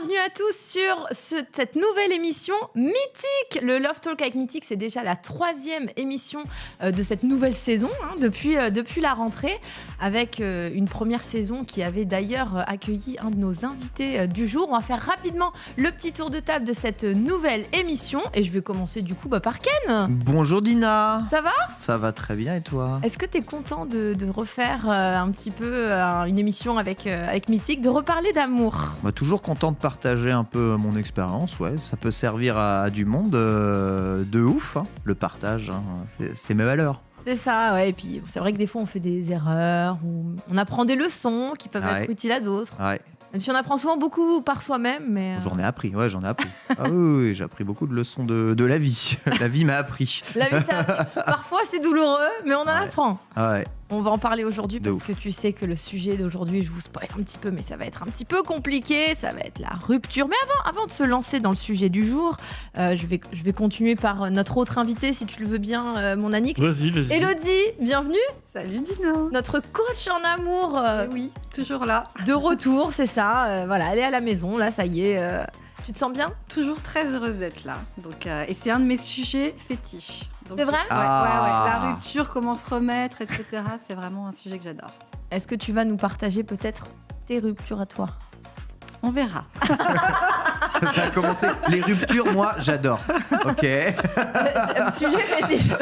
bienvenue à tous sur ce- cette nouvelle émission mythique. Le Love Talk avec Mythique, c'est déjà la troisième émission euh, de cette nouvelle saison, hein, depuis, euh, depuis la rentrée, avec euh, une première saison qui avait d'ailleurs accueilli un de nos invités du jour. On va faire rapidement le petit tour de table de cette nouvelle émission et je vais commencer du coup bah, par Ken. Bonjour Dina Ça va? Ça va très bien et toi? Est-ce que tu es content de, de refaire un petit peu une émission avec, avec Mythique, de reparler d'amour? Bah, Toujours content de partager un peu mon expérience, ouais. Ça peut servir à, à du monde euh, de ouf, hein. le partage, hein. c'est- mes valeurs. C'est ça, ouais. Et puis c'est vrai que des fois on fait des erreurs, ou on apprend des leçons qui peuvent Ouais. être utiles à d'autres. Ouais, Même si on apprend souvent beaucoup par soi-même, mais. euh, j'en ai appris, ouais, j'en ai appris. ah oui, j'ai appris beaucoup de leçons de, de la vie. la vie m'a appris. La vie t'a. Parfois c'est douloureux, mais on en Ouais. apprend. Ah ouais. On va en parler aujourd'hui parce ouf. que tu sais que le sujet d'aujourd'hui, je vous spoil un petit peu, mais ça va être un petit peu compliqué. Ça va être la rupture. Mais avant, avant de se lancer dans le sujet du jour, euh, je, vais, je vais continuer par euh, notre autre invité, si tu le veux bien, euh, mon Anix. Vas-y, vas-y. Elodie, bienvenue. Salut Dina Notre coach en amour. euh, Eh Oui, toujours là. de retour, c'est ça. euh, voilà, elle est à la maison, là, ça y est. euh, tu te sens bien? Toujours très heureuse d'être là. Donc, euh, et c'est un de mes sujets fétiches. C'est vrai ouais, Ah. ouais, ouais. La rupture, comment se remettre, etc. C'est vraiment un sujet que j'adore. Est-ce que tu vas nous partager peut-être tes ruptures à toi? On verra. Ça a commencé. Les ruptures, moi, j'adore. Ok. Le sujet fétiche. Le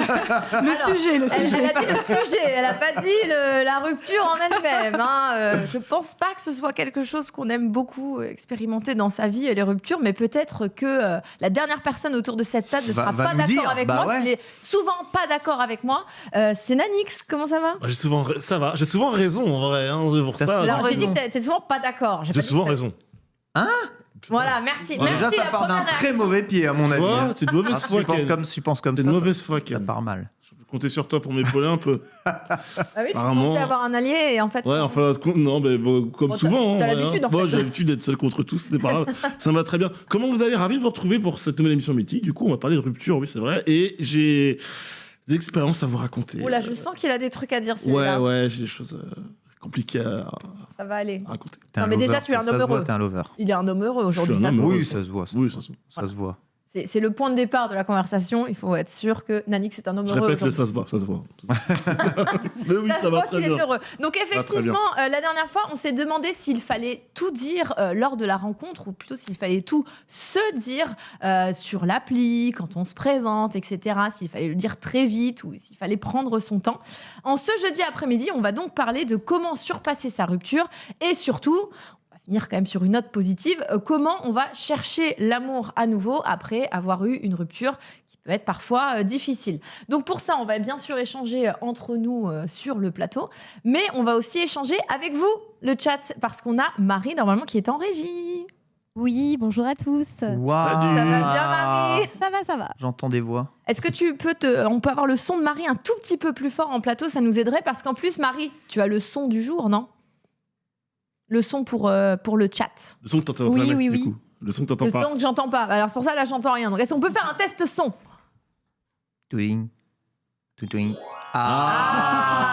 Alors, sujet, le Elle, elle sujet. a dit le sujet, elle a pas dit le- la rupture en elle-même. hein. Euh, je pense pas que ce soit quelque chose qu'on aime beaucoup expérimenter dans sa vie, les ruptures, mais peut-être que euh, la dernière personne autour de cette table ne sera va pas d'accord avec Bah moi, ouais. qu'il est souvent pas d'accord avec moi. Euh, c'est Nanix, comment ça va? Bah, J'ai souvent, ça va. J'ai souvent raison en vrai. Hein, pour ça. souvent Alors, j'ai dit raison. que t'es- t'es souvent pas d'accord. J'ai J'ai souvent raison. Hein Voilà, merci. Ouais. merci Déjà, ça la part d'un très mauvais pied, à mon avis. Toi, hein. t'es de mauvaise foi, tu penses Ken. comme, tu penses comme T'es ça, de mauvaise foi, ça Ken. part mal. Je peux compter sur toi pour m'épauler un peu. Ah oui, tu Apparemment. pensais avoir un allié et en fait. Ouais, enfin, com- non, mais bon, comme Bon, t'as- souvent. t'as hein, l'habitude, hein. en Moi, fait. j'ai l'habitude d'être seul contre tous, c'est pas grave. ça me va très bien. Comment vous allez? Ravi de vous retrouver pour cette nouvelle émission mythique. Du coup, on va parler de rupture, oui, c'est vrai. Et j'ai des expériences à vous raconter. Oula, je sens qu'il a des trucs à dire Ouais, celui-là. ouais, j'ai des choses euh, compliquées à, Ça va aller. à raconter. T'es Non, un mais déjà, lover. tu es un Ça homme se voit, heureux. T'es un lover. Il est un homme heureux aujourd'hui, Je suis ça se homme voit. heureux. Oui, ça se voit. Oui, ça se voit. Ça se voit. C'est c'est le point de départ de la conversation. Il faut être sûr que Nanix est un homme Je heureux. répète le ça se voit, ça se voit. mais oui, Ça ça, se va voit très qu'il est heureux. Donc effectivement, euh, la dernière fois, on s'est demandé s'il fallait tout dire euh, lors de la rencontre, ou plutôt s'il fallait tout se dire euh, sur l'appli, quand on se présente, etc. S'il fallait le dire très vite ou s'il fallait prendre son temps. En ce jeudi après-midi, on va donc parler de comment surpasser sa rupture et surtout, finir quand même sur une note positive, euh, comment on va chercher l'amour à nouveau après avoir eu une rupture qui peut être parfois euh, difficile? Donc pour ça, on va bien sûr échanger euh, entre nous euh, sur le plateau, mais on va aussi échanger avec vous, le chat, parce qu'on a Marie normalement qui est en régie. Oui, bonjour à tous. Salut. Ça va bien Marie? Ça va, ça va. J'entends des voix. Est-ce que tu peux te... On peut avoir le son de Marie un tout petit peu plus fort en plateau, ça nous aiderait, parce qu'en plus Marie, tu as le son du jour, non? Le son pour, euh, pour le chat. Le son que t'entends Oui, jamais, oui, du oui. coup. Le son que t'entends Le pas. son que j'entends pas. Alors c'est pour ça là j'entends rien. Donc est-ce qu'on peut faire un test son? Twing. Twing. Ah,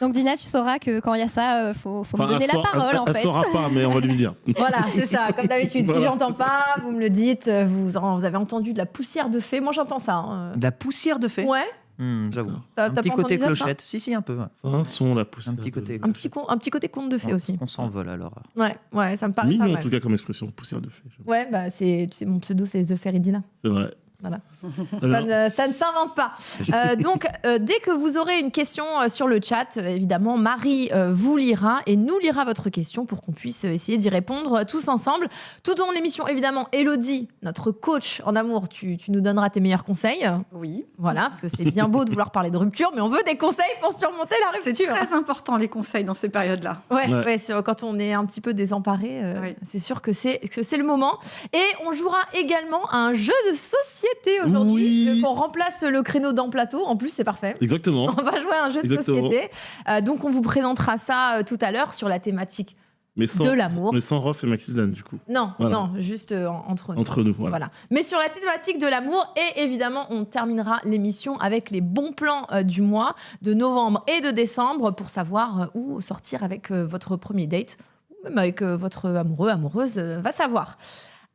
Donc Dina, tu sauras que quand il y a ça, euh, faut, faut Enfin, me donner elle la saura- parole elle, en elle fait. saura pas, mais on va lui dire. Voilà, c'est ça, comme d'habitude. Si Voilà. j'entends pas, vous me le dites. euh, Vous, en- vous avez entendu de la poussière de fée. Moi j'entends ça. hein. De la poussière de fée? Ouais, Hmm, J'avoue. Un petit côté ça, clochette. Si, si, un peu. ouais. C'est un son, la poussière. Un petit côté. un petit, con- un petit côté conte de fée On- aussi. On s'envole alors. Ouais, ouais, ça me paraît pas mignon, en tout cas, comme expression, poussière de fée. Ouais, bah c'est tu sais, mon pseudo, c'est The Feridina. C'est vrai. Voilà. Ça ne, ça ne s'invente pas. Euh, donc, euh, dès que vous aurez une question euh, sur le chat, euh, évidemment, Marie euh, vous lira et nous lira votre question pour qu'on puisse essayer d'y répondre euh, tous ensemble. Tout au long de l'émission, évidemment, Elodie, notre coach en amour, tu, tu nous donneras tes meilleurs conseils. Oui. Voilà, parce que c'est bien beau de vouloir parler de rupture, mais on veut des conseils pour surmonter la C'est rupture. très important les conseils dans ces périodes-là. Ouais, Ouais. ouais, sur- quand on est un petit peu désemparé, euh, c'est sûr que c'est que c'est le moment. Et on jouera également à un jeu de société aujourd'hui. Oui. Donc, On remplace le créneau dans plateau. En plus, c'est parfait. Exactement. On va jouer à un jeu de société. Euh, donc, on vous présentera ça euh, tout à l'heure sur la thématique. Mais sans, De l'amour. Mais sans Rof et Maxildan, du coup. Non, Voilà. non, juste euh, en- entre nous. Entre nous, voilà. Voilà. Mais sur la thématique de l'amour, et évidemment, on terminera l'émission avec les bons plans euh, du mois de novembre et de décembre pour savoir euh, où sortir avec votre premier date. Ou même avec votre amoureux, amoureuse, va savoir.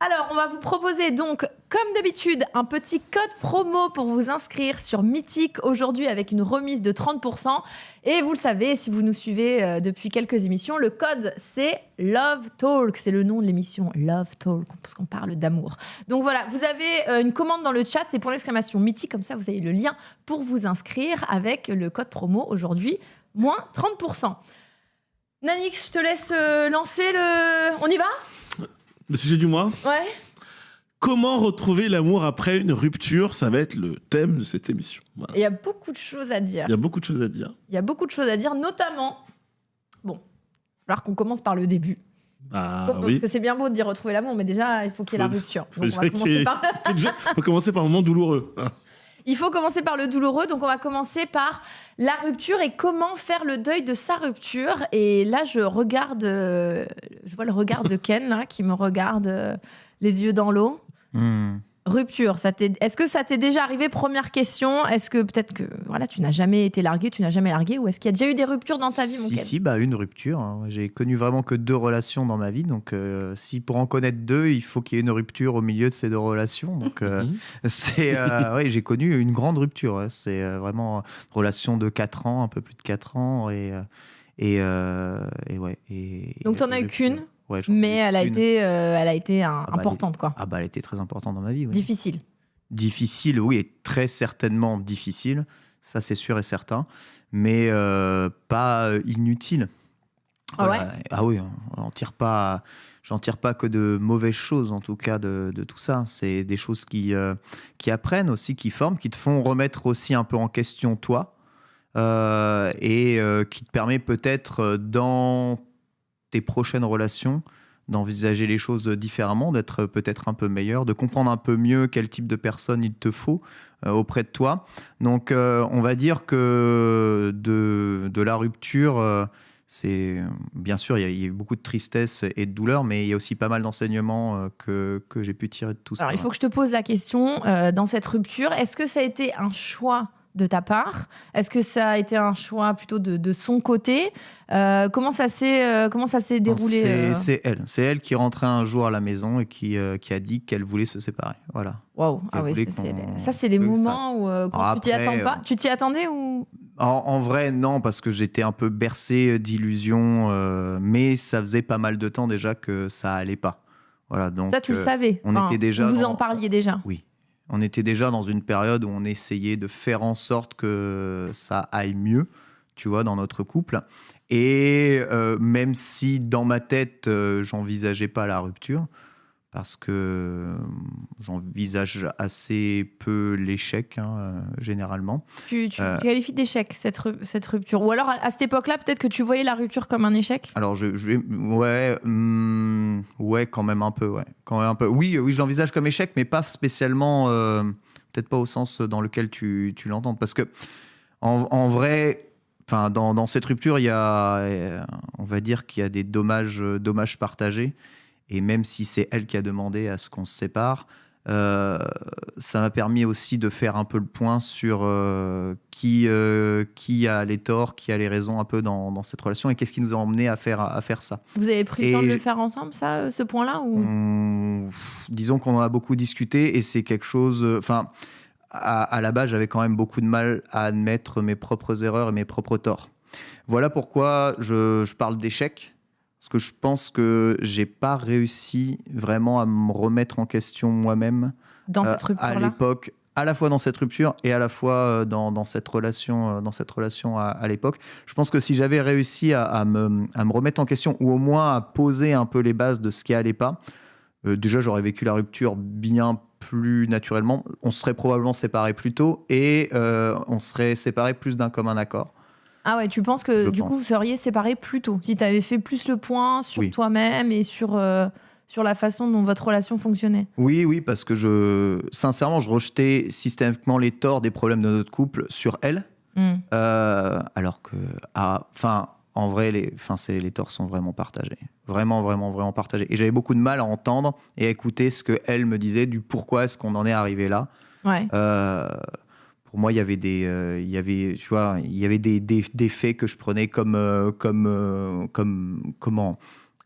Alors, on va vous proposer donc, comme d'habitude, un petit code promo pour vous inscrire sur Mythique aujourd'hui avec une remise de 30%. Et vous le savez, si vous nous suivez euh, depuis quelques émissions, le code c'est Love Talk. C'est le nom de l'émission Love Talk, parce qu'on parle d'amour. Donc voilà, vous avez euh, une commande dans le chat, c'est pour l'exclamation Mythique, comme ça vous avez le lien pour vous inscrire avec le code promo aujourd'hui, moins 30%. Nanix, je te laisse euh, lancer le. On y va? Le sujet du mois Ouais. Comment retrouver l'amour après une rupture? Ça va être le thème de cette émission. Voilà. Il y a beaucoup de choses à dire. Il y a beaucoup de choses à dire. Il y a beaucoup de choses à dire, notamment. Bon, il falloir qu'on commence par le début. Ah Parce oui. que c'est bien beau de dire retrouver l'amour, mais déjà, il faut qu'il y ait la Faut- rupture. faut Donc, on va déjà commencer par... Commencer un moment douloureux. Il faut commencer par le douloureux, donc on va commencer par la rupture et comment faire le deuil de sa rupture. Et là, je regarde, euh, je vois le regard de Ken là, qui me regarde euh, les yeux dans l'eau. Hmm. Rupture, ça t'est- est-ce que ça t'est déjà arrivé Première question? Est-ce que peut-être que voilà, tu n'as jamais été largué, tu n'as jamais largué, ou est-ce qu'il y a déjà eu des ruptures dans ta vie, mon Si, si, bah, une rupture. hein. J'ai connu vraiment que deux relations dans ma vie. Donc, euh, si pour en connaître deux, il faut qu'il y ait une rupture au milieu de ces deux relations. Donc, euh, Mhm. c'est, euh, ouais, j'ai connu une grande rupture. C'est euh, vraiment une relation de 4 ans, un peu plus de 4 ans. Et, euh, et, euh, et ouais. Et, Donc, et t'en as eu rupture. qu'une, Ouais, mais elle a été, euh, elle a été un- bah, elle importante, quoi. Ah, bah, elle était très importante dans ma vie. oui. Difficile. Difficile, oui, et très certainement difficile, ça c'est sûr et certain, mais euh, pas euh, inutile. Ah ouais Ah oui, on n'en tire pas, j'en tire pas que de mauvaises choses en tout cas de, de tout ça. C'est des choses qui, euh, qui apprennent aussi, qui forment, qui te font remettre aussi un peu en question toi, euh, et euh, qui te permet peut-être dans tes prochaines relations d'envisager les choses différemment, d'être peut-être un peu meilleur, de comprendre un peu mieux quel type de personne il te faut euh, auprès de toi. Donc euh, on va dire que de, de la rupture, euh, c'est bien sûr, il y, a, il y a eu beaucoup de tristesse et de douleur, mais il y a aussi pas mal d'enseignements que, que j'ai pu tirer de tout ça. Alors, il faut que je te pose la question dans cette rupture. Est-ce que ça a été un choix de ta part Est-ce que ça a été un choix plutôt de, de son côté Euh, Comment ça s'est euh, comment ça s'est déroulé C'est euh c'est elle. C'est elle qui rentrait un jour à la maison et qui, euh, qui a dit qu'elle voulait se séparer. Voilà. Waouh Ah ça, c'est les, ça, c'est les que ça- moments où quand tu t'y attends pas. Tu t'y attendais ou? En, en vrai, non, parce que j'étais un peu bercé d'illusions, mais ça faisait pas mal de temps déjà que ça allait pas. Voilà, donc ça tu le savais on était déjà Vous dans- en parliez déjà. oui, on était déjà dans une période où on essayait de faire en sorte que ça aille mieux, tu vois, dans notre couple. Et euh, même si dans ma tête, euh, j'envisageais pas la rupture, parce que euh, j'envisage assez peu l'échec, hein, euh, généralement. Tu, tu Euh. qualifies d'échec cette, cette rupture. Ou alors à, cette époque-là, peut-être que tu voyais la rupture comme un échec? Alors, je, je. Ouais, hum, ouais, quand même un peu, ouais. Quand même un peu. Oui, oui, je l'envisage comme échec, mais pas spécialement. euh, Peut-être pas au sens dans lequel tu, tu l'entends. Parce que, en, en vrai, enfin, dans, dans cette rupture, il y a. On va dire qu'il y a des dommages, dommages partagés. Et même si c'est elle qui a demandé à ce qu'on se sépare, euh, ça m'a permis aussi de faire un peu le point sur euh, qui, euh, qui a les torts, qui a les raisons un peu dans, dans cette relation et qu'est-ce qui nous a emmené à faire, à faire ça. Vous avez pris le temps de le faire ensemble, ça, ce point-là ou... On- disons qu'on en a beaucoup discuté et c'est quelque chose. Enfin, à, à la base, j'avais quand même beaucoup de mal à admettre mes propres erreurs et mes propres torts. Voilà pourquoi je, je parle d'échec. Parce que je pense que j'ai pas réussi vraiment à me remettre en question moi-même dans euh, à l'époque, à la fois dans cette rupture et à la fois euh, dans, dans cette relation, euh, dans cette relation à, à l'époque. Je pense que si j'avais réussi à, à me, à me remettre en question ou au moins à poser un peu les bases de ce qui allait pas, euh, déjà j'aurais vécu la rupture bien plus naturellement. On serait probablement séparés plus tôt et euh, on serait séparés plus d'un commun accord. Ah ouais, tu penses que Je du pense. coup, vous seriez séparés plus tôt Si tu avais fait plus le point sur Oui. toi-même et sur, euh, sur la façon dont votre relation fonctionnait? Oui, oui, parce que je, sincèrement, je rejetais systématiquement les torts des problèmes de notre couple sur elle. Hmm. Euh, alors que, ah, enfin, en vrai, les, enfin, c'est, les torts sont vraiment partagés. Vraiment, vraiment, vraiment partagés. Et j'avais beaucoup de mal à entendre et à écouter ce que elle me disait du pourquoi est-ce qu'on en est arrivé là. Ouais. Euh, pour moi, il y avait des, euh, il y avait, tu vois, il y avait des, des, des faits que je prenais comme, euh, comme, euh, comme, comment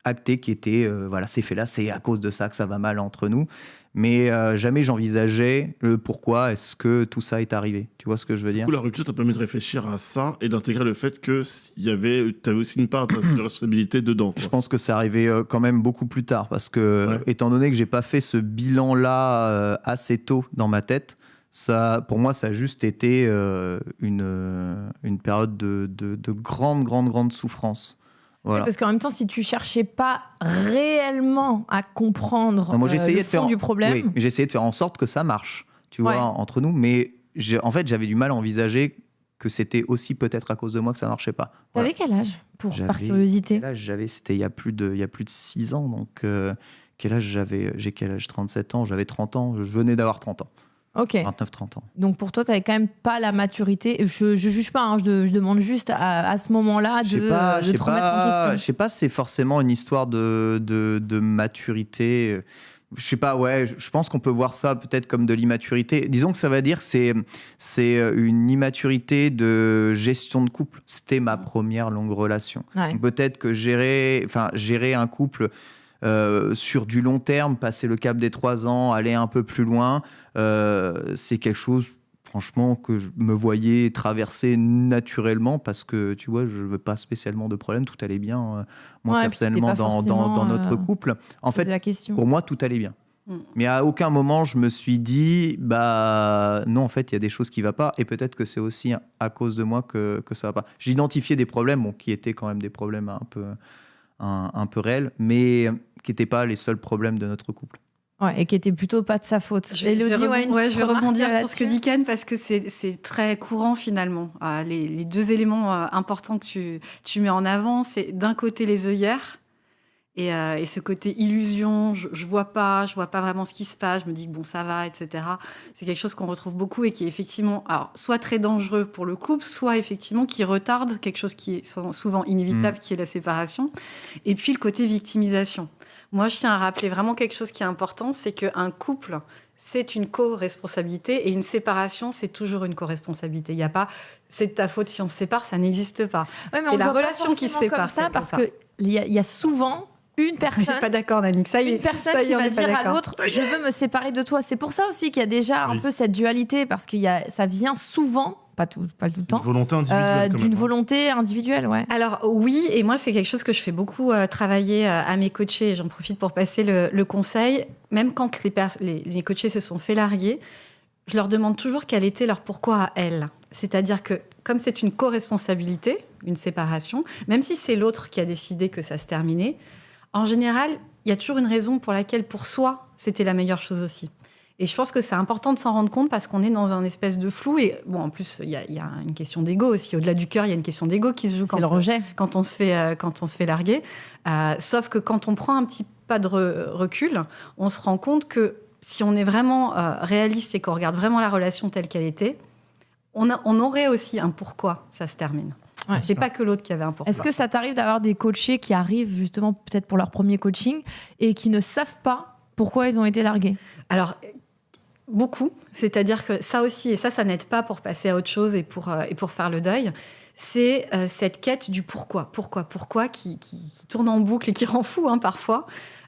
acté qui était, euh, voilà, c'est fait là, c'est à cause de ça que ça va mal entre nous. Mais jamais j'envisageais le pourquoi est-ce que tout ça est arrivé. Tu vois ce que je veux Du dire? coup, la rupture t'a permis de réfléchir à ça et d'intégrer le fait que y avait, avais aussi une part de de responsabilité dedans. quoi. Je pense que c'est arrivé quand même beaucoup plus tard parce que, Ouais. étant donné que j'ai pas fait ce bilan-là assez tôt dans ma tête, ça, pour moi, ça a juste été euh, une, euh, une période de, de, de grande, grande, grande souffrance. Voilà. Parce qu'en même temps, si tu cherchais pas réellement à comprendre Non, moi, euh, le de faire fond du problème, Oui, j'essayais de faire en sorte que ça marche, tu vois, entre nous. Mais en fait, j'avais du mal à envisager que c'était aussi peut-être à cause de moi que ça marchait pas. Voilà. t'avais quel âge pour, Par curiosité Quel âge j'avais C'était il y a plus de, il y a plus de 6 ans. Donc, euh, quel âge j'avais J'ai quel âge 37 ans. J'avais 30 ans. Je venais d'avoir 30 ans. Ok. 29-30 ans. Donc pour toi, tu n'avais quand même pas la maturité. Je, je juge pas, hein, je, de- je demande juste à, à ce moment-là de, sais pas, de te remettre en pas, je sais pas si c'est forcément une histoire de, de, de maturité. Je sais pas, ouais, je pense qu'on peut voir ça peut-être comme de l'immaturité. Disons que ça va dire que c'est c'est une immaturité de gestion de couple. C'était ma première longue relation. Ouais. Peut-être que gérer, enfin, gérer un couple euh, sur du long terme, passer le cap des trois ans, aller un peu plus loin, euh, c'est quelque chose, franchement, que je me voyais traverser naturellement parce que, tu vois, je veux pas spécialement de problème, tout allait bien, euh, moi, Ouais, personnellement, dans, dans, dans forcément, notre euh, couple. En fait, la question. pour moi, tout allait bien. Mm. Mais à aucun moment, je me suis dit, bah non, en fait, il y a des choses qui ne vont pas. Et peut-être que c'est aussi à cause de moi que, que ça va pas. J'ai identifié des problèmes, bon, qui étaient quand même des problèmes un peu, un, un peu réels, mais qui n'étaient pas les seuls problèmes de notre couple. Ouais, et qui était plutôt pas de sa faute. Je ouais, je vais rebondir sur ce que dit Ken parce que c'est c'est très courant finalement. Euh, les, les deux éléments euh, importants que tu, tu mets en avant, c'est d'un côté les œillères et, euh, et ce côté illusion, je, je vois pas, je vois pas vraiment ce qui se passe, je me dis que bon ça va, etc. C'est quelque chose qu'on retrouve beaucoup et qui est effectivement alors, soit très dangereux pour le couple, soit effectivement qui retarde quelque chose qui est sou- souvent inévitable, qui est la séparation. Et puis le côté victimisation. Moi, je tiens à rappeler vraiment quelque chose qui est important, c'est qu'un couple, c'est une co-responsabilité et une séparation, c'est toujours une co-responsabilité. Il n'y a pas c'est de ta faute si on se sépare, ça n'existe pas. Ouais, mais on la voit pas relation qui se sépare, comme ça parce qu'il y, a- il y a souvent une Je suis personne pas d'accord, Nanik. Ça y est, une personne ça y est, qui on va dire à l'autre je veux me séparer de toi. C'est pour ça aussi qu'il y a déjà un Oui. peu cette dualité parce qu'il y a ça vient souvent, pas tout, pas tout le Une temps, volonté euh, individuelle. quand d'une hein. volonté individuelle, ouais. Alors oui, et moi c'est quelque chose que je fais beaucoup euh, travailler euh, à mes coachés, et j'en profite pour passer le, le conseil, même quand les, les, les coachés se sont fait larguer, je leur demande toujours quel était leur pourquoi à elles. C'est-à-dire que comme c'est une co-responsabilité, une séparation, même si c'est l'autre qui a décidé que ça se terminait, en général, il y a toujours une raison pour laquelle pour soi, c'était la meilleure chose aussi. Et je pense que c'est important de s'en rendre compte parce qu'on est dans un espèce de flou. Et bon, en plus, il y, a- il y a une question d'ego aussi. Au-delà du cœur, il y a une question d'ego qui se joue quand, le rejet. quand on se fait, euh, quand on se fait larguer. Euh, sauf que quand on prend un petit pas de re- recul, on se rend compte que si on est vraiment euh, réaliste et qu'on regarde vraiment la relation telle qu'elle était, on, a- on aurait aussi un pourquoi ça se termine. Ouais. C'est pas que l'autre qui avait un pourquoi. Est-ce que ça t'arrive d'avoir des coachés qui arrivent justement peut-être pour leur premier coaching et qui ne savent pas pourquoi ils ont été largués? Alors, beaucoup. C'est-à-dire que ça aussi, et ça, ça n'aide pas pour passer à autre chose et pour, euh, et pour faire le deuil. C'est euh, cette quête du pourquoi, pourquoi, pourquoi qui, qui- qui tourne en boucle et qui rend fou hein, parfois.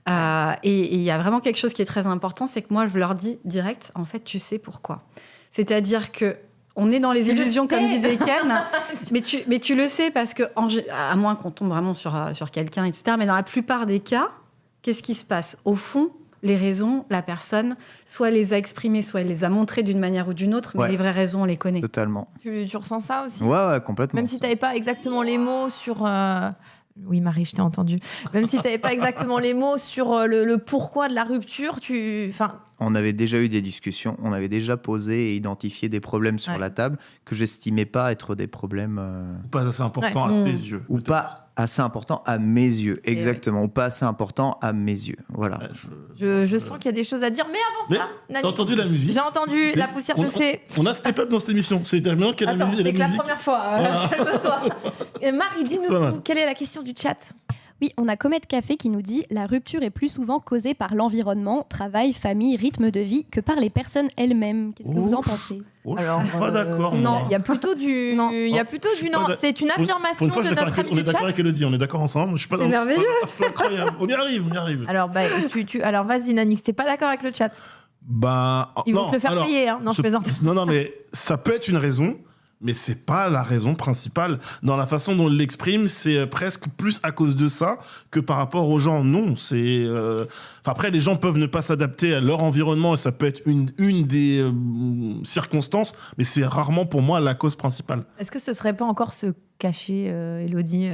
Euh, et il y a vraiment quelque chose qui est très important, c'est que moi, je leur dis direct, en fait, tu sais pourquoi. C'est-à-dire que on est dans les Tu le illusions, comme disait Ken, mais, tu, mais tu le sais parce que, en à moins qu'on tombe vraiment sur, euh, sur quelqu'un, etc., mais dans la plupart des cas, qu'est-ce qui se passe? Au fond, les raisons, la personne, soit les a exprimées, soit elle les a montrées d'une manière ou d'une autre, mais Ouais. les vraies raisons, on les connaît. Totalement. tu, tu ressens ça aussi? Ouais, ouais, complètement. Même si tu n'avais pas exactement les mots sur. euh, Oui, Marie, je t'ai entendu. Même si tu n'avais pas exactement les mots sur euh, le, le pourquoi de la rupture, tu. Enfin, on avait déjà eu des discussions, on avait déjà posé et identifié des problèmes sur Ouais. la table que j'estimais pas être des problèmes euh, Ou pas assez important Ouais. à Mm. tes yeux. ou pas assez importants à mes yeux, oui. exactement, ou pas assez importants à mes yeux. Voilà. Ouais, je- je, je sens qu'il y a des choses à dire. Mais avant Mais ça, T'as Nani, entendu la musique j'ai entendu la poussière on, de fée. On, on a step up dans cette émission. C'est terminant qu'il y a la Attends, musique. c'est la que la première fois. euh, Voilà. Calme-toi. Et Marie, dis-nous. Quelle est la question du chat? Oui, on a Comet Café qui nous dit la rupture est plus souvent causée par l'environnement, travail, famille, rythme de vie que par les personnes elles-mêmes. Qu'est-ce que vous en pensez? Oh, je Alors, suis pas euh, d'accord. Non, il y a plutôt du. Non. Il y a Oh, plutôt je du non. C'est une affirmation une fois, de je notre ami On est d'accord avec Elodie, on est d'accord ensemble. Je suis pas C'est dans- merveilleux. C'est incroyable. On y arrive, on y arrive. Alors, bah, tu, tu, alors vas-y, Nanix, t'es pas d'accord avec le chat? Bah, Ils vont non, te le faire alors, payer, hein. Non, je ce- plaisante. Non, non, mais ça peut être une raison, mais c'est pas la raison principale. Dans la façon dont il l'exprime, c'est euh, presque plus à cause de ça que par rapport aux gens. Non, c'est. euh, après, les gens peuvent ne pas s'adapter à leur environnement et ça peut être une, une des euh, circonstances, mais c'est rarement pour moi la cause principale. Est-ce que ce serait pas encore se cacher, Elodie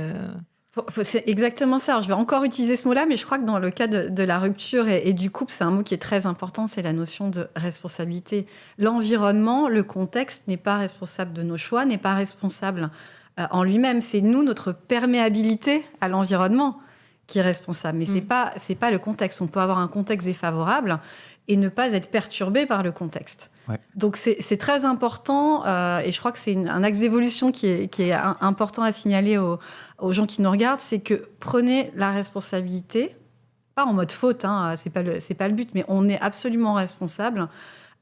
C'est exactement ça. Alors, je vais encore utiliser ce mot-là, mais je crois que dans le cas de, de la rupture et, et du couple, c'est un mot qui est très important, c'est la notion de responsabilité. L'environnement, le contexte n'est pas responsable de nos choix, n'est pas responsable euh, en lui-même. C'est nous, notre perméabilité à l'environnement qui est responsable. Mais c'est Mm. pas c'est pas le contexte. On peut avoir un contexte défavorable et ne pas être perturbé par le contexte. Ouais. Donc c'est très important euh, et je crois que c'est un axe d'évolution qui est, qui est un- important à signaler aux, aux gens qui nous regardent, c'est que prenez la responsabilité, pas en mode faute, hein, c'est pas le c'est pas le but, mais on est absolument responsable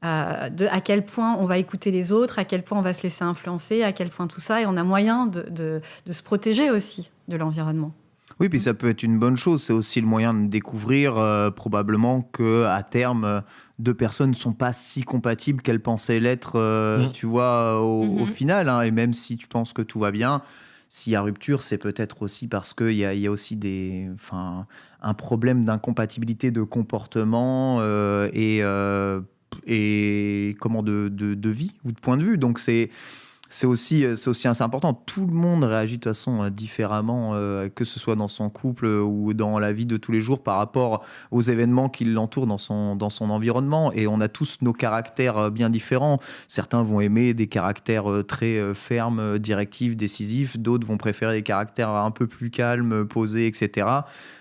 euh, de à quel point on va écouter les autres, à quel point on va se laisser influencer, à quel point tout ça, et on a moyen de, de, de se protéger aussi de l'environnement. Oui, puis ça peut être une bonne chose. C'est aussi le moyen de découvrir euh, probablement que à terme, deux personnes ne sont pas si compatibles qu'elles pensaient l'être, euh, Mm. tu vois, au, au Mhm. final. hein. Et même si tu penses que tout va bien, s'il y a rupture, c'est peut-être aussi parce qu'il y y a aussi des, enfin, un problème d'incompatibilité de comportement euh, et, euh, et comment de, de, de vie ou de point de vue. Donc c'est c'est aussi, euh, aussi assez important. Tout le monde réagit de toute façon euh, différemment, euh, que ce soit dans son couple ou dans la vie de tous les jours par rapport aux événements qui l'entourent dans son, dans son environnement. Et on a tous nos caractères bien différents. Certains vont aimer des caractères très fermes, directifs, décisifs. D'autres vont préférer des caractères un peu plus calmes, posés, etc.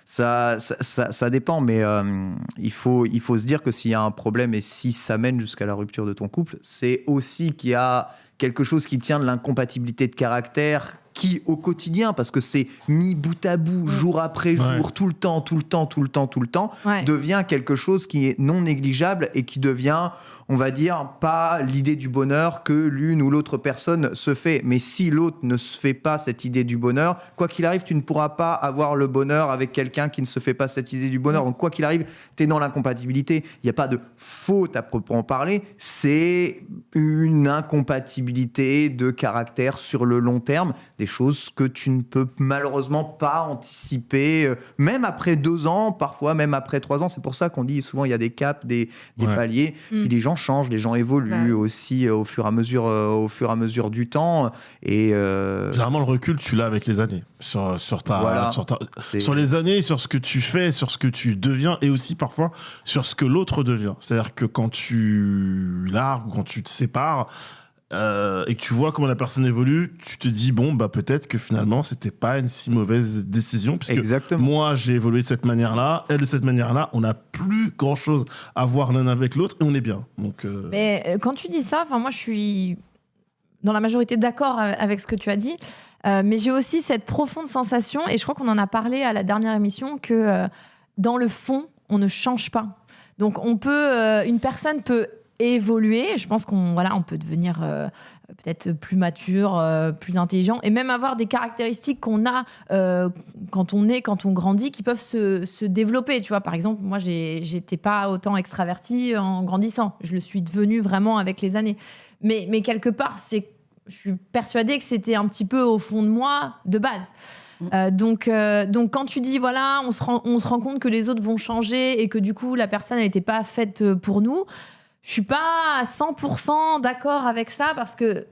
Ça, ça, dépend, mais il, faut, il faut se dire que s'il y a un problème et si ça mène jusqu'à la rupture de ton couple, c'est aussi qu'il y a quelque chose qui tient de l'incompatibilité de caractère qui au quotidien, parce que c'est mis bout à bout, jour après jour, Ouais. tout le temps, tout le temps, tout le temps, tout le temps, Ouais. devient quelque chose qui est non négligeable et qui devient, on va dire, pas l'idée du bonheur que l'une ou l'autre personne se fait. Mais si l'autre ne se fait pas cette idée du bonheur, quoi qu'il arrive, tu ne pourras pas avoir le bonheur avec quelqu'un qui ne se fait pas cette idée du bonheur. Donc quoi qu'il arrive, tu es dans l'incompatibilité. Il n'y a pas de faute à proprement parler, c'est une incompatibilité de caractère sur le long terme, des choses que tu ne peux malheureusement pas anticiper, euh, même après deux ans, parfois même après trois ans. C'est pour ça qu'on dit souvent il y a des caps, des, des Ouais. paliers, Mm. puis les gens changent, les gens évoluent Bah aussi euh, au fur et à mesure, euh, au fur et à mesure du temps. Et euh, Généralement, le recul, tu l'as avec les années. Sur, sur, ta, Voilà. sur, ta- c'est- sur les années, sur ce que tu fais, sur ce que tu deviens et aussi parfois sur ce que l'autre devient. C'est-à-dire que quand tu largues ou quand tu te sépares euh, et que tu vois comment la personne évolue, tu te dis, bon, bah peut-être que finalement, c'était pas une si mauvaise décision. Puisque Exactement. moi, j'ai évolué de cette manière-là, elle de cette manière-là, on n'a plus grand-chose à voir l'un avec l'autre et on est bien. Donc, euh, Mais euh, quand tu dis ça, enfin moi je suis dans la majorité d'accord avec ce que tu as dit, euh, mais j'ai aussi cette profonde sensation, et je crois qu'on en a parlé à la dernière émission, que euh, dans le fond, on ne change pas. Donc on peut, euh, une personne peut évoluer. Je pense qu'on voilà, on peut devenir euh, peut-être plus mature, euh, plus intelligent, et même avoir des caractéristiques qu'on a euh, quand on est, quand on grandit, qui peuvent se, se développer. Tu vois, par exemple, moi, j'étais pas autant extravertie en grandissant. Je le suis devenue vraiment avec les années. Mais, mais quelque part, c'est, je suis persuadée que c'était un petit peu au fond de moi de base. Euh, donc, euh, donc quand tu dis voilà, on se, rend, on se rend compte que les autres vont changer et que du coup la personne n'était pas faite pour nous, je suis pas à 100% d'accord avec ça parce que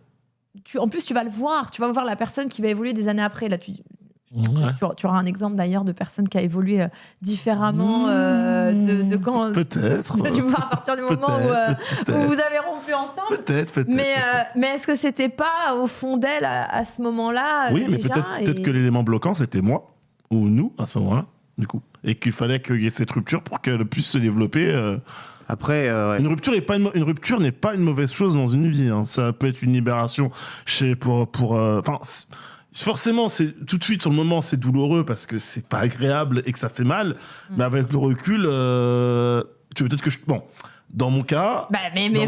tu, en plus tu vas le voir, tu vas voir la personne qui va évoluer des années après. Là, tu, ouais. tu, auras- tu auras un exemple d'ailleurs de personne qui a évolué euh, différemment euh, de, de quand. Peut-être. du voir à partir du moment où, euh, où vous avez rompu ensemble. peut-être, peut-être. Mais, mais est-ce que c'était pas au fond d'elle à, à ce moment-là Oui, mais déjà, peut-être et- peut-être que l'élément bloquant, c'était moi ou nous à ce moment-là, du coup. Et qu'il fallait qu'il y ait cette rupture pour qu'elle puisse se développer. Euh. Après, euh, ouais. Une rupture n'est pas une, mo- une rupture n'est pas une mauvaise chose dans une vie. hein. Ça peut être une libération chez pour pour. euh, Enfin, forcément, c'est tout de suite sur le moment, c'est douloureux parce que c'est pas agréable et que ça fait mal. Mm. Mais avec le recul, euh, tu veux peut-être que je. Bon, dans mon cas. Bah, mais, vas-y,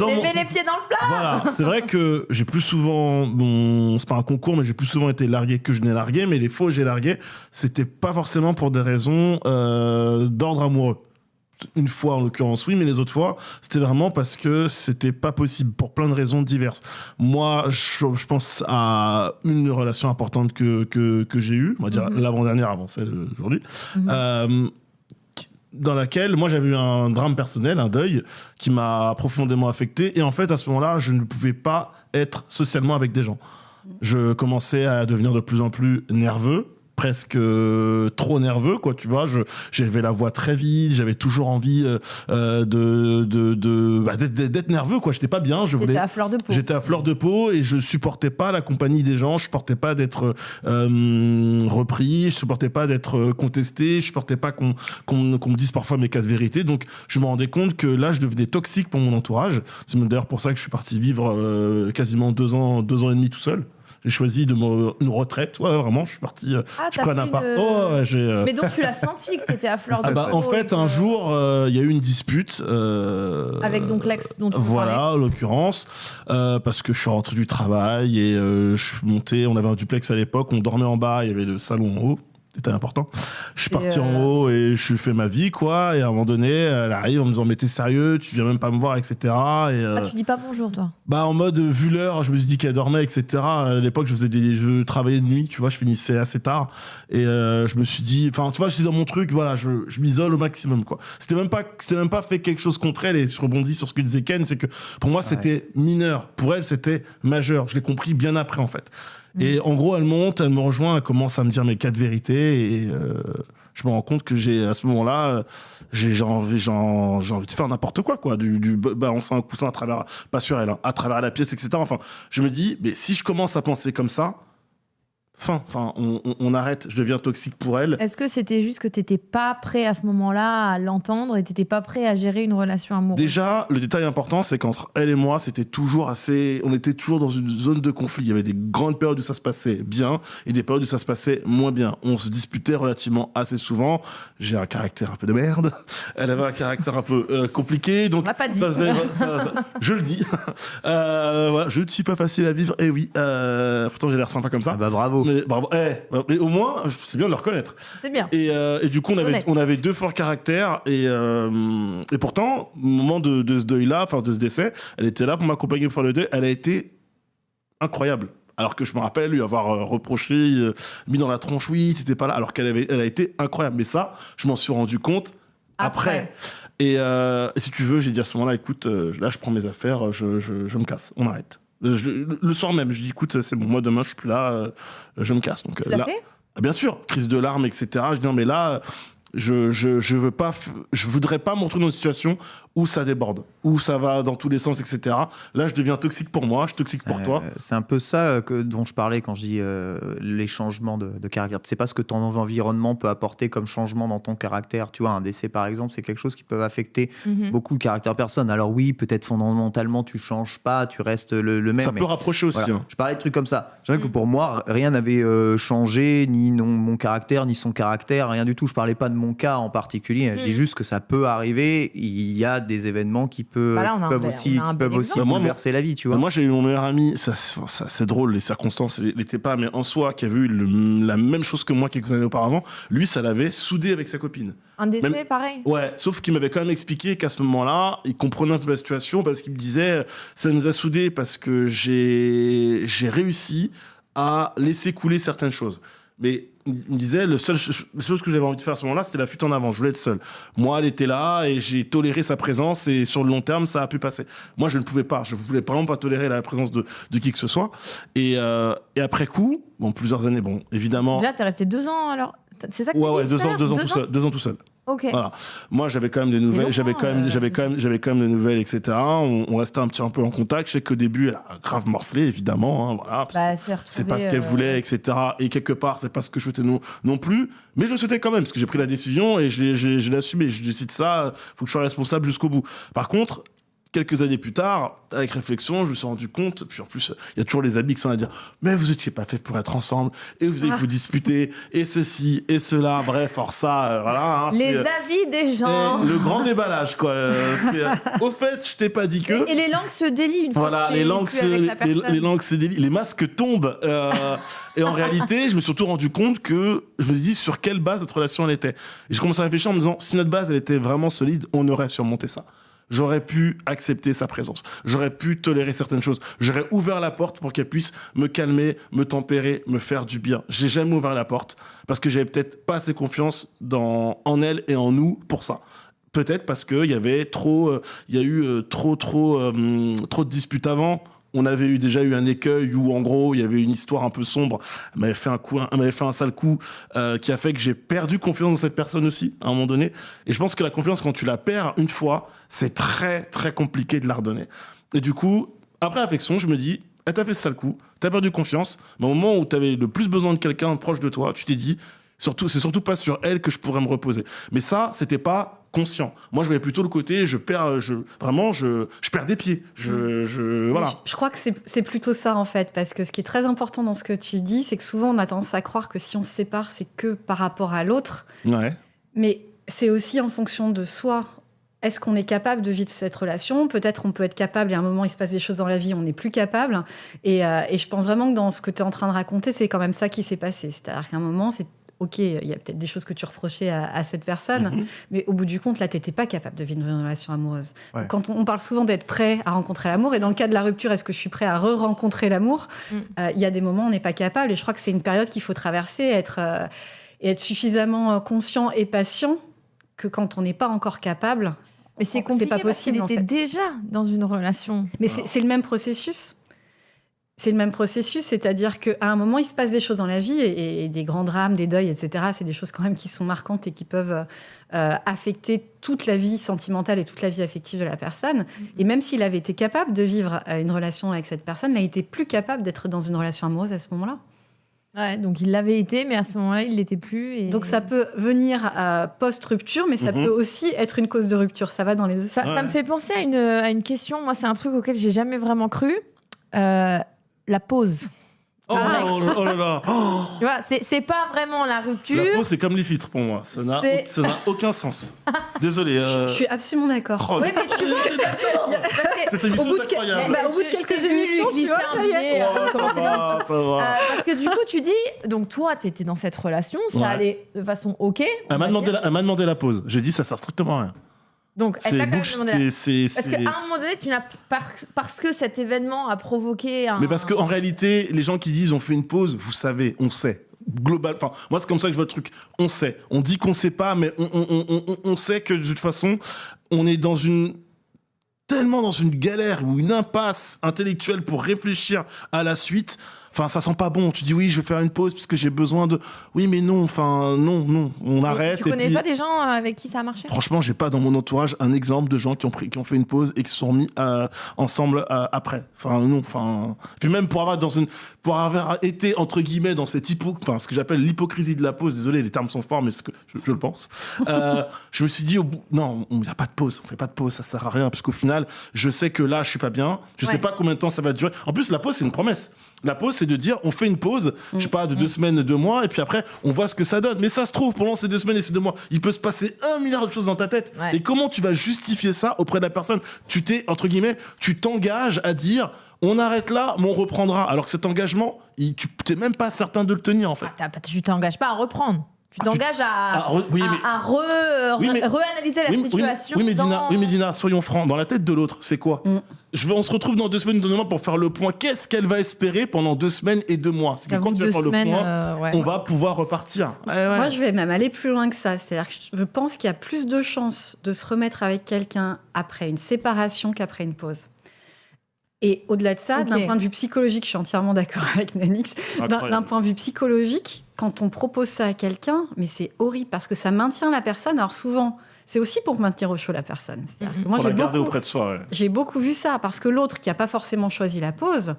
mon- mets les pieds dans le plat. Voilà, c'est vrai que j'ai plus souvent, bon, c'est pas un concours, mais j'ai plus souvent été largué que je n'ai largué, mais les fois où j'ai largué, c'était pas forcément pour des raisons euh, d'ordre amoureux. Une fois en l'occurrence, oui, mais les autres fois, c'était vraiment parce que c'était pas possible pour plein de raisons diverses. Moi, je, je pense à une relation importante que, que, que j'ai eue, on va dire Mhm. l'avant-dernière avant celle d'aujourd'hui, Mhm. euh, dans laquelle moi j'avais eu un drame personnel, un deuil qui m'a profondément affecté. Et en fait, à ce moment-là, je ne pouvais pas être socialement avec des gens. Je commençais à devenir de plus en plus nerveux presque euh, trop nerveux quoi tu vois je j'avais la voix très vite j'avais toujours envie euh, euh, de bah, d'être, nerveux quoi j'étais pas bien je voulais. J'étais à fleur de peau et je supportais pas la compagnie des gens, je supportais pas d'être euh, repris, je supportais pas d'être contesté, je supportais pas qu'on qu'on me dise parfois mes cas de vérité. Donc je me rendais compte que là je devenais toxique pour mon entourage. C'est d'ailleurs pour ça que je suis parti vivre euh, quasiment deux ans, deux ans et demi tout seul. J'ai choisi de me, une retraite. Ouais, vraiment, je suis parti. euh, Ah, je prends un fait appart. une- Oh, j'ai. euh, Mais donc tu l'as senti que t'étais à fleur de ah bah, peau. en fait, un jour, euh, il y a eu une dispute. euh, Avec donc l'ex dont tu Voilà, en l'occurrence, euh, parce que je suis rentré du travail et je suis monté. On avait un duplex à l'époque, on dormait en bas, il y avait le salon en haut. C'était important. Je suis parti en euh, haut et je fait ma vie, quoi. Et à un moment donné, elle arrive en me disant Mais t'es sérieux, tu viens même pas me voir, etc. Et, euh, Ah, tu dis pas bonjour, toi. bah en mode vu l'heure, je me suis dit qu'elle dormait, etc. À l'époque, je faisais des, je travaillais de nuit, tu vois, je finissais assez tard et euh, je me suis dit, enfin, tu vois, j'étais dans mon truc, voilà, je, je m'isole au maximum, quoi. C'était même pas, c'était même pas fait quelque chose contre elle et je rebondis sur ce que disait Ken, c'est que pour moi c'était mineur, pour elle c'était majeur. Je l'ai compris bien après en fait. Et en gros, elle monte, elle me rejoint, elle commence à me dire mes quatre vérités et euh, je me rends compte que j'ai à ce moment-là, euh, j'ai envie, j'ai de faire n'importe quoi, quoi, du, du ba- balancer un coussin à travers, pas sur elle, hein, à travers la pièce, etc. Enfin, je me dis, mais si je commence à penser comme ça, fin, enfin, on, on- on arrête, je deviens toxique pour elle. Est-ce que c'était juste que t'étais pas prêt à ce moment-là à l'entendre et t'étais pas prêt à gérer une relation amoureuse? Déjà, le détail important, c'est qu'entre elle et moi, c'était toujours assez. On était toujours dans une zone de conflit. Il y avait des grandes périodes où ça se passait bien et des périodes où ça se passait moins bien. On se disputait relativement assez souvent. J'ai un caractère un peu de merde. Elle avait un caractère un peu euh, compliqué. Donc, On pas dit. ça, ça- ça- ça- je le dis. Euh, voilà, je ne suis pas facile à vivre. Et oui, euh, pourtant j'ai l'air sympa comme ça. Ah bah bravo. Mais, bravo. Eh, au moins, c'est bien de le reconnaître. C'est bien. Et, euh, et du coup, on avait, on avait deux forts caractères. Et, euh, et pourtant, au moment de, de ce deuil-là, enfin de ce décès, elle était là pour m'accompagner pour faire le deuil. Elle a été incroyable. Alors que je me rappelle lui avoir euh, reproché, mis dans la tronche, oui, t'étais pas là. Alors qu'elle avait, elle a été incroyable. Mais ça, je m'en suis rendu compte après. Et, euh, et si tu veux, j'ai dit à ce moment-là, écoute, là, je prends mes affaires, je, je- je me casse, on arrête. Je- le soir même, je dis, écoute, c'est bon, moi demain, je suis plus là, euh, je me casse. Donc Tu euh, là, fait? Ah, Bien sûr, crise de larmes, etc. Je dis non, mais là, je, je, je veux pas, je voudrais pas me retrouver dans une situation où ça déborde, où ça va dans tous les sens, etc. Là, je deviens toxique pour moi, je suis toxique pour Euh, toi. C'est un peu ça euh, que, dont je parlais quand je dis euh, les changements de, de caractère. C'est pas ce que ton environnement peut apporter comme changement dans ton caractère. Tu vois, un décès par exemple, c'est quelque chose qui peut affecter Mhm. beaucoup le caractère personne. Alors oui, peut-être fondamentalement tu changes pas, tu restes le, le même. Ça mais peut rapprocher aussi. voilà. hein. Je parlais de trucs comme ça. Je dirais que Mm. pour moi, rien n'avait euh, changé, ni non, mon caractère, ni son caractère, rien du tout. Je parlais pas de mon cas en particulier. Je Mm. dis juste que ça peut arriver. Il y a des événements qui peut- Bah là, peuvent aussi, qui peuvent aussi bouleverser la vie, tu Mais vois. Moi, j'ai eu mon meilleur ami, ça, c'est- ça, c'est drôle, les circonstances n'étaient pas, mais en soi, qui a vu le- la même chose que moi quelques années auparavant, lui, ça l'avait soudé avec sa copine. Un décès, Même- pareil Ouais, sauf qu'il m'avait quand même expliqué qu'à ce moment-là, il comprenait un peu la situation parce qu'il me disait ça nous a soudés parce que j'ai j'ai réussi à laisser couler certaines choses. Mais il me disait, le seul la chose que j'avais envie de faire à ce moment-là, c'était la fuite en avant. Je voulais être seul. Moi, elle était là et j'ai toléré sa présence et sur le long terme, ça a pu passer. Moi, je ne pouvais pas. Je voulais vraiment pas tolérer la présence de, de qui que ce soit. Et, euh, et après coup, bon, plusieurs années, bon, évidemment. Déjà, t'es resté deux ans alors? C'est ça que Ouais, ouais, dit deux tout à ans, l'heure? deux ans tout seul. Deux ans tout seul. Voilà. Moi, j'avais quand même des nouvelles, j'avais quand même, euh, j'avais quand même, j'avais quand même des nouvelles, etc. On, on restait un petit un peu en contact. Je sais qu'au début, elle a grave morflé, évidemment. hein, voilà, Bah, c'est pas ce qu'elle euh, voulait, etc. Et quelque part, c'est pas ce que je souhaitais non, non plus. Mais je le souhaitais quand même, parce que j'ai pris la décision et je l'ai, je l'ai- je l'ai assumé. Je décide ça, faut que je sois responsable jusqu'au bout. Par contre, quelques années plus tard, avec réflexion, je me suis rendu compte, puis en plus, il y a toujours les amis qui sont à dire, mais vous étiez pas fait pour être ensemble, et vous allez Ah. vous disputer, et ceci, et cela, bref, or ça, euh, voilà. hein, Les euh, avis des gens. et le grand déballage, quoi. Euh, euh, au fait, je t'ai pas dit que. Et, et les langues se délient une fois Voilà, les langues, se, les, langues se délient, les masques tombent. euh, et en réalité, je me suis surtout rendu compte que je me suis dit sur quelle base notre relation elle était. Et je commence à réfléchir en me disant si notre base elle était vraiment solide, on aurait surmonté ça. J'aurais pu accepter sa présence. J'aurais pu tolérer certaines choses. J'aurais ouvert la porte pour qu'elle puisse me calmer, me tempérer, me faire du bien. J'ai jamais ouvert la porte parce que j'avais peut-être pas assez confiance en elle et en nous pour ça. Peut-être parce qu'il y avait trop, euh, il y a eu euh, trop, trop, euh, trop de disputes avant. On avait eu déjà eu un écueil où en gros il y avait une histoire un peu sombre. Elle m'avait fait un coup, elle m'avait fait un sale coup euh, qui a fait que j'ai perdu confiance dans cette personne aussi à un moment donné. Et je pense que la confiance quand tu la perds une fois, c'est très très compliqué de la redonner. Et du coup, après réflexion, je me dis, elle t'a fait ce sale coup, t'as perdu confiance. Mais au moment où t'avais le plus besoin de quelqu'un proche de toi, tu t'es dit, surtout, c'est surtout pas sur elle que je pourrais me reposer. Mais ça, c'était pas conscient. Moi, je voyais plutôt le côté, je perds, je, vraiment, je, je perds des pieds. Je, je, voilà. Je, je crois que c'est c'est plutôt ça en fait, parce que ce qui est très important dans ce que tu dis, c'est que souvent on a tendance à croire que si on se sépare, c'est que par rapport à l'autre, Ouais. mais c'est aussi en fonction de soi. Est-ce qu'on est capable de vivre cette relation? Peut-être on peut être capable et à un moment il se passe des choses dans la vie, on n'est plus capable. Et, euh, et je pense vraiment que dans ce que tu es en train de raconter, c'est quand même ça qui s'est passé. C'est-à-dire qu'à un moment, c'est ok, il y a peut-être des choses que tu reprochais à, à cette personne, Mhm. mais au bout du compte, là, tu n'étais pas capable de vivre une relation amoureuse. Ouais. Quand on, on parle souvent d'être prêt à rencontrer l'amour, et dans le cas de la rupture, est-ce que je suis prêt à re-rencontrer l'amour Mm. Euh, Il y a des moments où on n'est pas capable, et je crois que c'est une période qu'il faut traverser, être, euh, et être suffisamment euh, conscient et patient que quand on n'est pas encore capable. Mais c'est c'est compliqué pas parce qu'il possible, en était fait. déjà dans une relation. Mais c'est le même processus. C'est le même processus, c'est-à-dire qu'à un moment, il se passe des choses dans la vie, et, et des grands drames, des deuils, etc. C'est des choses quand même qui sont marquantes et qui peuvent euh, affecter toute la vie sentimentale et toute la vie affective de la personne. Et même s'il avait été capable de vivre euh, une relation avec cette personne, il n'a été plus capable d'être dans une relation amoureuse à ce moment-là. Ouais, donc il l'avait été, mais à ce moment-là, il l'était plus. Et... Donc ça peut venir euh, post-rupture, mais ça Mhm. peut aussi être une cause de rupture. Ça va dans les deux Ça, sens. ça me fait penser à une, à une question. Moi, c'est un truc auquel j'ai jamais vraiment cru. Euh, la pause. Oh, Ah. oh, oh là là. Oh. Tu vois, c'est c'est pas vraiment la rupture. La peau, c'est comme les filtres pour moi. Ça n'a C'est- ça n'a aucun sens. Désolé. euh, Je suis absolument d'accord. oh, Oui, mais tu vois, Cette émission Au bout de incroyable. Bah, au bout de je quelques émissions, tu vois, ça y est. billet avant de Oh, commencer ça va, l'émission. ça va. Euh, parce que du coup, tu dis, donc toi, tu étais dans cette relation, ça Ouais. allait de façon ok. Elle m'a demandé, la- elle m'a demandé la pause. J'ai dit ça sert strictement à rien. Donc, elle t'a quand même demandé la- c'est- c'est- Parce qu'à un moment donné, tu n'as par- parce que cet événement a provoqué un. Mais parce qu'en réalité, les gens qui disent on fait une pause, vous savez, on sait. Global, enfin, moi c'est comme ça que je vois le truc. On sait. On dit qu'on sait pas, mais on, on- on- on- on sait que de toute façon, on est dans une tellement dans une galère ou une impasse intellectuelle pour réfléchir à la suite. Enfin, ça sent pas bon. Tu dis oui, je vais faire une pause parce que j'ai besoin de. Oui, mais non. Enfin, non, non. On arrête. Tu et connais puis- pas des gens euh, avec qui ça a marché? Franchement, j'ai pas dans mon entourage un exemple de gens qui ont pris, qui ont fait une pause et qui se sont mis euh, ensemble euh, après. Enfin non, enfin. Puis même pour avoir dans une, pour avoir été entre guillemets dans cette hypo, enfin ce que j'appelle l'hypocrisie de la pause. Désolé, les termes sont forts, mais ce que je, je le pense. Euh, je me suis dit au bout, non, il y a pas de pause, on fait pas de pause, ça sert à rien, parce qu'au final, je sais que là, je suis pas bien. Je sais Ouais. pas combien de temps ça va durer. En plus, la pause, c'est une promesse. La pause, c'est de dire, on fait une pause, je sais pas, de deux semaines, deux mois, et puis après, on voit ce que ça donne. Mais ça se trouve, pendant ces deux semaines et ces deux mois, il peut se passer un milliard de choses dans ta tête. Ouais. Et comment tu vas justifier ça auprès de la personne? Tu t'es, entre guillemets, tu t'engages à dire, on arrête là, mais on reprendra. Alors que cet engagement, il- tu t'es même pas certain de le tenir, en fait. Ah, Tu t'engages pas à reprendre. Tu t'engages à, Ah, re- oui, à- mais- à re- Oui, mais- réanalyser la oui, mais- oui, situation. oui, mais Dina, dans- oui, mais Dina, soyons francs, dans la tête de l'autre, c'est quoi Mm. Je veux, On se retrouve dans deux semaines, deux mois pour faire le point. Qu'est-ce qu'elle va espérer pendant deux semaines et deux mois? C'est que quand tu vas faire le point, euh, ouais. on va pouvoir repartir. Ouais, ouais. Moi, je vais même aller plus loin que ça. C'est-à-dire que je pense qu'il y a plus de chances de se remettre avec quelqu'un après une séparation qu'après une pause. Et au-delà de ça, d'un point de vue psychologique, je suis entièrement d'accord avec Nanix. D'un- point de vue psychologique, quand on propose ça à quelqu'un, mais c'est horrible parce que ça maintient la personne. Alors souvent, c'est aussi pour maintenir au chaud la personne. Que Mhm. Moi, Pour j'ai la garder beaucoup, auprès de soi. ouais. j'ai beaucoup vu ça parce que l'autre qui n'a pas forcément choisi la pause,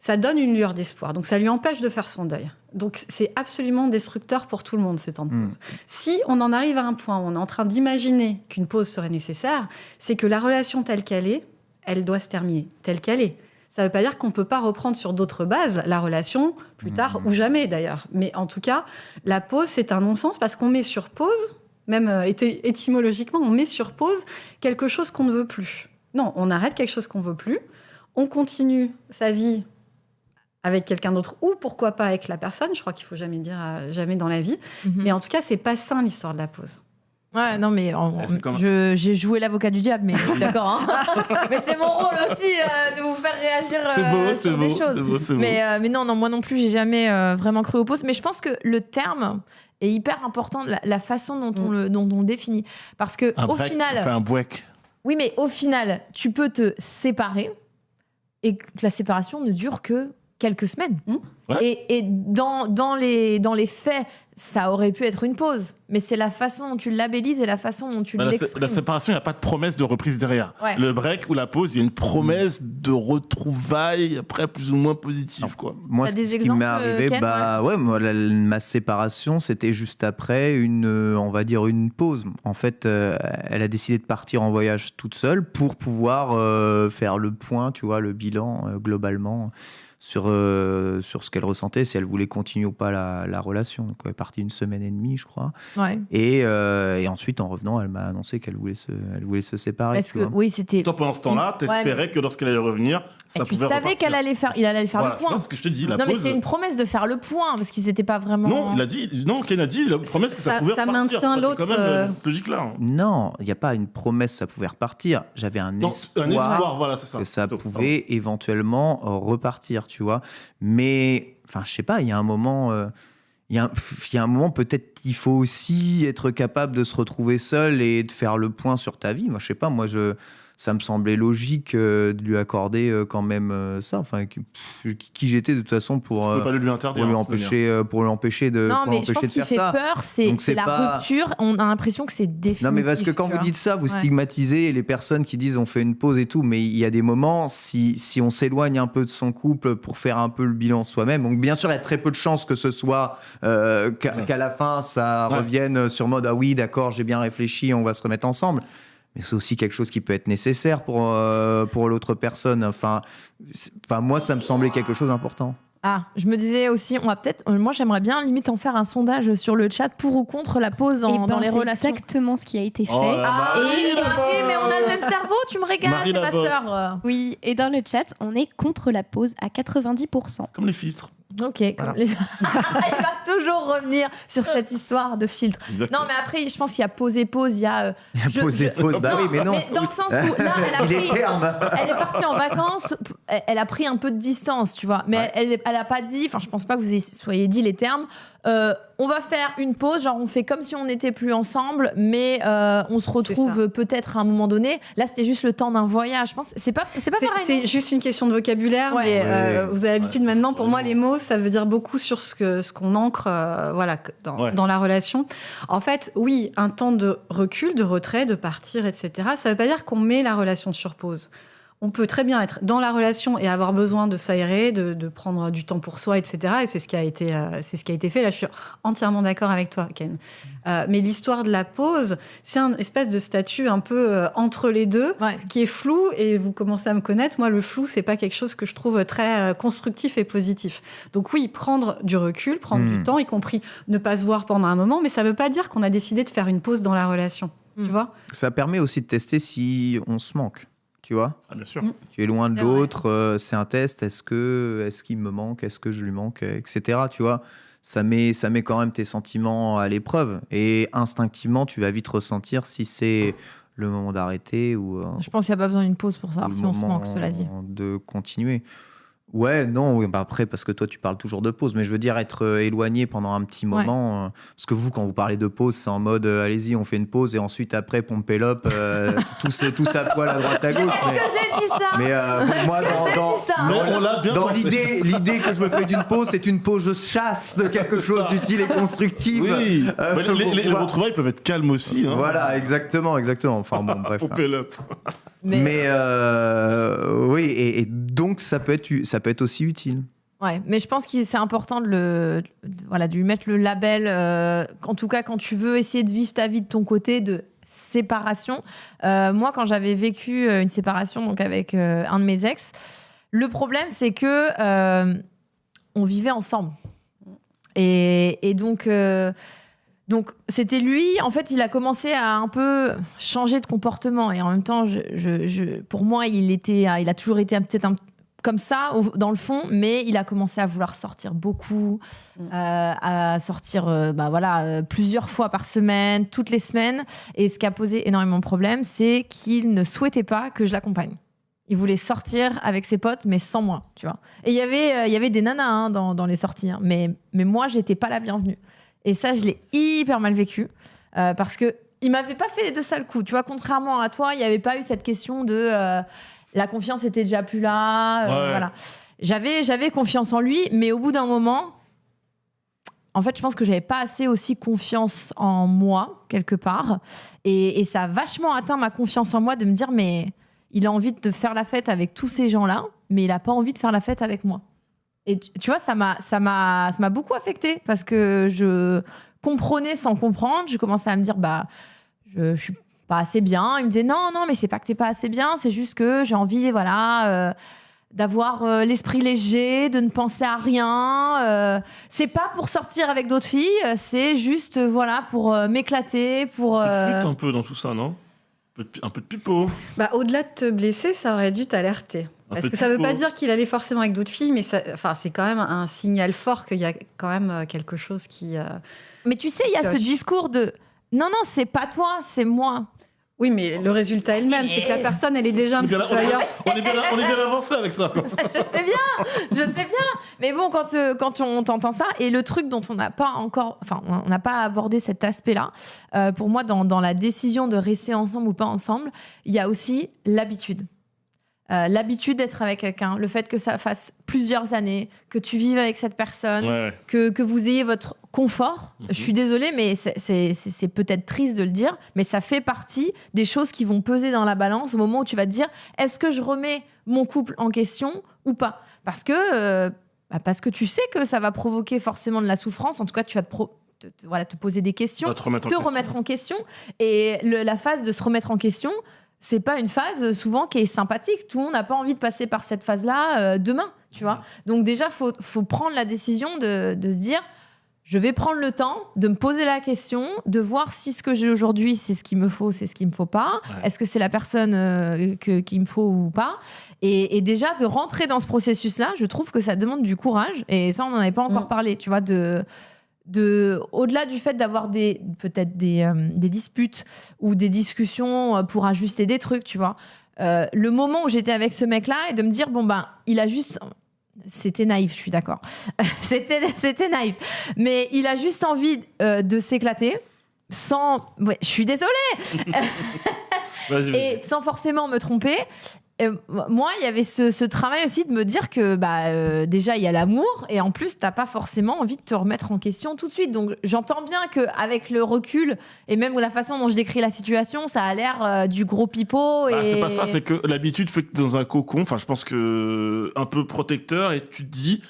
ça donne une lueur d'espoir. Donc ça lui empêche de faire son deuil. Donc c'est absolument destructeur pour tout le monde ce temps de Mm. pause. Si on en arrive à un point où on est en train d'imaginer qu'une pause serait nécessaire, c'est que la relation telle qu'elle est, elle doit se terminer telle qu'elle est. Ça ne veut pas dire qu'on ne peut pas reprendre sur d'autres bases la relation plus tard Mhm. ou jamais d'ailleurs. Mais en tout cas, la pause, c'est un non-sens parce qu'on met sur pause, même euh, éty- étymologiquement, on met sur pause quelque chose qu'on ne veut plus. Non, on arrête quelque chose qu'on ne veut plus, on continue sa vie avec quelqu'un d'autre ou pourquoi pas avec la personne. Je crois qu'il faut jamais dire euh, jamais dans la vie. Mhm. Mais en tout cas, c'est pas sain l'histoire de la pause. Ouais, non, mais en- Ouais, c'est comme- je- j'ai joué l'avocat du diable, mais je suis d'accord. hein. mais c'est mon rôle aussi euh, de vous faire réagir C'est euh, beau, c'est sur beau, des c'est choses. beau, c'est beau. Mais, euh, mais non, non, moi non plus, j'ai jamais euh, vraiment cru aux pauses. Mais je pense que le terme est hyper important, la, la façon dont on, Mm. le, dont on le définit. Parce que Un au break, final, un break. oui, mais au final, tu peux te séparer et que la séparation ne dure que quelques semaines. Mm. Ouais. Et, et dans, dans, les, dans les faits, ça aurait pu être une pause. Mais c'est la façon dont tu le labellises et la façon dont tu Bah, la, sé- l'exprimes. la séparation, il n'y a pas de promesse de reprise derrière. Ouais. Le break ou la pause, il y a une promesse de retrouvailles après plus ou moins positive. Quoi. Moi, ce, des ce qui m'est arrivé, Ken, bah ouais, moi, la- ma séparation, c'était juste après une, euh, on va dire une pause. En fait, euh, elle a décidé de partir en voyage toute seule pour pouvoir euh, faire le point, tu vois, le bilan euh, globalement sur euh, sur ce qu'elle ressentait, si elle voulait continuer ou pas la, la relation. Donc, elle est partie une semaine et demie, je crois. Ouais. Et, euh, et ensuite, en revenant, elle m'a annoncé qu'elle voulait se, elle voulait se séparer. Parce tu que vois. oui, c'était. Toi, pendant ce temps-là, Ouais, t'espérais que lorsqu'elle allait revenir, Et ça tu pouvait savais repartir. qu'elle allait faire, il allait faire Voilà, le point. c'est ce que je te dis. La non, mais c'est une promesse de faire le point parce qu'ils n'étaient pas vraiment. Non, il a dit, non, Ken a dit, la promesse que ça, Ça- pouvait ça repartir. maintient Toi, t'es l'autre, quand même euh, cette logique-là. hein. Non, il n'y a pas une promesse, ça pouvait repartir. J'avais un espoir. un espoir, voilà, c'est ça. que ça pouvait éventuellement repartir, tu vois. Mais, enfin, je sais pas, il y a un moment, euh, il y, un- pff, il y a un moment peut-être qu'il faut aussi être capable de se retrouver seul et de faire le point sur ta vie. Moi, je sais pas, moi, je, ça me semblait logique euh, de lui accorder euh, quand même euh, ça. Enfin, qui, j'étais de toute façon pour, euh, pas lui pour interdire. lui hein, empêcher, euh, pour lui empêcher de, Non, pour mais je pense de qu'il faire fait ça. peur, c'est la pas- rupture. On a l'impression que c'est définitif. Non, mais parce que quand vous dites ça, vous Ouais. stigmatisez les personnes qui disent on fait une pause et tout, mais il y a des moments, si, si on s'éloigne un peu de son couple pour faire un peu le bilan soi-même, donc bien sûr, il y a très peu de chances que ce soit euh, qu'à Ouais. la fin, ça Ouais. revienne sur mode ah oui, d'accord, j'ai bien réfléchi, on va se remettre ensemble. Mais c'est aussi quelque chose qui peut être nécessaire pour, euh, pour l'autre personne. Enfin, c'est- enfin, moi, ça me semblait quelque chose d'important. Ah, je me disais aussi, on va peut-être. euh, Moi, j'aimerais bien limite en faire un sondage sur le chat pour ou contre la pause en- Eh ben, dans les c'est relations. exactement ce qui a été fait. Oh là, Ah, et, oui, mais on a le même cerveau, tu me régales, c'est ma sœur. Oui, et dans le chat, on est contre la pause à 90%. Comme les filtres. Ok, comme les- il va toujours revenir sur cette histoire de filtre. Exactement. Non, mais après, je pense qu'il y a pause et pause, il y a. euh, Il y a Je- pause et je- pause. Bah oui, mais non. dans le sens où là, elle a Il pris. Elle est partie en vacances, elle elle a pris un peu de distance, tu vois. Mais Ouais. elle, elle a pas dit, enfin, je pense pas que vous ayez- soyez dit les termes. Euh, on va faire une pause, genre on fait comme si on n'était plus ensemble, mais euh, on se retrouve peut-être à un moment donné. Là, c'était juste le temps d'un voyage. Je pense, c'est pas, c'est pas C'est- pareil. C'est juste une question de vocabulaire, Ouais. mais euh, Ouais. vous avez l'habitude Ouais, maintenant. Pour moi, les mots, ça veut dire beaucoup sur ce que ce qu'on ancre, euh, voilà, dans, Ouais. dans la relation. En fait, oui, un temps de recul, de retrait, de partir, etc. Ça veut pas dire qu'on met la relation sur pause. On peut très bien être dans la relation et avoir besoin de s'aérer, de, de prendre du temps pour soi, etc. Et c'est ce qui a été, euh, c'est ce qui a été fait. Là, je suis entièrement d'accord avec toi, Ken. Euh, mais l'histoire de la pause, c'est un espèce de statut un peu euh, entre les deux Ouais. qui est flou et vous commencez à me connaître. Moi, le flou, c'est pas quelque chose que je trouve très euh, constructif et positif. Donc oui, prendre du recul, prendre du temps, y compris ne pas se voir pendant un moment, mais ça veut pas dire qu'on a décidé de faire une pause dans la relation. Hmm. Tu vois? Ça permet aussi de tester si on se manque, tu vois. Ah, bien sûr. Mm. Tu es loin de l'autre, euh, c'est un test. Est-ce que, est-ce qu'il me manque, est-ce que je lui manque, etc. Tu vois, ça met, ça met quand même tes sentiments à l'épreuve et instinctivement, tu vas vite ressentir si c'est le moment d'arrêter ou, euh, Je pense qu'il n'y a pas besoin d'une pause pour ou savoir si on se manque, cela dit. de continuer. Ouais, non, oui, bah après, parce que toi, tu parles toujours de pause, mais je veux dire être euh, éloigné pendant un petit Ouais. moment. euh, parce que vous, quand vous parlez de pause, c'est en mode euh, allez-y, on fait une pause et ensuite, après, pomper l'op, euh, tous, tous à poil à droite à gauche. Est-ce Mais, que j'ai dit ça mais, euh, moi, dans, dans, dit ça Mais on l'a bien dans pensé. l'idée, l'idée que je me fais d'une pause, c'est une pause, je chasse de quelque chose d'utile et constructif. Oui. Euh, Mais les, les- les pour- retrouvailles peuvent être calmes aussi. Hein. Voilà, exactement, exactement. Enfin bon, bref. Pour Pélope. Mais, euh, oui, et, et donc ça peut être, ça peut être aussi utile. Ouais, mais je pense que c'est important de, le, de- voilà, de lui mettre le label, euh, en tout cas quand tu veux essayer de vivre ta vie de ton côté, de séparation. Euh, moi, quand j'avais vécu euh, une séparation donc avec euh, un de mes ex, le problème, c'est que euh, on vivait ensemble. Et, et donc, euh, donc c'était lui. En fait, il a commencé à un peu changer de comportement. Et en même temps, je, je- je- pour moi, il était, il a toujours été peut-être comme ça au- dans le fond, mais il a commencé à vouloir sortir beaucoup, Mm. euh, à sortir euh, bah voilà, euh, plusieurs fois par semaine, toutes les semaines. Et ce qui a posé énormément de problèmes, c'est qu'il ne souhaitait pas que je l'accompagne. Il voulait sortir avec ses potes, mais sans moi, tu vois. Et il y avait, euh, il y avait des nanas hein, dans, dans les sorties, hein, mais, mais moi, j'étais pas la bienvenue. Et ça, je l'ai hyper mal vécu, euh, parce que il m'avait pas fait de sales coups, tu vois. Contrairement à toi, il n'y avait pas eu cette question de euh, la confiance était déjà plus là, euh, Ouais. voilà. J'avais, j'avais confiance en lui, mais au bout d'un moment, en fait, je pense que j'avais pas assez aussi confiance en moi, quelque part. Et, et ça a vachement atteint ma confiance en moi de me dire, mais il a envie de faire la fête avec tous ces gens-là, mais il a pas envie de faire la fête avec moi. Et tu, vois, ça m'a, ça m'a, ça m'a beaucoup affecté parce que je comprenais sans comprendre. Je commençais à me dire, bah, je, je suis pas assez bien. Il me disait, non, non, mais c'est pas que t'es pas assez bien, c'est juste que j'ai envie, voilà. euh, d'avoir euh, l'esprit léger, de ne penser à rien. euh, c'est pas pour sortir avec d'autres filles, c'est juste euh, voilà pour euh, m'éclater, pour. Un peu euh, dans tout ça, non? Un peu, de, un peu de pipeau. Bah, au-delà de te blesser, ça aurait dû t'alerter. Parce que ça veut pipeau. pas dire qu'il allait forcément avec d'autres filles, mais ça, enfin, c'est quand même un signal fort qu'il y a quand même euh, quelque chose qui. euh, Mais tu sais, il y a ce discours de non non, c'est pas toi, c'est moi. Oui, mais le résultat est le même, c'est que la personne, elle est déjà un On est petit bien, peu ailleurs. on est bien, on est bien avancé avec ça. quoi. je sais bien, je sais bien. Mais bon, quand, euh, quand on t'entend ça, et le truc dont on n'a pas encore, enfin, on n'a pas abordé cet aspect-là, euh, pour moi, dans, dans la décision de rester ensemble ou pas ensemble, il y a aussi l'habitude. Euh, l'habitude d'être avec quelqu'un, le fait que ça fasse plusieurs années, que tu vives avec cette personne, Ouais. que, que vous ayez votre confort. Mhm. Je suis désolée, mais c'est- peut-être triste de le dire, mais ça fait partie des choses qui vont peser dans la balance au moment où tu vas te dire est-ce que je remets mon couple en question ou pas? Parce que, euh, bah, parce que tu sais que ça va provoquer forcément de la souffrance. En tout cas, tu vas te, pro- te- te- voilà, te poser des questions, te remettre en question. remettre en question. Et le- la phase de se remettre en question, c'est pas une phase euh, souvent qui est sympathique. Tout le monde n'a pas envie de passer par cette phase-là euh, demain, tu vois. Donc déjà, faut, faut prendre la décision de, de se dire, je vais prendre le temps de me poser la question, de voir si ce que j'ai aujourd'hui, c'est ce qu'il me faut, c'est ce qu'il me faut pas. Ouais. Est-ce que c'est la personne euh, que- qu'il me faut ou pas? Et, et déjà de rentrer dans ce processus-là, je trouve que ça demande du courage. Et ça, on n'en avait pas encore Mm. parlé, tu vois, de de au-delà du fait d'avoir des peut-être des, euh, des disputes ou des discussions euh, pour ajuster des trucs, tu vois. euh, le moment où j'étais avec ce mec-là et de me dire bon ben il a juste c'était naïf, je suis d'accord. c'était c'était naïf, mais il a juste envie euh, de s'éclater sans ouais, je suis désolée et sans forcément me tromper. Euh, moi, il y avait ce, ce travail aussi de me dire que bah, euh, déjà, il y a l'amour et en plus, t'as pas forcément envie de te remettre en question tout de suite. Donc, j'entends bien qu'avec le recul et même la façon dont je décris la situation, ça a l'air euh, du gros pipeau. Bah, et... c'est pas ça, c'est que l'habitude fait que t'es dans un cocon, enfin je pense que un peu protecteur, et tu te dis,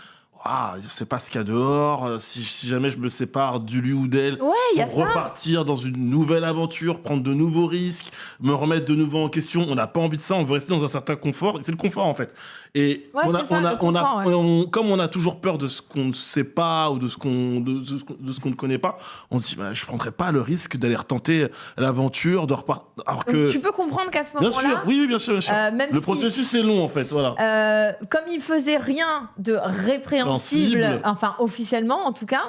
ah, je sais pas ce qu'il y a dehors, euh, si, si jamais je me sépare du lui ou d'elle, Ouais, ça. repartir dans une nouvelle aventure, prendre de nouveaux risques, me remettre de nouveau en question. On n'a pas envie de ça, on veut rester dans un certain confort. C'est le confort en fait. Et Ouais, on a, c'est ça, on a, le on a, confort, ouais. on- comme on a toujours peur de ce qu'on ne sait pas ou de ce qu'on de, ce qu'on- de ce qu'on ne connaît pas, on se dit, bah, je prendrais pas le risque d'aller retenter l'aventure, de repartir. Alors Donc, que, tu peux comprendre qu'à ce bien moment-là, sûr, oui, oui, bien sûr, bien sûr. euh, même le si- processus est long en fait, voilà. Euh, comme il faisait rien de répréhensible, Sensible. enfin officiellement en tout cas,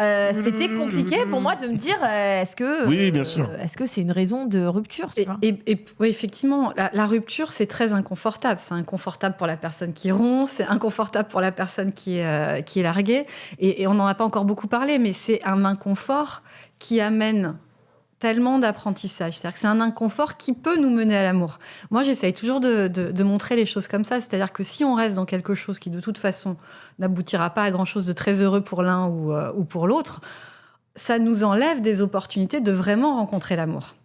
euh, c'était compliqué pour moi de me dire euh, est-ce que Oui, bien sûr. euh, est-ce que c'est une raison de rupture tu Et, vois et- et- oui, effectivement, la, la rupture, c'est très inconfortable. C'est inconfortable pour la personne qui rompt, c'est inconfortable pour la personne qui est, euh, qui est larguée. Et, et on n'en a pas encore beaucoup parlé, mais c'est un inconfort qui amène tellement d'apprentissage. C'est-à-dire que c'est un inconfort qui peut nous mener à l'amour. Moi, j'essaye toujours de, montrer les choses comme ça. C'est-à-dire que si on reste dans quelque chose qui, de toute façon, n'aboutira pas à grand-chose de très heureux pour l'un ou, euh, ou pour l'autre, ça nous enlève des opportunités de vraiment rencontrer l'amour.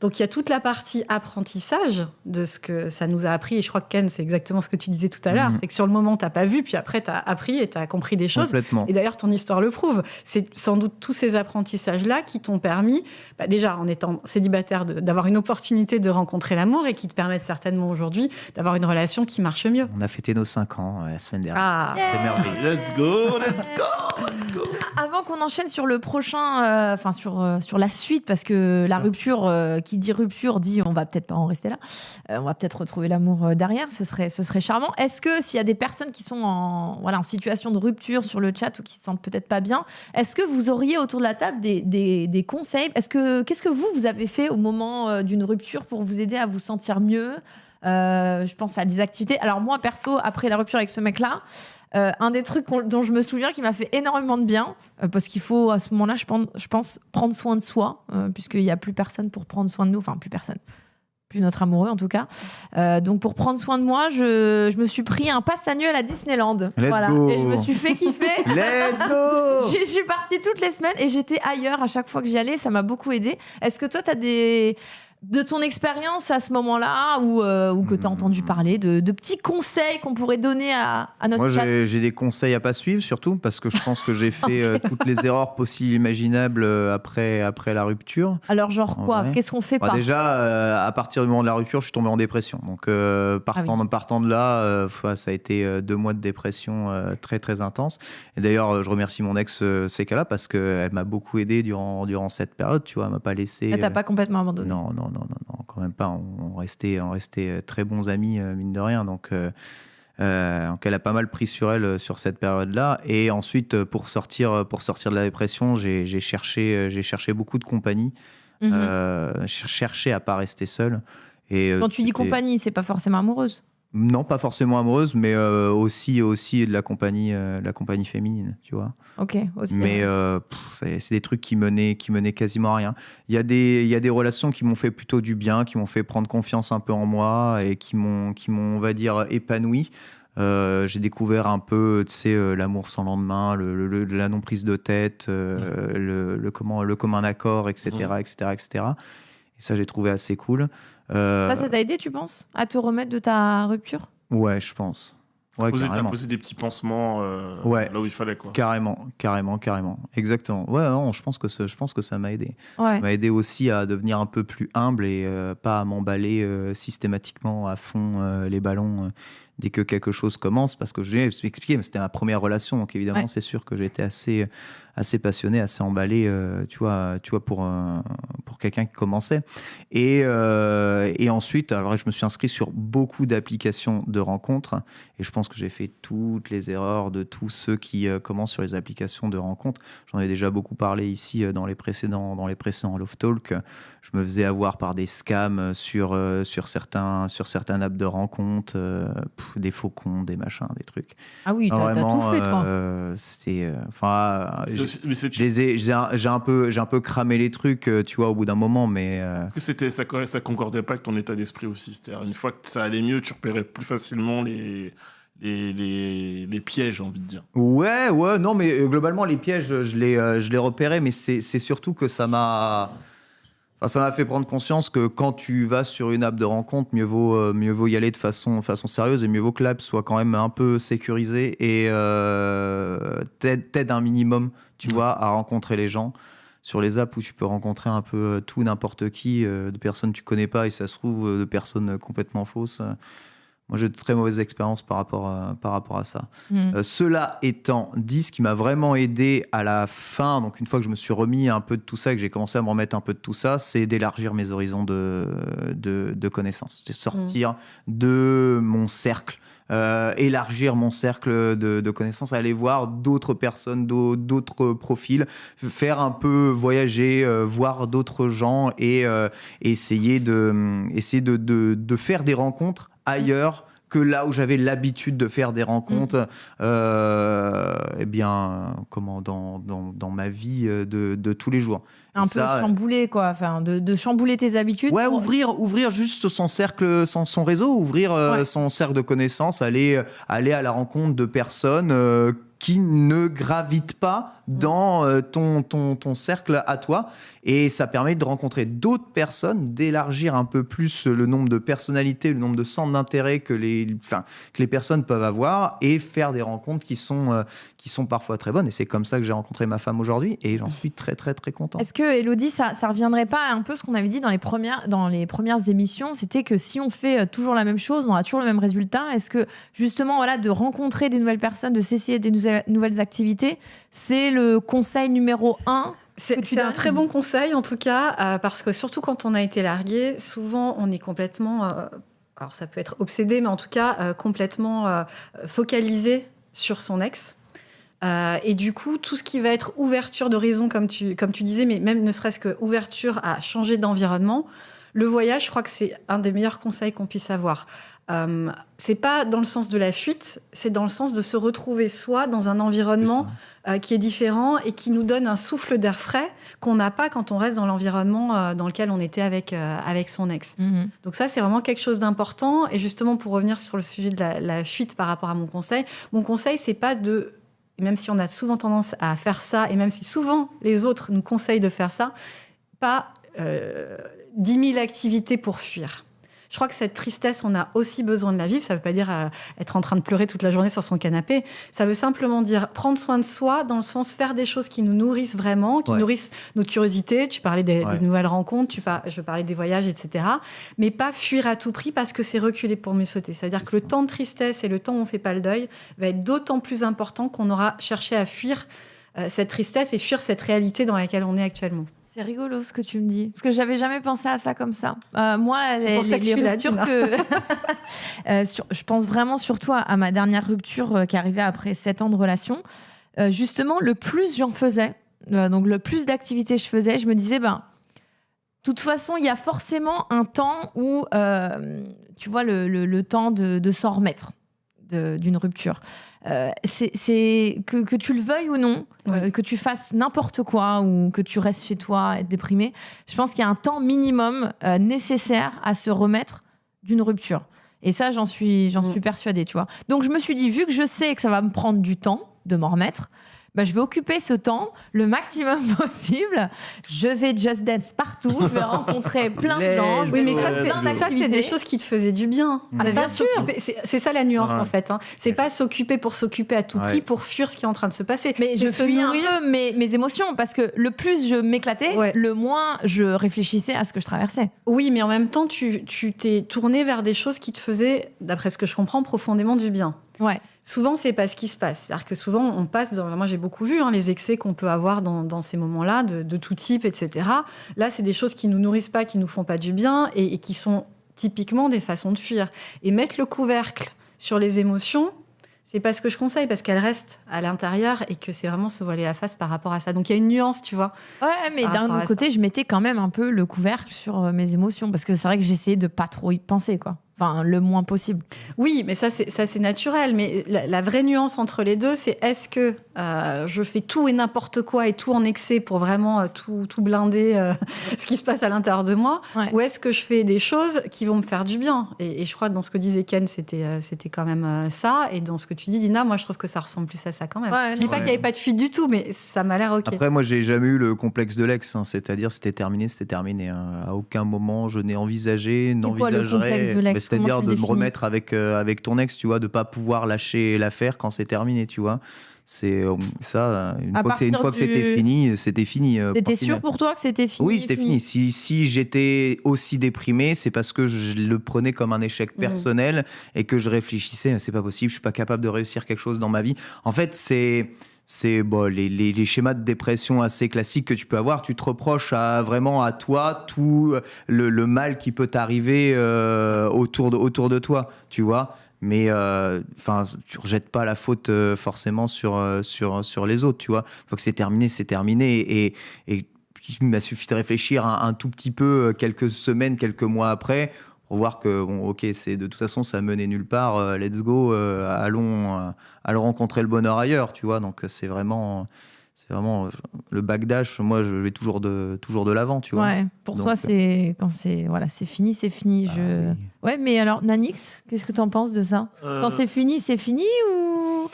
Donc il y a toute la partie apprentissage de ce que ça nous a appris. Et je crois que Ken, c'est exactement ce que tu disais tout à l'heure. Mhm. C'est que sur le moment, tu n'as pas vu, puis après, tu as appris et tu as compris des choses. Complètement. Et d'ailleurs, ton histoire le prouve. C'est sans doute tous ces apprentissages-là qui t'ont permis, bah, déjà en étant célibataire, d'avoir une opportunité de rencontrer l'amour et qui te permettent certainement aujourd'hui d'avoir une relation qui marche mieux. On a fêté nos 5 ans euh, la semaine dernière. Ah, C'est merveilleux. Let's go, let's go, let's go. Avant qu'on enchaîne sur le prochain, euh, enfin sur, euh, sur la suite, parce que la rupture, euh, qui dit rupture, dit on va peut-être pas en rester là. On va peut-être retrouver l'amour derrière, ce serait, ce serait charmant. Est-ce que s'il y a des personnes qui sont en, voilà, en situation de rupture sur le chat ou qui se sentent peut-être pas bien, est-ce que vous auriez autour de la table des, des, des conseils? Est-ce que Qu'est-ce que vous, vous avez fait au moment d'une rupture pour vous aider à vous sentir mieux? Euh, Je pense à des activités. Alors moi, perso, après la rupture avec ce mec-là, euh, un des trucs dont je me souviens qui m'a fait énormément de bien, euh, parce qu'il faut à ce moment-là, je pense, je pense prendre soin de soi, euh, puisqu'il n'y a plus personne pour prendre soin de nous, enfin plus personne, plus notre amoureux en tout cas. Euh, donc pour prendre soin de moi, je, je me suis pris un pass annuel à Disneyland. Let's voilà. go. Et je me suis fait kiffer. Let's go J'y suis partie toutes les semaines et j'étais ailleurs à chaque fois que j'y allais. Ça m'a beaucoup aidé. Est-ce que toi, tu as des. De ton expérience à ce moment-là, ou, euh, ou que tu as Hmm. entendu parler, de, de petits conseils qu'on pourrait donner à, à notre Moi, j'ai j'ai des conseils à pas suivre, surtout parce que je pense que j'ai fait euh, toutes les erreurs possibles, imaginables euh, après, après la rupture. Alors, genre En quoi vrai. Qu'est-ce qu'on fait Bah, pas déjà, euh, à partir du moment de la rupture, je suis tombé en dépression. Donc, euh, partant, partant de là, ça a été deux mois de dépression très, très intense. Et d'ailleurs, je remercie mon ex, Sekala, parce qu'elle m'a beaucoup aidé durant, durant cette période. Tu vois, elle m'a pas laissé. Ah, T'as euh, pas complètement abandonné. Non, non, non, non, non, quand même pas. On, restait, on restait euh, très bons amis, euh, mine de rien. Donc, euh, euh, donc elle a pas mal pris sur elle euh, sur cette période-là. Et ensuite, euh, pour sortir, euh, pour sortir de la dépression, j'ai cherché, euh, j'ai cherché beaucoup de compagnie. Mhm. Euh, ch- chercher à pas rester seul. Et, euh, Quand tu dis compagnie, c'est pas forcément amoureuse? Non, pas forcément amoureuse, mais euh, aussi, aussi de la compagnie, euh, de la compagnie féminine, tu vois. Ok, aussi. Mais euh, c'est des trucs qui menaient, qui menaient quasiment à rien. Il y, a des, il y a des relations qui m'ont fait plutôt du bien, qui m'ont fait prendre confiance un peu en moi et qui m'ont, qui m'ont on va dire, épanoui. J'ai découvert un peu, tu sais, l'amour sans lendemain, le, le- le- la non prise de tête, le, le comment, le commun accord, etc., etc., etc. Et ça, j'ai trouvé assez cool. Euh, Ça, ça t'a aidé, tu penses, à te remettre de ta rupture? Ouais, je pense. Ouais, poser, poser des petits pansements euh, Ouais. là où il fallait quoi. Carrément, carrément, carrément. Exactement. Ouais, non, je pense que ça, je pense que ça m'a aidé. Ouais. Ça m'a aidé aussi à devenir un peu plus humble et euh, pas à m'emballer euh, systématiquement à fond euh, les ballons euh, dès que quelque chose commence. Parce que je vais expliquer, mais c'était ma première relation, donc évidemment, Ouais. c'est sûr que j'étais assez, assez passionné, assez emballé, euh, tu vois, tu vois pour, euh, pour quelqu'un qui commençait. Et, euh, et ensuite, alors, je me suis inscrit sur beaucoup d'applications de rencontres et je pense que j'ai fait toutes les erreurs de tous ceux qui commencent sur les applications de rencontres. J'en ai déjà beaucoup parlé ici dans les précédents, dans les précédents Love Talk. Je me faisais avoir par des scams sur, euh, sur, certains, sur certains apps de rencontres, euh, pff, des faux comptes, des machins, des trucs. Ah oui, t'as tout fait, toi. euh, C'était. euh, Enfin, j'ai- un, un peu, j'ai un peu cramé les trucs, euh, tu vois, au bout d'un moment, mais euh, Est-ce que c'était, ça, co- ça concordait pas avec ton état d'esprit aussi? C'est-à-dire, une fois que ça allait mieux, tu repérais plus facilement les, les, les, les pièges, j'ai envie de dire. ouais, ouais, non, mais euh, globalement les pièges, je les, euh, je les repérais, mais c'est, c'est surtout que ça m'a, enfin, ça m'a fait prendre conscience que quand tu vas sur une app de rencontre, mieux vaut, euh, mieux vaut y aller de façon, façon sérieuse et mieux vaut que l'app soit quand même un peu sécurisée et euh, t'aide, un minimum, tu Ouais. vois, à rencontrer les gens. Sur les apps où tu peux rencontrer un peu euh, tout, n'importe qui, euh, de personnes que tu connais pas et ça se trouve de personnes complètement fausses. Moi, j'ai de très mauvaises expériences par rapport à, par rapport à ça. Hmm. Euh, cela étant dit, ce qui m'a vraiment aidé à la fin, donc une fois que je me suis remis un peu de tout ça, que j'ai commencé à me remettre un peu de tout ça, c'est d'élargir mes horizons de, de, de connaissances. C'est sortir de mon cercle. Euh, élargir mon cercle de, de connaissances, aller voir d'autres personnes, d'au- d'autres profils, faire un peu voyager, euh, voir d'autres gens et euh, essayer de, essayer de, de, de faire des rencontres ailleurs que là où j'avais l'habitude de faire des rencontres, euh, eh bien, comment, dans, dans, dans ma vie de, de tous les jours. Un peu Ça, chambouler, quoi. Enfin, de, de chambouler tes habitudes. Ouais, pour- ouvrir, ouvrir juste son cercle, son, son réseau, ouvrir euh, Ouais. son cercle de connaissances, aller, aller à la rencontre de personnes euh, qui ne gravitent pas dans euh, ton, ton, ton cercle à toi. Et ça permet de rencontrer d'autres personnes, d'élargir un peu plus le nombre de personnalités, le nombre de centres d'intérêt que les, enfin, que les personnes peuvent avoir et faire des rencontres qui sont, qui sont parfois très bonnes. Et c'est comme ça que j'ai rencontré ma femme aujourd'hui et j'en suis très, très, très content. Est-ce que, Elodie, ça, ça reviendrait pas à un peu ce qu'on avait dit dans les premières, dans les premières émissions C'était que si on fait euh, toujours la même chose, on a toujours le même résultat. Est-ce que, justement, voilà, de rencontrer des nouvelles personnes, de s'essayer des nouvelles- nouvelles activités, c'est le conseil numéro un C'est un très bon conseil en tout cas, euh, parce que surtout quand on a été largué, souvent on est complètement, euh, alors ça peut être obsédé, mais en tout cas euh, complètement focalisé sur son ex. Euh, et du coup, tout ce qui va être ouverture d'horizon, comme tu, comme tu disais, mais même ne serait-ce que ouverture à changer d'environnement, le voyage, je crois que c'est un des meilleurs conseils qu'on puisse avoir. Euh, c'est pas dans le sens de la fuite, c'est dans le sens de se retrouver soi dans un environnement euh, qui est différent et qui nous donne un souffle d'air frais qu'on n'a pas quand on reste dans l'environnement euh, dans lequel on était avec, euh, avec son ex. Donc ça, c'est vraiment quelque chose d'important. Et justement, pour revenir sur le sujet de la, la fuite par rapport à mon conseil, mon conseil, c'est pas de... Même si on a souvent tendance à faire ça, et même si souvent les autres nous conseillent de faire ça, pas euh, 10 000 activités pour fuir. Je crois que cette tristesse, on a aussi besoin de la vivre. Ça ne veut pas dire euh, être en train de pleurer toute la journée sur son canapé. Ça veut simplement dire prendre soin de soi, dans le sens faire des choses qui nous nourrissent vraiment, qui Ouais. nourrissent notre curiosité. Tu parlais des, Ouais. des nouvelles rencontres, tu par- je parlais des voyages, etc. Mais pas fuir à tout prix parce que c'est reculer pour mieux sauter. C'est-à-dire que le temps de tristesse et le temps où on fait pas le deuil va être d'autant plus important qu'on aura cherché à fuir euh, cette tristesse et fuir cette réalité dans laquelle on est actuellement. C'est rigolo ce que tu me dis. Parce que j'avais jamais pensé à ça comme ça. Euh, moi, les, pour ça que les là. Euh, sur- je pense vraiment surtout à, à ma dernière rupture euh, qui arrivait après sept ans de relation. Euh, justement, le plus j'en faisais, donc le plus d'activités je faisais, je me disais, ben. De toute façon, il y a forcément un temps où, tu vois, le, le- le temps de, de s'en remettre d'une rupture. Euh, c'est que, que tu le veuilles ou non, euh, que tu fasses n'importe quoi ou que tu restes chez toi et être déprimé, je pense qu'il y a un temps minimum euh, nécessaire à se remettre d'une rupture. Et ça, j'en suis, j'en Mm. suis persuadée, tu vois. Donc je me suis dit, vu que je sais que ça va me prendre du temps de m'en remettre, bah, je vais occuper ce temps le maximum possible. Je vais just dance partout, je vais rencontrer plein de gens. je Let's vais Oui, mais ça, faire c'est, plein Let's go. ça, c'est des choses qui te faisaient du bien. C'est Ah, bien sûr. C'est, ça la nuance, Ouais. en fait. hein. C'est pas s'occuper pour s'occuper à tout prix, Ouais. pour fuir ce qui est en train de se passer. Mais je fuis un peu mes, mes émotions parce que le plus je m'éclatais, Ouais. le moins je réfléchissais à ce que je traversais. Oui, mais en même temps, tu, tu t'es tourné vers des choses qui te faisaient, d'après ce que je comprends, profondément du bien. Ouais. Souvent, c'est pas ce qui se passe. C'est-à-dire que souvent, on passe dans. Moi, j'ai beaucoup vu hein, les excès qu'on peut avoir dans, dans ces moments-là, de, de tout type, etc. Là, c'est des choses qui nous nourrissent pas, qui nous font pas du bien et, et qui sont typiquement des façons de fuir. Et mettre le couvercle sur les émotions, c'est pas ce que je conseille parce qu'elles restent à l'intérieur et que c'est vraiment se voiler la face par rapport à ça. Donc, il y a une nuance, tu vois. Ouais, mais d'un autre côté, je mettais quand même un peu le couvercle sur euh, mes émotions parce que c'est vrai que j'essayais de pas trop y penser, quoi. Enfin, le moins possible. Oui, mais ça c'est ça c'est naturel. Mais la, la vraie nuance entre les deux, c'est est-ce que euh, je fais tout et n'importe quoi et tout en excès pour vraiment euh, tout, tout blinder euh, ce qui se passe à l'intérieur de moi, Ouais. ou est-ce que je fais des choses qui vont me faire du bien? Et, et je crois que dans ce que disait Ken, c'était euh, c'était quand même euh, ça. Et dans ce que tu dis, Dina, moi je trouve que ça ressemble plus à ça quand même. Ouais, je dis pas qu'il n'y avait pas de fuite du tout, mais ça m'a l'air ok. Après, moi, j'ai jamais eu le complexe de l'ex, hein, c'est-à-dire c'était terminé, c'était terminé. hein. À aucun moment, je n'ai envisagé, n'envisagerais, de l'ex? Mais c'est-à-dire de me remettre avec euh, avec ton ex, tu vois, de pas pouvoir lâcher l'affaire quand c'est terminé, tu vois. C'est euh, ça. Une À fois que une c'était fini, c'était fini. euh, T'étais point sûr pour toi que c'était fini Oui, c'était fini. Si, si j'étais aussi déprimé, c'est parce que je le prenais comme un échec Mhm. personnel et que je réfléchissais, c'est pas possible, je suis pas capable de réussir quelque chose dans ma vie. En fait, c'est c'est bon, les, les- schémas de dépression assez classiques que tu peux avoir. Tu te reproches à, vraiment à toi tout le, le mal qui peut t'arriver euh, autour, de, autour de toi, tu vois. Mais euh, enfin, tu rejettes pas la faute euh, forcément sur, euh, sur, sur les autres, tu vois. Une fois que c'est terminé, c'est terminé. Et, et il m'a suffi de réfléchir un, tout petit peu euh, quelques semaines, quelques mois après pour voir que bon, ok, c'est de toute façon ça menait nulle part. euh, let's go, euh, allons, euh, allons rencontrer le bonheur ailleurs, tu vois. Donc c'est vraiment, C'est vraiment euh, le backdash. Moi, je vais toujours de, toujours de l'avant, tu vois. Ouais, pour Donc, toi, euh, c'est quand c'est voilà, c'est fini, c'est fini. Ah je... oui. Ouais, mais alors, Nanix, qu'est-ce que t'en penses de ça? Euh, Quand c'est fini, c'est fini ou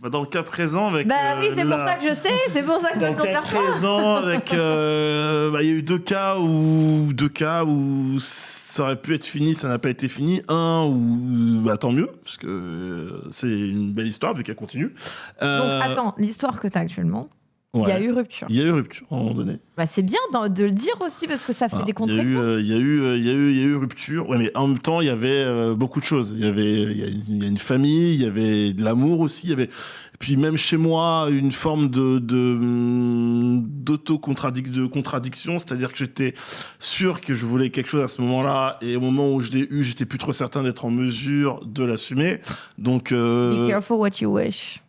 bah, dans le cas présent, avec. Bah euh, oui, c'est pour ça que je sais, c'est pour ça que je Dans le cas présent, avec, euh, bah, il y a eu deux cas où, deux cas où ça aurait pu être fini, ça n'a pas été fini. Un où, bah, tant mieux, parce que euh, c'est une belle histoire vu qu'elle continue. Donc Euh, attends, l'histoire que t'as actuellement, il y a eu rupture. Il y a eu rupture à un moment donné. Bah, c'est bien de le dire aussi parce que ça fait Voilà. des Il y contre euh, il y a eu, euh, y a eu, il y a eu rupture. Ouais, mais en même temps, il y avait euh, beaucoup de choses. Il y avait, y a, y une famille, il y avait de l'amour aussi. Y avait, puis même chez moi, une forme de, de hum, d'auto-contradic- de contradiction, c'est-à-dire que j'étais sûr que je voulais quelque chose à ce moment-là, et au moment où je l'ai eu, j'étais plus trop certain d'être en mesure de l'assumer. Donc, euh, Be careful what you wish.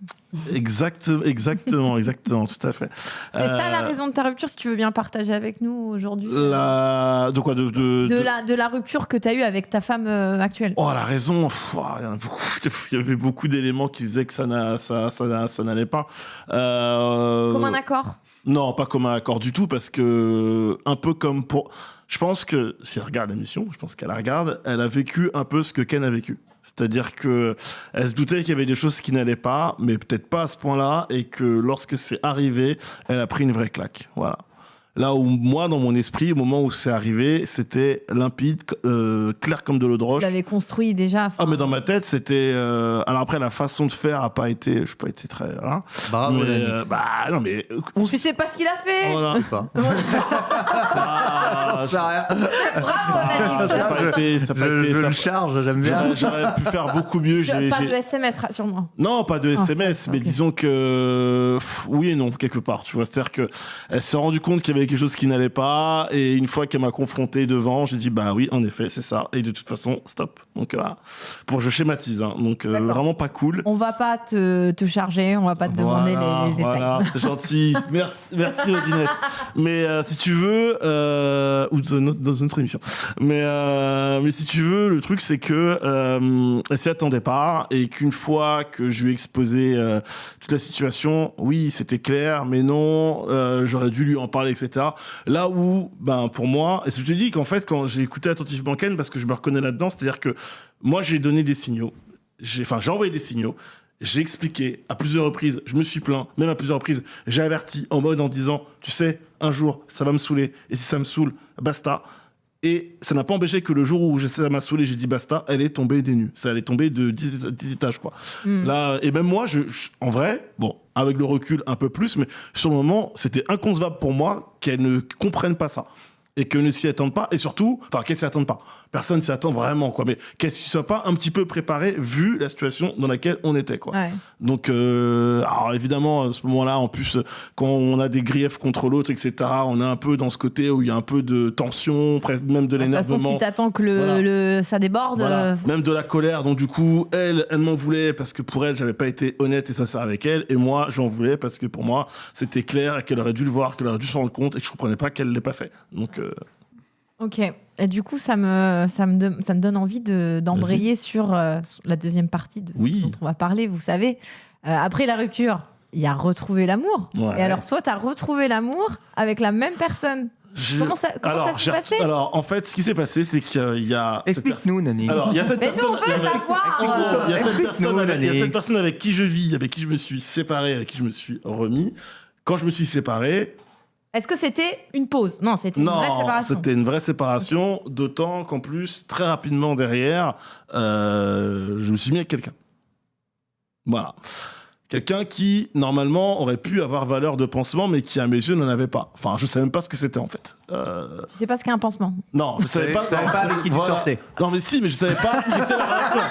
Exact, exactement, exactement, tout à fait. C'est ça la Euh, raison de ta rupture, si tu veux bien partager avec nous aujourd'hui. La, de quoi, de, de, De de- la, de la rupture que tu as eue avec ta femme euh, actuelle. Oh, la raison, pff, il y avait beaucoup d'éléments qui disaient que ça, n'a- ça, ça, n'a- ça n'allait pas. Euh, Comme un accord? Non, pas comme un accord du tout, parce que un peu comme pour. Je pense que si elle regarde l'émission, je pense qu'elle la regarde, elle a vécu un peu ce que Ken a vécu. C'est-à-dire que elle se doutait qu'il y avait des choses qui n'allaient pas, mais peut-être pas à ce point-là, et que lorsque c'est arrivé, elle a pris une vraie claque. Voilà. Là où moi, dans mon esprit, au moment où c'est arrivé, c'était limpide, euh, clair comme de l'eau de roche. Tu l'avais construit déjà. Ah, mais dans ma tête, c'était. euh, Alors après, la façon de faire a pas été. Je n'ai pas été très. Voilà. Bravo, Mais, euh, bah non, mais. On Tu sais pas ce qu'il a fait Voilà. Je sais pas. Ah, sais rien. Bravo, Ah, Nanix. ça a pas été. Ça a pas Je, été. je ça a le pas- charge, j'aime bien. J'aurais pu faire beaucoup mieux. j'ai- Pas de SMS, rassure-moi. Non, pas de Ah, SMS, ça, mais ok. disons que pff, oui et non quelque part. Tu vois, c'est-à-dire que elle s'est rendue compte qu'il y avait quelque chose qui n'allait pas, et une fois qu'elle m'a confronté devant, j'ai dit bah oui, en effet, c'est ça. Et de toute façon, stop. Donc voilà. Pour je schématise, hein. donc euh, vraiment pas cool. On va pas te, te charger, on va pas te demander Voilà, les, les détails. Voilà, c'est gentil. Merci, merci Odinette. Mais euh, si tu veux, euh, ou dans une, autre, dans une autre émission. Mais, euh, mais si tu veux, le truc c'est que euh, elle s'y attendait pas et qu'une fois que je lui ai exposé euh, toute la situation, oui, c'était clair, mais non, euh, j'aurais dû lui en parler, etc. Là où, ben pour moi, et je te dis qu'en fait, quand j'ai écouté attentivement Ken, parce que je me reconnais là-dedans, c'est-à-dire que moi j'ai donné des signaux, j'ai, enfin j'ai envoyé des signaux. J'ai expliqué à plusieurs reprises, je me suis plaint, même à plusieurs reprises, j'ai averti en mode en disant, tu sais, un jour, ça va me saouler, et si ça me saoule, basta. Et ça n'a pas empêché que le jour où ça m'a saoulé, j'ai dit basta, elle est tombée des nues. Ça, elle est tombée de 10, éta- 10 étages, quoi. Hmm. Là, et même moi, je, je- en vrai, bon, avec le recul un peu plus, mais sur le moment, c'était inconcevable pour moi qu'elle ne comprenne pas ça. Et qu'elle ne s'y attende pas, et surtout, enfin, qu'elle s'y attende pas. Personne s'y attend vraiment, quoi. Mais qu'elle s'y soit pas un petit peu préparée, vu la situation dans laquelle on était, quoi. Ouais. Donc, euh, alors évidemment, à ce moment-là, en plus, quand on a des griefs contre l'autre, etc., on est un peu dans ce côté où il y a un peu de tension, même de De toute façon, l'énervement. si t'attends que le, Voilà. le- ça déborde, Voilà. euh, Même de la colère. Donc, du coup, elle, elle m'en voulait parce que pour elle, j'avais pas été honnête et sincère avec elle. Et moi, j'en voulais parce que pour moi, c'était clair et qu'elle aurait dû le voir, qu'elle aurait dû se rendre compte et que je comprenais pas qu'elle l'ait pas fait. Donc, euh, Ok. Et du coup, ça me, ça me, de- ça me donne envie de- d'embrayer sur euh, la deuxième partie de Oui. dont on va parler. Vous savez, Euh, après la rupture, il y a retrouver l'amour. Ouais. Et alors, toi, tu as retrouvé l'amour avec la même personne. je- Comment ça, comment alors, ça s'est passé alors, en fait, ce qui s'est passé, c'est qu'il y a. Explique-nous, Nani. Alors, il y a cette Mais nous, personne. on veut avait- savoir. Il y a cette Explique-nous, personne avec- il y a cette personne avec qui je vis, avec qui je me suis séparé, avec qui je me suis remis. Quand je me suis séparé, Est-ce que c'était une pause? Non, c'était une vraie non, séparation. c'était une vraie séparation, d'autant qu'en plus, très rapidement derrière, euh, je me suis mis avec quelqu'un. Voilà. Quelqu'un qui, normalement, aurait pu avoir valeur de pansement, mais qui, à mes yeux, n'en avait pas. Enfin, je savais même pas ce que c'était, en fait. Euh, Je sais pas ce qu'est un pansement. non, je savais pas. Je savais non, pas avec qui tu voilà. sortais. Non, mais si, mais je savais pas si c'était la relation.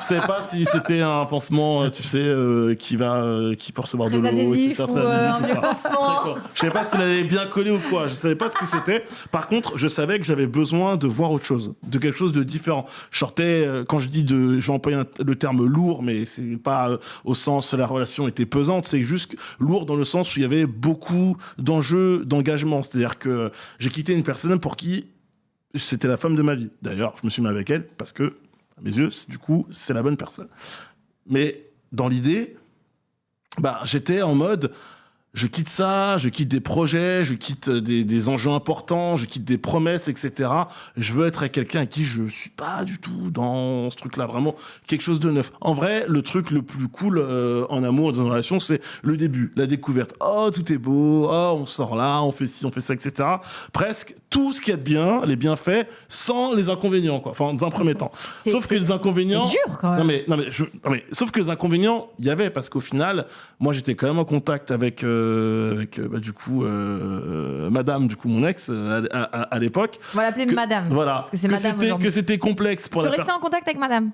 Je savais pas si c'était un pansement, euh, tu sais, euh, qui va, euh, qui peut recevoir Très de l'eau, etc., ou très adhésif un vieux pansement. Je savais pas s'il allait bien coller ou quoi. Je savais pas ce que c'était. Par contre, je savais que j'avais besoin de voir autre chose, de quelque chose de différent. Je sortais, quand je dis de, je vais employer un- le terme lourd, mais c'est pas euh, au sens la relation était pesante, c'est juste lourd dans le sens où il y avait beaucoup d'enjeux, d'engagement. C'est-à-dire que j'ai quitté une personne pour qui c'était la femme de ma vie. D'ailleurs, je me suis mis avec elle parce que, à mes yeux, du coup, c'est la bonne personne. Mais dans l'idée, bah, j'étais en mode, je quitte ça, je quitte des projets, je quitte des, des enjeux importants, je quitte des promesses, etc. Je veux être avec quelqu'un à qui je suis pas du tout dans ce truc-là, vraiment quelque chose de neuf. En vrai, le truc le plus cool euh, en amour dans une relation, c'est le début, la découverte. Oh, tout est beau, oh, on sort là, on fait ci, on fait ça, etc. Presque tout ce qu'il y a de bien, les bienfaits, sans les inconvénients, quoi. Enfin, dans un premier temps. Sauf que les C'est inconvénients. dur quand même. Non mais, non, mais, je- non, mais sauf que les inconvénients, il y avait parce qu'au final, moi j'étais quand même en contact avec, euh, avec euh, bah, du coup euh, Madame, du coup mon ex à, à- à l'époque. On va l'appeler madame. Voilà. Parce que c'est madame que c'était complexe pour Tu la restais personne. en contact avec madame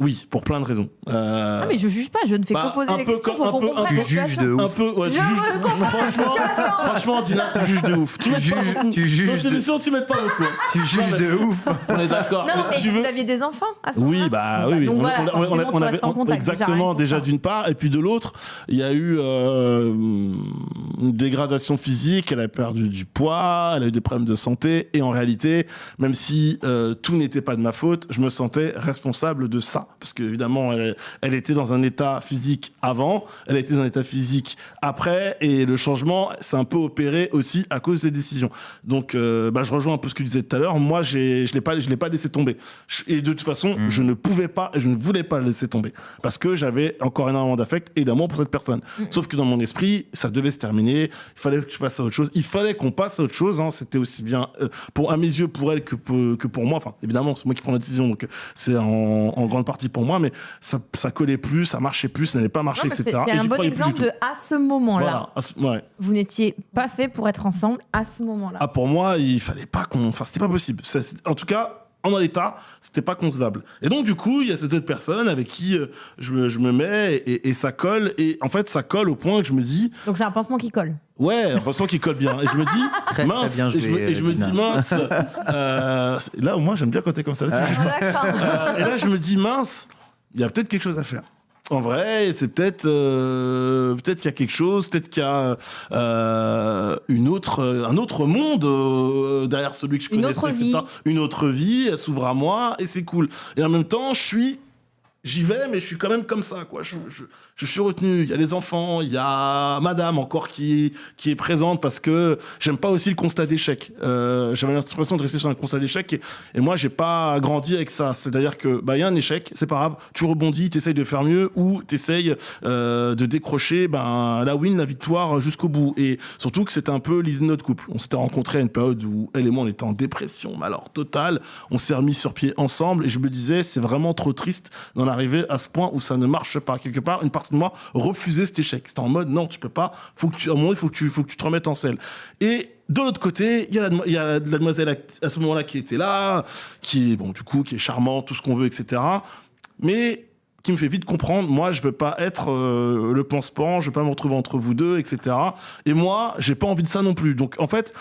Oui, pour plein de raisons. Euh, Ah mais je juge pas, je ne fais bah, que poser les peu questions comme- pour un qu'on peu- comprenne un la peu juge situation. de ouf. un peu. Ouais, Je tu juges- la franchement, franchement, Dina, tu juges de ouf. Tu Tu pas juges, beaucoup. tu Dans juges, cette de, émission, tu m'aides pas beaucoup. tu juges de ouf. On est d'accord. Non, Mais mais si tu veux. vous aviez des enfants à ce Oui, bah Donc, oui, oui. Donc On- voilà, on- on- forcément, on- tu on avait contact, exactement déjà d'une part, et puis de l'autre, il y a eu euh, une dégradation physique. Elle a perdu du poids, elle a eu des problèmes de santé, et en réalité, même si euh, tout n'était pas de ma faute, je me sentais responsable de ça, parce qu'évidemment, elle, elle était dans un état physique avant, elle était dans un état physique après, et le changement s'est un peu opéré aussi à cause des décisions. Donc, euh, bah, je rejoins un peu ce que tu disais tout à l'heure. Moi, j'ai, je l'ai pas, je l'ai pas laissé tomber. Je- Et de toute façon, Mm. je ne pouvais pas, et je ne voulais pas le laisser tomber parce que j'avais encore énormément d'affect et d'amour pour cette personne. Mm. Sauf que dans mon esprit, ça devait se terminer. Il fallait que je passe à autre chose. Il fallait qu'on passe à autre chose. hein. C'était aussi bien euh, pour à mes yeux pour elle que pour, que pour moi. Enfin, évidemment, c'est moi qui prends la décision, donc euh, c'est en, en grande partie pour moi. Mais ça, ça collait plus, ça marchait plus, ça n'allait pas marcher, etc. c'est Et un bon exemple de à ce moment-là, Voilà. Ouais. vous n'étiez pas fait pour être ensemble à ce moment-là. Ah, pour moi, il fallait pas qu'on. Enfin, c'était pas possible. En tout cas, en l'état, c'était pas concevable. Et donc, du coup, il y a cette autre personne avec qui euh, je, me, je me mets et, et ça colle. Et en fait, ça colle au point que je me dis, Donc c'est un pansement qui colle. ouais, ressent qu'il colle bien. Et je me dis, Très, mince. très bien et je me, joué, et je me Dina. dis, mince. euh, là, moi, j'aime bien quand t'es comme ça. Là, tu juges Ah, euh, et là, je me dis, mince, il y a peut-être quelque chose à faire. En vrai, c'est peut-être euh, peut-être qu'il y a quelque chose, peut-être qu'il y a euh, une autre, un autre monde euh, derrière celui que je Une connaissais. autre etc. vie. Une autre vie, elle s'ouvre à moi et c'est cool. Et en même temps, je suis J'y vais, mais je suis quand même comme ça, quoi. Je, je, je suis retenu. Il y a les enfants, il y a Madame encore qui, qui est présente parce que j'aime pas aussi le constat d'échec. Euh, J'avais l'impression de rester sur un constat d'échec et, et moi, j'ai pas grandi avec ça. C'est-à-dire que, bah, il y a un échec, c'est pas grave. Tu rebondis, t'essayes de faire mieux ou t'essayes euh, de décrocher, ben, la win, la victoire jusqu'au bout. Et surtout que c'était un peu l'idée de notre couple. On s'était rencontrés à une période où elle et moi, on était en dépression, mais alors totale. On s'est remis sur pied ensemble et je me disais, c'est vraiment trop triste d'en arriver à ce point où ça ne marche pas. Quelque part, une de moi refusait cet échec. C'était en mode, non, tu peux pas. Faut que tu, à un moment, il faut que tu, faut que tu te remettes en selle. Et de l'autre côté, il y a la, il y a la demoiselle à, ce moment-là qui était là, qui bon, du coup, qui est charmante, tout ce qu'on veut, etc. Mais qui me fait vite comprendre, moi, je veux pas être euh, le pansement, je veux pas me retrouver entre vous deux, etc. Et moi, j'ai pas envie de ça non plus. Donc, en fait,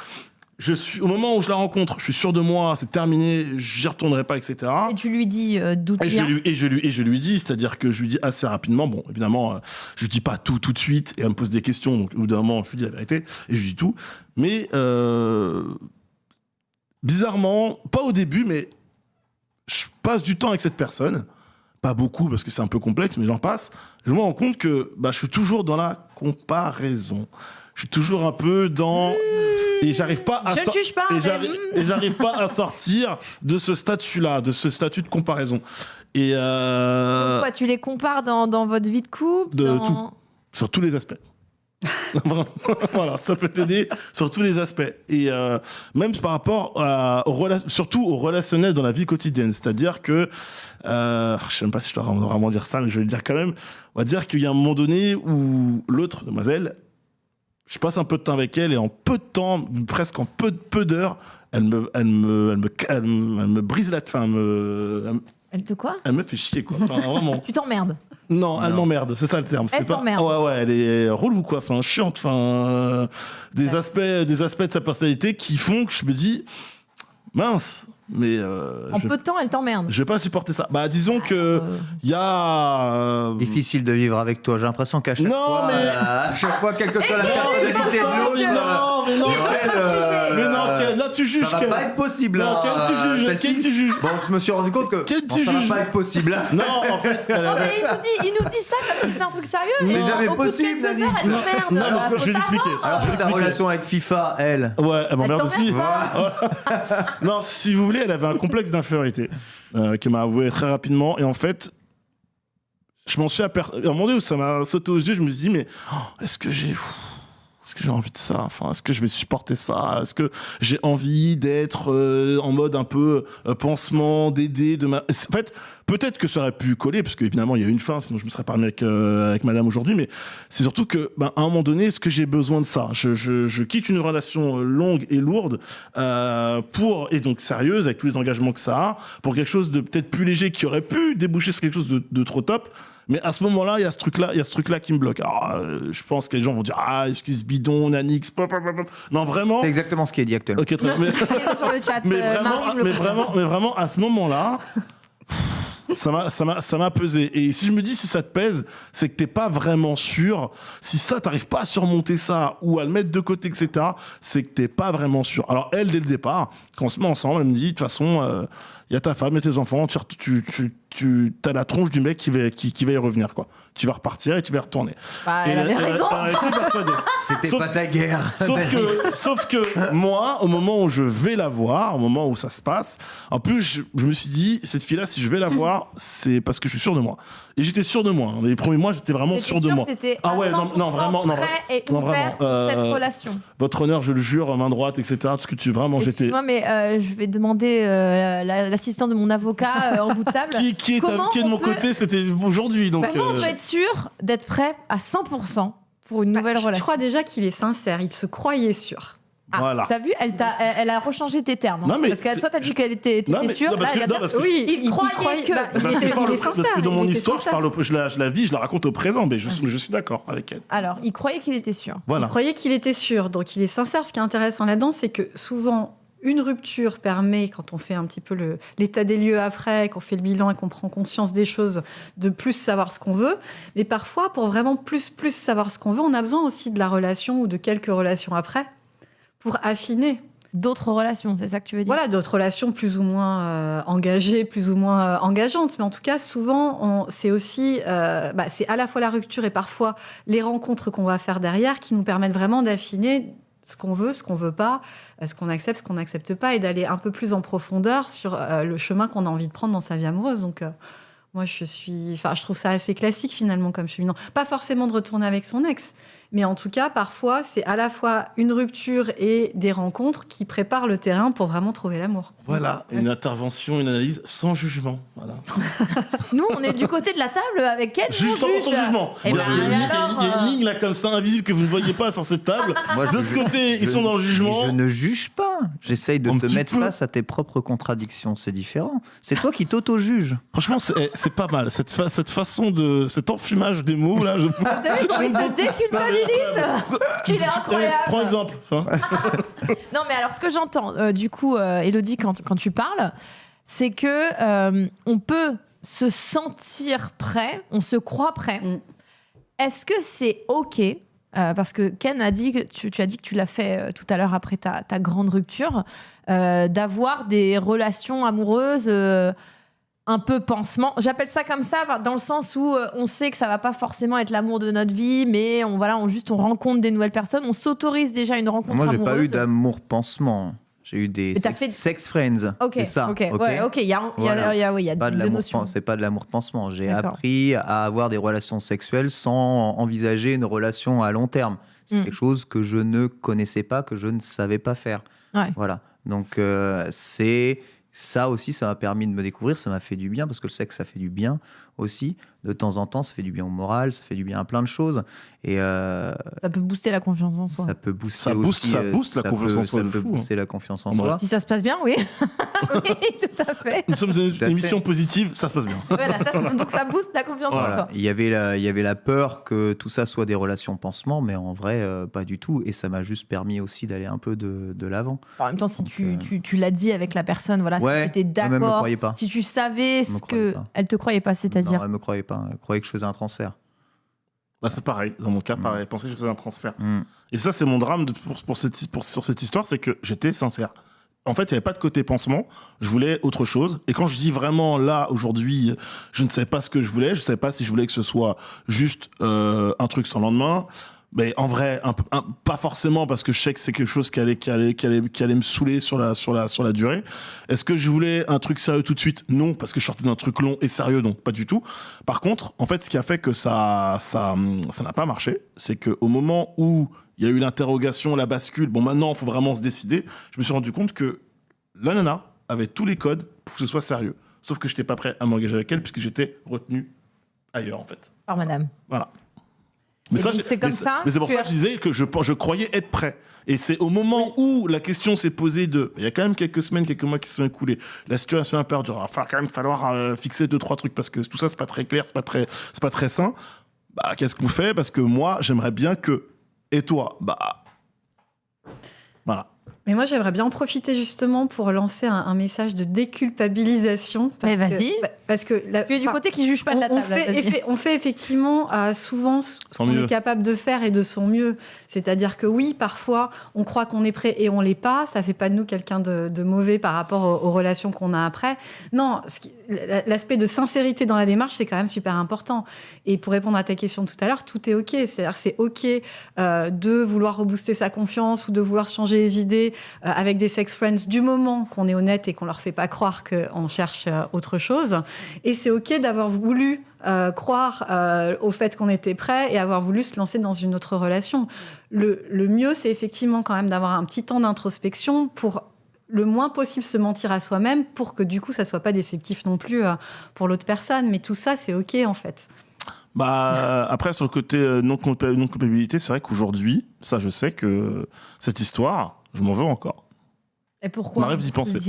je suis, au moment où je la rencontre, je suis sûr de moi, c'est terminé, j'y retournerai pas, etc. Et tu lui dis euh, d'où tu Et je, lui, et, je lui, et je lui dis, c'est-à-dire que je lui dis assez rapidement, bon, évidemment, euh, je dis pas tout tout de suite, et elle me pose des questions, donc au bout d'un moment, je lui dis la vérité, et je lui dis tout. Mais, euh, bizarrement, pas au début, mais je passe du temps avec cette personne, pas beaucoup, parce que c'est un peu complexe, mais j'en passe, je me rends compte que bah, je suis toujours dans la comparaison. Je suis toujours un peu dans... Et j'arrive pas à Je ne sor- juge pas. et mais, j'arrive- hmm. j'arrive pas à sortir de ce statut-là, de ce statut de comparaison. Et euh, Pourquoi tu les compares dans, dans votre vie de couple De dans- tout. sur tous les aspects. Voilà, ça peut t'aider sur tous les aspects. Et euh, même par rapport à, surtout au relationnel dans la vie quotidienne. C'est-à-dire que, euh, je sais même pas si je dois vraiment dire ça, mais je vais le dire quand même. On va dire qu'il y a un moment donné où l'autre demoiselle, je passe un peu de temps avec elle et en peu de temps, presque en peu, peu d'heures, elle me, elle me, elle me, elle me, elle me brise la, enfin, elle me, elle te quoi? Elle me fait chier quoi. Enfin, vraiment. Tu t'emmerdes. Non, elle m'emmerde, c'est ça le terme. Elle pas... t'emmerde. Ouais, ouais, elle est relou, quoi. Enfin, chiante. Enfin, euh, des, Ouais. aspects, des aspects de sa personnalité qui font que je me dis, mince, Mais euh, En je, peu de temps, elle t'emmerde. je vais pas supporter ça. Bah, disons que Euh, il y a. euh, Difficile de vivre avec toi. J'ai l'impression qu'à chaque Non, fois, mais- euh, à chaque fois, quelle que soit la mais pas t'est ça, lourde, monsieur. Non, mais non, euh, mais non, Ken, là tu juges. ça va pas être possible. Non, hein, Ken, tu euh, juges. Ken, tu juges. Bon, je me suis rendu compte que Ken, bon, tu ça va juges. pas être possible. Non, en fait, elle Non, mais il nous, dit, il nous dit ça comme si c'était un truc sérieux. En- jamais possible, Nadine. Non, t'emmerde. non, Euh, je vais l'expliquer. Alors que ta relation avec FIFA, elle. Ouais, elle m'emmerde aussi. Non, si vous voulez, elle avait un complexe d'infériorité euh, qu'elle m'a avoué très rapidement. Et en fait, je m'en suis aperçu. À un moment donné où ça m'a sauté aux yeux, je me suis dit, mais oh, est-ce que j'ai. Est-ce que j'ai envie de ça? Enfin, est-ce que je vais supporter ça? Est-ce que j'ai envie d'être euh, en mode un peu euh, pansement, d'aider. En fait, peut-être que ça aurait pu coller, parce qu'évidemment, il y a une fin, sinon je me serais parlé avec, euh, avec madame aujourd'hui, mais c'est surtout que, ben, à un moment donné, est-ce que j'ai besoin de ça? Je, quitte une relation euh, longue et lourde pour, et donc sérieuse, avec tous les engagements que ça a, pour quelque chose de peut-être plus léger qui aurait pu déboucher sur quelque chose de trop top. Mais à ce moment-là, il y a ce truc-là, il y a ce truc-là qui me bloque. Alors, euh, je pense que les gens vont dire ah excuse bidon, Nanix, pop, pop, pop, pop. non vraiment. C'est exactement ce qui est dit actuellement. Ok, très bien. Mais- sur le chat. mais euh, vraiment, mais vraiment, mais vraiment, à ce moment-là, ça m'a, ça m'a, ça m'a pesé. Et si je me dis si ça te pèse, c'est que t'es pas vraiment sûr. Si ça, t'arrives pas à surmonter ça ou à le mettre de côté, etc., c'est que t'es pas vraiment sûr. Alors elle, dès le départ, quand on se met ensemble, elle me dit de toute façon, il y a ta femme et tes enfants, tu, tu, tu, as la tronche du mec qui va, qui va y revenir, quoi. Tu vas repartir et tu vas y retourner. Bah, Et elle avait raison. elle était persuadée. C'était pas ta guerre. Sauf que, sauf que moi, au moment où je vais la voir, au moment où ça se passe, en plus, je, je me suis dit, cette fille-là, si je vais la voir, c'est parce que je suis sûr de moi. Et j'étais sûr de moi. Les premiers mois, j'étais vraiment sûr de moi. Ah ouais, non, non, 100% vraiment, non, prêt et non, vraiment, pour cette euh, relation. Votre honneur, je le jure, main droite, etc. Tout ce que tu vraiment, j'étais. Excuse-moi, mais euh, je vais demander euh, la- l'assistant de mon avocat euh, en bout de table. Qui, qui est, à- Comment qui est de on mon peut- côté, c'était aujourd'hui. Donc, Bah, Comment on euh, peut être sûr d'être prêt à 100% pour une nouvelle Bah, je- relation Je crois déjà qu'il est sincère, il se croyait sûr. Ah, Voilà. T'as vu, elle, t'a- elle, elle a rechangé tes termes. hein. Non, mais parce que toi, t'as dit qu'elle était, Non, t'étais mais- sûre. non, parce Là, que- elle non, a- parce que Oui, il croyait que- bah, parce que était- je parle parce que dans mon histoire, je, parle je, la, je la vis, je la raconte au présent, mais je, suis- je suis d'accord avec elle. Alors, il croyait qu'il était sûr. Voilà. Il croyait qu'il était sûr, donc il est sincère. Ce qui est intéressant là-dedans, c'est que souvent, une rupture permet, quand on fait un petit peu l'état des lieux après, qu'on fait le bilan et qu'on prend conscience des choses, de plus savoir ce qu'on veut. Mais parfois, pour vraiment plus, plus savoir ce qu'on veut, on a besoin aussi de la relation ou de quelques relations après pour affiner. D'autres relations, c'est ça que tu veux dire? Voilà, d'autres relations plus ou moins euh, engagées, plus ou moins euh, engageantes. Mais en tout cas, souvent, c'est aussi, euh, bah, c'est à la fois la rupture et parfois les rencontres qu'on va faire derrière qui nous permettent vraiment d'affiner ce qu'on veut, ce qu'on veut pas, euh, ce qu'on accepte, ce qu'on n'accepte pas, et d'aller un peu plus en profondeur sur euh, le chemin qu'on a envie de prendre dans sa vie amoureuse. Donc, euh, moi, je suis, enfin, je trouve ça assez classique finalement comme cheminement. Pas forcément de retourner avec son ex, mais en tout cas, parfois, c'est à la fois une rupture et des rencontres qui préparent le terrain pour vraiment trouver l'amour. Voilà, une intervention, une analyse sans jugement. Voilà. Nous, on est du côté de la table avec elle. Juste sans, juge. sans jugement. Eh Il y ben, a- il y a une ligne- euh, ligne là comme ça, invisible, que vous ne voyez pas sur cette table. Moi, De ce côté, ils sont dans le jugement. Je ne juge pas. J'essaye de Un te mettre peu. face à tes propres contradictions. C'est différent. C'est toi qui t'auto-juges. Franchement, c'est eh, pas mal. Cette, fa- cette façon de. cet enfumage des mots là. Je... T'as vu comment il se déculpabilise Il est Eh, incroyable. Prends exemple. hein. Non, mais alors, ce que j'entends, euh, du coup, euh, Elodie, quand, quand tu parles, c'est que euh, on peut se sentir prêt, on se croit prêt. Mm. Est-ce que c'est OK euh, parce que Ken a dit que tu, tu as dit que tu l'as fait euh, tout à l'heure après ta, ta grande rupture, euh, d'avoir des relations amoureuses euh, un peu pansement. J'appelle ça comme ça dans le sens où euh, on sait que ça va pas forcément être l'amour de notre vie, mais on voilà, on juste on rencontre des nouvelles personnes, on s'autorise déjà une rencontre Moi, j'ai pas eu d'amour pansement. J'ai eu des sex, fait- sex friends. Ok, c'est ça. ok, ouais, ok. Il y a, il y a- Voilà. il y a- il y a Pas de deux l'amour notions. c'est pas de l'amour pansement. J'ai appris à avoir des relations sexuelles sans envisager une relation à long terme. C'est Mm. quelque chose que je ne connaissais pas, que je ne savais pas faire. Ouais. Voilà. Donc euh, c'est ça aussi, ça m'a permis de me découvrir, ça m'a fait du bien parce que le sexe, ça fait du bien aussi. De temps en temps, ça fait du bien au moral, ça fait du bien à plein de choses. Et euh, Ça peut booster la confiance en soi. ça peut booster Ça booste- aussi, ça euh, booste la ça confiance peut- en soi Ça de peut fou, hein. booster la confiance en soi. Si ça se passe bien, oui. oui, tout à fait. Nous sommes dans une émission positive, ça se passe bien. Voilà, ça, donc ça booste la confiance en soi. Il y, avait la, il y avait la peur que tout ça soit des relations pansement, mais en vrai, euh, pas du tout. Et ça m'a juste permis aussi d'aller un peu de, de l'avant. En même temps, si Donc, tu, euh, tu, tu l'as dit avec la personne, voilà, Ouais, si tu étais d'accord, si tu savais ce que. pas. Elle te croyait pas, Non, c'est-à-dire. elle me croyait pas. Elle croyait que je faisais un transfert. Bah, c'est pareil, dans mon cas, Mm. pareil. Elle pensait que je faisais un transfert. Hmm. Et ça, c'est mon drame de- pour, pour cette, pour- sur cette histoire, c'est que j'étais sincère. En fait, il n'y avait pas de côté pansement. Je voulais autre chose. Et quand je dis vraiment là, aujourd'hui, je ne savais pas ce que je voulais. Je ne savais pas si je voulais que ce soit juste euh, un truc sans lendemain. Mais en vrai, un peu- un- pas forcément parce que je sais que c'est quelque chose qui allait, qui, allait, qui, allait, qui allait me saouler sur la, sur, la, sur la durée. Est-ce que je voulais un truc sérieux tout de suite? Non, parce que je sortais d'un truc long et sérieux, donc pas du tout. Par contre, en fait, ce qui a fait que ça ça ça n'a pas marché, c'est qu'au moment où il y a eu l'interrogation, la bascule, bon maintenant, il faut vraiment se décider, je me suis rendu compte que la nana avait tous les codes pour que ce soit sérieux. Sauf que je n'étais pas prêt à m'engager avec elle puisque j'étais retenu ailleurs, en fait. Par madame. Voilà. Et ça, donc, j'ai- c'est comme mais ça Mais c'est pour que- ça que je disais que je, je croyais être prêt. Et c'est au moment où la question s'est posée de. Il y a quand même quelques semaines, quelques mois qui se sont écoulés. La situation a perduré. Il va quand même falloir euh, fixer deux, trois trucs parce que tout ça, c'est pas très clair, c'est pas très, c'est pas très sain. Bah, qu'est-ce qu'on fait? Parce que moi, j'aimerais bien que. Et toi? Bah. Voilà. Mais moi, j'aimerais bien en profiter justement pour lancer un, un message de déculpabilisation. parce Mais que- vas-y. Parce que la- Tu es du côté qui juge pas de la on table. fait, on fait effectivement euh, souvent ce qu'on mieux. est capable de faire et de son mieux. C'est-à-dire que oui, parfois, on croit qu'on est prêt et on l'est pas. Ça fait pas de nous quelqu'un de, de mauvais par rapport aux, aux relations qu'on a après. Non, ce qui- l'aspect de sincérité dans la démarche, c'est quand même super important. Et pour répondre à ta question tout à l'heure, tout est OK. C'est-à-dire c'est OK euh, de vouloir rebooster sa confiance ou de vouloir changer les idées euh, avec des sex friends du moment qu'on est honnête et qu'on leur fait pas croire qu'on cherche euh, autre chose. Et c'est OK d'avoir voulu croire au fait qu'on était prêt et avoir voulu se lancer dans une autre relation. Le, le mieux, c'est effectivement quand même d'avoir un petit temps d'introspection pour le moins possible se mentir à soi-même pour que du coup ça soit pas déceptif non plus euh, pour l'autre personne. Mais tout ça, c'est OK en fait. Bah, après, sur le côté euh, non culpa- non culpabilité, c'est vrai qu'aujourd'hui, ça, je sais que cette histoire, je m'en veux encore. Et pourquoi m'arrive d'y penser. Vous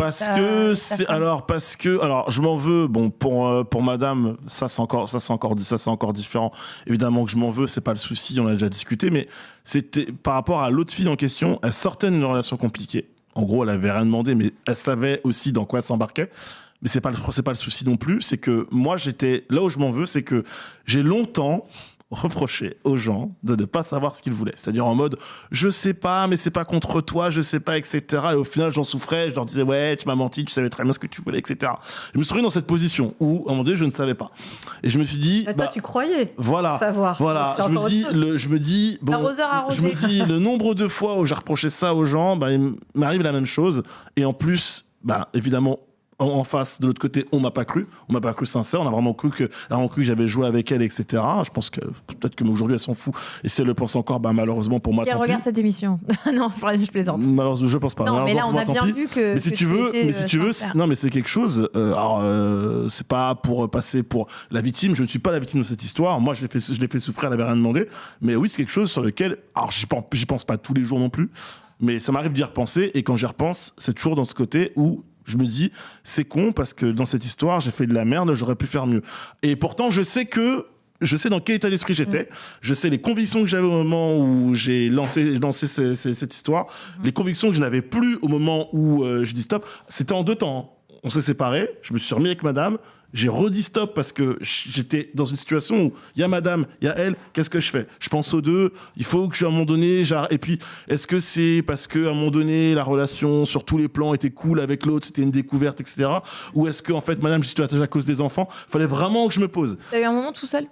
Parce ta- que c'est alors parce que alors je m'en veux bon pour euh, pour madame ça c'est encore ça c'est encore ça c'est encore différent évidemment que je m'en veux c'est pas le souci on a déjà discuté mais c'était par rapport à l'autre fille en question elle sortait d'une relation compliquée en gros elle avait rien demandé mais elle savait aussi dans quoi elle s'embarquait. Mais c'est pas le pas le souci non plus. C'est que moi j'étais là où je m'en veux c'est que j'ai longtemps reproché aux gens de ne pas savoir ce qu'ils voulaient. C'est-à-dire en mode, je sais pas, mais c'est pas contre toi, je sais pas, etc. Et au final, j'en souffrais, je leur disais, ouais, tu m'as menti, tu savais très bien ce que tu voulais, etc. Je me suis dans cette position où, à un moment donné, je ne savais pas. Et je me suis dit, Bah, toi, bah, tu croyais voilà. savoir. Voilà, je me dis, le, je me dis, bon, je me dis, le nombre de fois où j'ai reproché ça aux gens, bah, il m'arrive la même chose. Et en plus, bah, évidemment, en, face, de l'autre côté, on m'a pas cru. On m'a pas cru sincère. On a vraiment cru que, vraiment cru que j'avais joué avec elle, etc. Je pense que peut-être que aujourd'hui elle s'en fout. Et si elle le pense encore, bah, malheureusement pour moi, Si elle tant pis. regarde cette émission. non, je plaisante. Malheureusement, je pense pas. Non, mais là, on a bien pis. vu que. Mais si que tu veux, mais si euh, tu veux, non, mais c'est quelque chose. euh, alors, euh, c'est pas pour passer pour la victime. Je ne suis pas la victime de cette histoire. Moi, je l'ai fait, je l'ai fait souffrir. Elle avait rien demandé. Mais oui, c'est quelque chose sur lequel, alors, j'y pense, j'y pense pas tous les jours non plus. Mais ça m'arrive d'y repenser. Et quand j'y repense, c'est toujours dans ce côté où je me dis, c'est con parce que dans cette histoire, j'ai fait de la merde. J'aurais pu faire mieux. Et pourtant, je sais que je sais dans quel état d'esprit j'étais, je sais les convictions que j'avais au moment où j'ai lancé, lancé ce- ce- cette histoire, les convictions que je n'avais plus au moment où euh, je dis stop. C'était en deux temps. On s'est séparés, je me suis remis avec madame, j'ai redit stop parce que j'étais dans une situation où il y a madame, il y a elle, qu'est-ce que je fais? Je pense aux deux, il faut que je, à un moment donné. Et puis, est-ce que c'est parce qu'à un moment donné, la relation sur tous les plans était cool avec l'autre, c'était une découverte, etc. Ou est-ce que, en fait, madame, je suis attachée à cause des enfants? Fallait vraiment que je me pose. T'as eu un moment tout seul?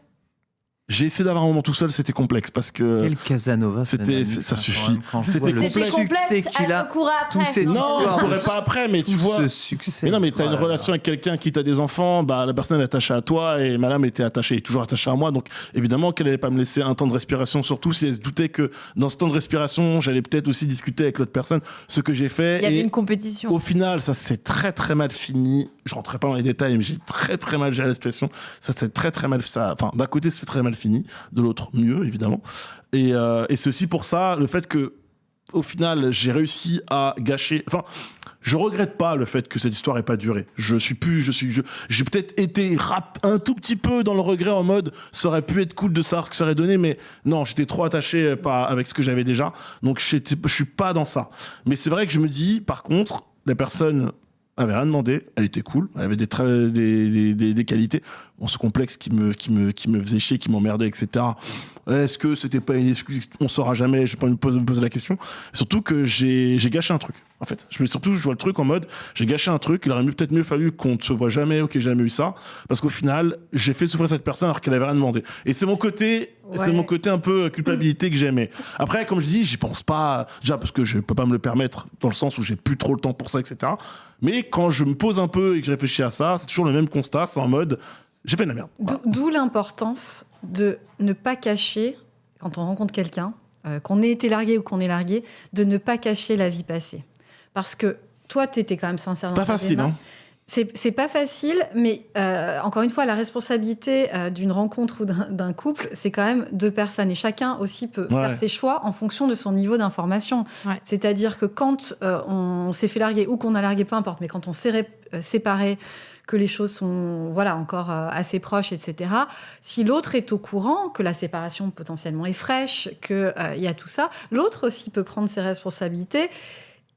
J'ai essayé d'avoir un moment tout seul, c'était complexe parce que. Quel Casanova. c'était- ça suffit. C'était complexe. succès complexe, qu'il a. tous ces Non, on pourrait pas après, mais tu vois. ce succès. Mais non, mais t'as une relation avec quelqu'un qui t'a des enfants, bah la personne est attachée à toi et madame était attachée, est toujours attachée à moi, donc évidemment qu'elle allait pas me laisser un temps de respiration, surtout si elle se doutait que dans ce temps de respiration, j'allais peut-être aussi discuter avec l'autre personne, ce que j'ai fait. Il y avait une compétition. au final, ça s'est très très mal fini. Je rentrerai pas dans les détails, mais j'ai très très mal géré la situation. Ça s'est très très mal ça. Enfin, d'un côté, c'est très mal fini, de l'autre, mieux évidemment. Et, euh, c'est aussi pour ça le fait que, au final, j'ai réussi à gâcher. Enfin, je regrette pas le fait que cette histoire ait pas duré. Je suis plus, je suis, j'ai peut-être été un tout petit peu dans le regret en mode, ça aurait pu être cool de savoir ce que ça aurait donné, mais non, j'étais trop attaché euh, pas avec ce que j'avais déjà, donc je suis pas dans ça. Mais c'est vrai que je me dis, par contre, la personne avait rien demandé, elle était cool, elle avait des, des, des, qualités. Bon, ce complexe qui me, qui qui me faisait chier, qui m'emmerdait, etc. Est-ce que c'était pas une excuse On saura jamais, je vais pas me poser, me poser la question. Surtout que j'ai gâché un truc, en fait. Je me surtout, je vois le truc en mode, j'ai gâché un truc, il aurait peut-être mieux fallu qu'on ne se voit jamais ou qu'il jamais eu ça, parce qu'au final, j'ai fait souffrir cette personne alors qu'elle avait rien demandé. Et c'est mon côté, Ouais. c'est mon côté un peu culpabilité que j'aimais. Après, comme je dis, j'y pense pas, déjà parce que je peux pas me le permettre, dans le sens où j'ai plus trop le temps pour ça, etc. Mais quand je me pose un peu et que je réfléchis à ça, c'est toujours le même constat, c'est en mode, j'ai fait de la merde. Voilà. D'où l'importance de ne pas cacher, quand on rencontre quelqu'un, euh, qu'on ait été largué ou qu'on est largué, de ne pas cacher la vie passée. Parce que toi, tu étais quand même sincère dans Pas facile, démarche. hein. C'est pas facile, mais euh, encore une fois, la responsabilité euh, d'une rencontre ou d'un couple, c'est quand même deux personnes. Et chacun aussi peut Ouais. faire ses choix en fonction de son niveau d'information. Ouais. C'est-à-dire que quand euh, on s'est fait larguer ou qu'on a largué, peu importe, mais quand on s'est ré- euh, séparé, que les choses sont voilà encore euh, assez proches, etc. Si l'autre est au courant que la séparation potentiellement est fraîche, qu'il y a tout ça, l'autre aussi peut prendre ses responsabilités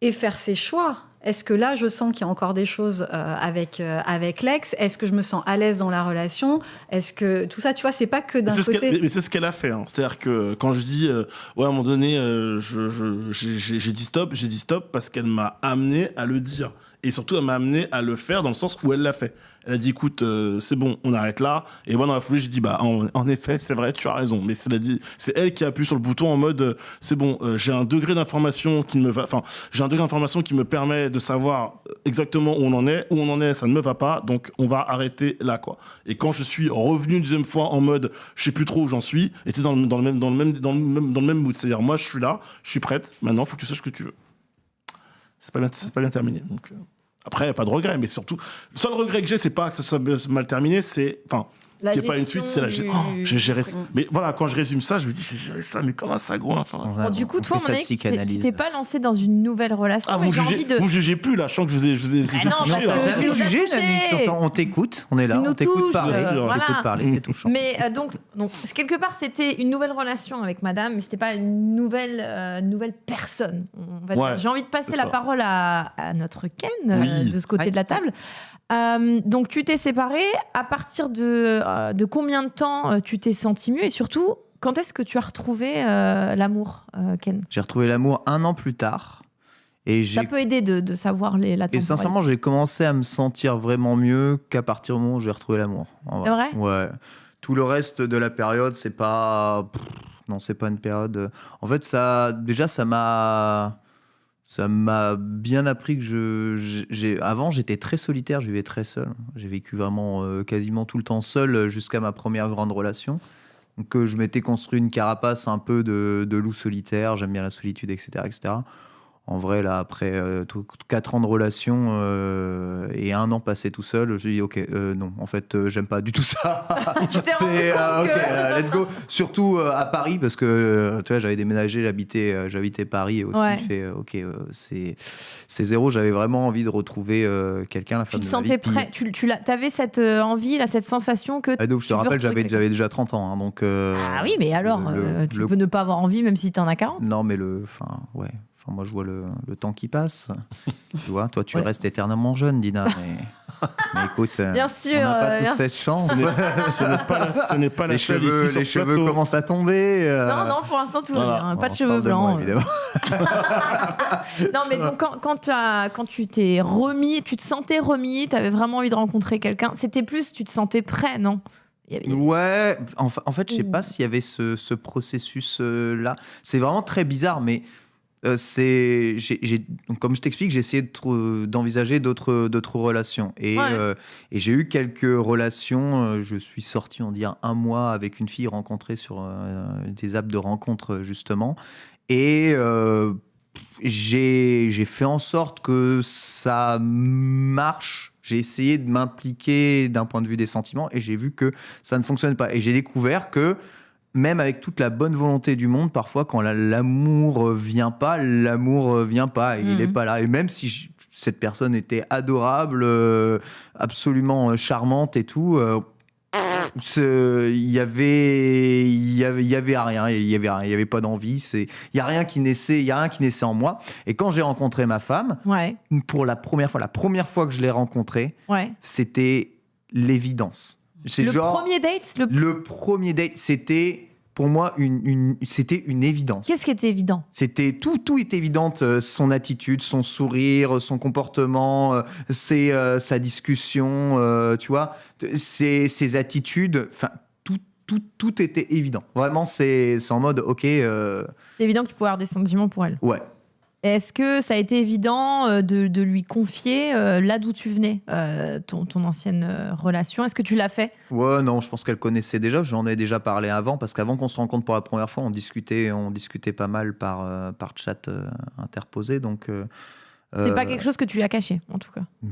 et faire ses choix. Est-ce que là, je sens qu'il y a encore des choses euh, avec, euh, avec l'ex? Est-ce que je me sens à l'aise dans la relation? Est-ce que tout ça, tu vois, c'est pas que d'un ce côté. qu'elle- mais c'est ce qu'elle a fait. hein. C'est-à-dire que quand je dis, euh, ouais, à un moment donné, euh, je- je- j'ai dit stop, j'ai dit stop parce qu'elle m'a amené à le dire. Et surtout, elle m'a amené à le faire dans le sens où elle l'a fait. Elle a dit, écoute, euh, c'est bon, on arrête là. Et moi, dans la foulée, j'ai dit, bah, en, effet, c'est vrai, tu as raison. Mais c'est c'est elle qui appuie sur le bouton en mode, euh, c'est bon, euh, j'ai un degré d'information qui me va, enfin, j'ai un degré d'information qui me permet de savoir exactement où on en est. Où on en est, ça ne me va pas. Donc, on va arrêter là, quoi. Et quand je suis revenu une deuxième fois en mode, je sais plus trop où j'en suis, était dans le, dans le même, dans le même, dans le même, dans le même mood. C'est-à-dire, moi, je suis là, je suis prête. Maintenant, faut que tu saches ce que tu veux. C'est pas bien, c'est pas bien terminé. Après, pas de regret, mais surtout, le seul regret que j'ai, c'est pas que ça soit mal terminé, c'est, enfin, La qu'il n'y ait pas une gestion suite, c'est la du- gé- Oh, j'ai géré ça. Mais voilà, quand je résume ça, je me dis, j'ai géré ça, mais comme un sagouin. Enfin, Bon, du coup, toi, mon ex, tu t'es- pas lancé dans une nouvelle relation. ah, vous jugez, envie de. vous jugez plus, là. Je sens que je vous ai, je vous ai, vous Ah non, touché, a jugé, on t'écoute, on est là, on t'écoute parler, euh, on parler, c'est touchant. Mais euh, donc, donc, quelque part, c'était une nouvelle relation avec madame, mais c'était pas une nouvelle, euh, nouvelle personne. J'ai envie de passer la parole à, notre Ken, euh, de ce côté de la table. Euh, donc, tu t'es séparé. À partir de, euh, de combien de temps euh, tu t'es senti mieux? Et surtout, quand est-ce que tu as retrouvé l'amour, Ken? J'ai retrouvé l'amour un an plus tard. Et Ça peut aider de, de savoir les, la Et sincèrement, j'ai commencé à me sentir vraiment mieux qu'à partir du moment où j'ai retrouvé l'amour. C'est vrai Ouais. Tout le reste de la période, c'est pas. Non, c'est pas une période. En fait, ça. Déjà, ça m'a. Ça m'a bien appris que je. Avant, j'étais très solitaire, je vivais très seul. J'ai vécu vraiment euh, quasiment tout le temps seul euh, jusqu'à ma première grande relation. Donc, euh, je m'étais construit une carapace un peu de, de loup solitaire, j'aime bien la solitude, etc. etc. En vrai, là, après 4 ans de relation euh, et un an passé tout seul, j'ai dit ok, euh, non, en fait, euh, j'aime pas du tout ça. Tu t'es rendu euh, compte ok, que- euh, let's go. Surtout euh, à Paris, parce que euh, tu vois, j'avais déménagé, j'habitais, euh, j'habitais Paris aussi. Ouais. Fait, euh, ok, euh, c'est, c'est zéro. J'avais vraiment envie de retrouver euh, quelqu'un, la Tu femme te de ma sentais prêt Tu, tu avais cette euh, envie, là, cette sensation que. Ah, donc, je te tu rappelle, j'avais, déjà 30 ans, hein, donc. euh, Ah oui, mais alors, le- euh, tu le- peux ne pas avoir envie même si t'en as 40. Non, mais le, enfin, ouais. Enfin, moi, je vois le, le temps qui passe. tu vois, toi, tu Ouais. restes éternellement jeune, Dina. Mais, mais écoute, euh, Bien on sûr, n'a pas euh, tous cette chance. Ce n'est- pas la, ce n'est pas la les seule cheveux, ici les cheveux plateau. commencent à tomber. euh, Non, non, pour l'instant, tout va Voilà. bien. bon, Pas de on cheveux parle de moi, blancs. non, mais donc, quand, quand, tu as- quand tu t'es remis, tu te sentais remis, tu avais vraiment envie de rencontrer quelqu'un, c'était plus, tu te sentais prêt, non? Avait- Ouais, en, fa- en fait, je sais pas s'il y avait ce, ce processus-là. C'est vraiment très bizarre, mais euh, c'est, j'ai- comme je t'explique, j'ai essayé de d'envisager d'autres, d'autres relations. Et, Ouais. euh, et j'ai eu quelques relations. euh, je suis sorti, on dire, un mois avec une fille rencontrée sur euh, des apps de rencontre, justement. Et euh, j'ai, j'ai fait en sorte que ça marche. J'ai essayé de m'impliquer d'un point de vue des sentiments et j'ai vu que ça ne fonctionne pas. Et j'ai découvert que même avec toute la bonne volonté du monde, parfois quand la- l'amour euh, vient pas, l'amour euh, vient pas, et il Mhm. n'est pas là. Et même si je- cette personne était adorable, euh, absolument charmante et tout, euh, il y avait, il y avait, y avait rien, il y avait il y avait pas d'envie. C'est, il y a rien qui naissait, il y a rien qui naissait en moi. Et quand j'ai rencontré ma femme, Ouais, pour la première fois, la première fois que je l'ai rencontrée, ouais. c'était l'évidence. C'est Le genre premier date, le... le premier date, c'était pour moi une, une- c'était une évidence. qu'est-ce qui était évident? C'était tout, tout est évident. euh, Son attitude, son sourire, son comportement, euh, ses, euh, sa discussion, euh, tu vois, ses, ses attitudes. Enfin, tout, tout, tout était évident. Vraiment, c'est c'est en mode, ok, euh, C'est évident que tu pouvais avoir des sentiments pour elle. ouais. Est-ce que ça a été évident euh, de, de lui confier euh, là d'où tu venais, euh, ton, ton ancienne relation? Est-ce que tu l'as fait? Ouais, non, je pense qu'elle connaissait déjà. J'en ai déjà parlé avant, parce qu'avant qu'on se rencontre pour la première fois, on discutait, on discutait pas mal par, euh, par chat interposé. Donc, C'est pas quelque chose que tu lui as caché, en tout cas? Non.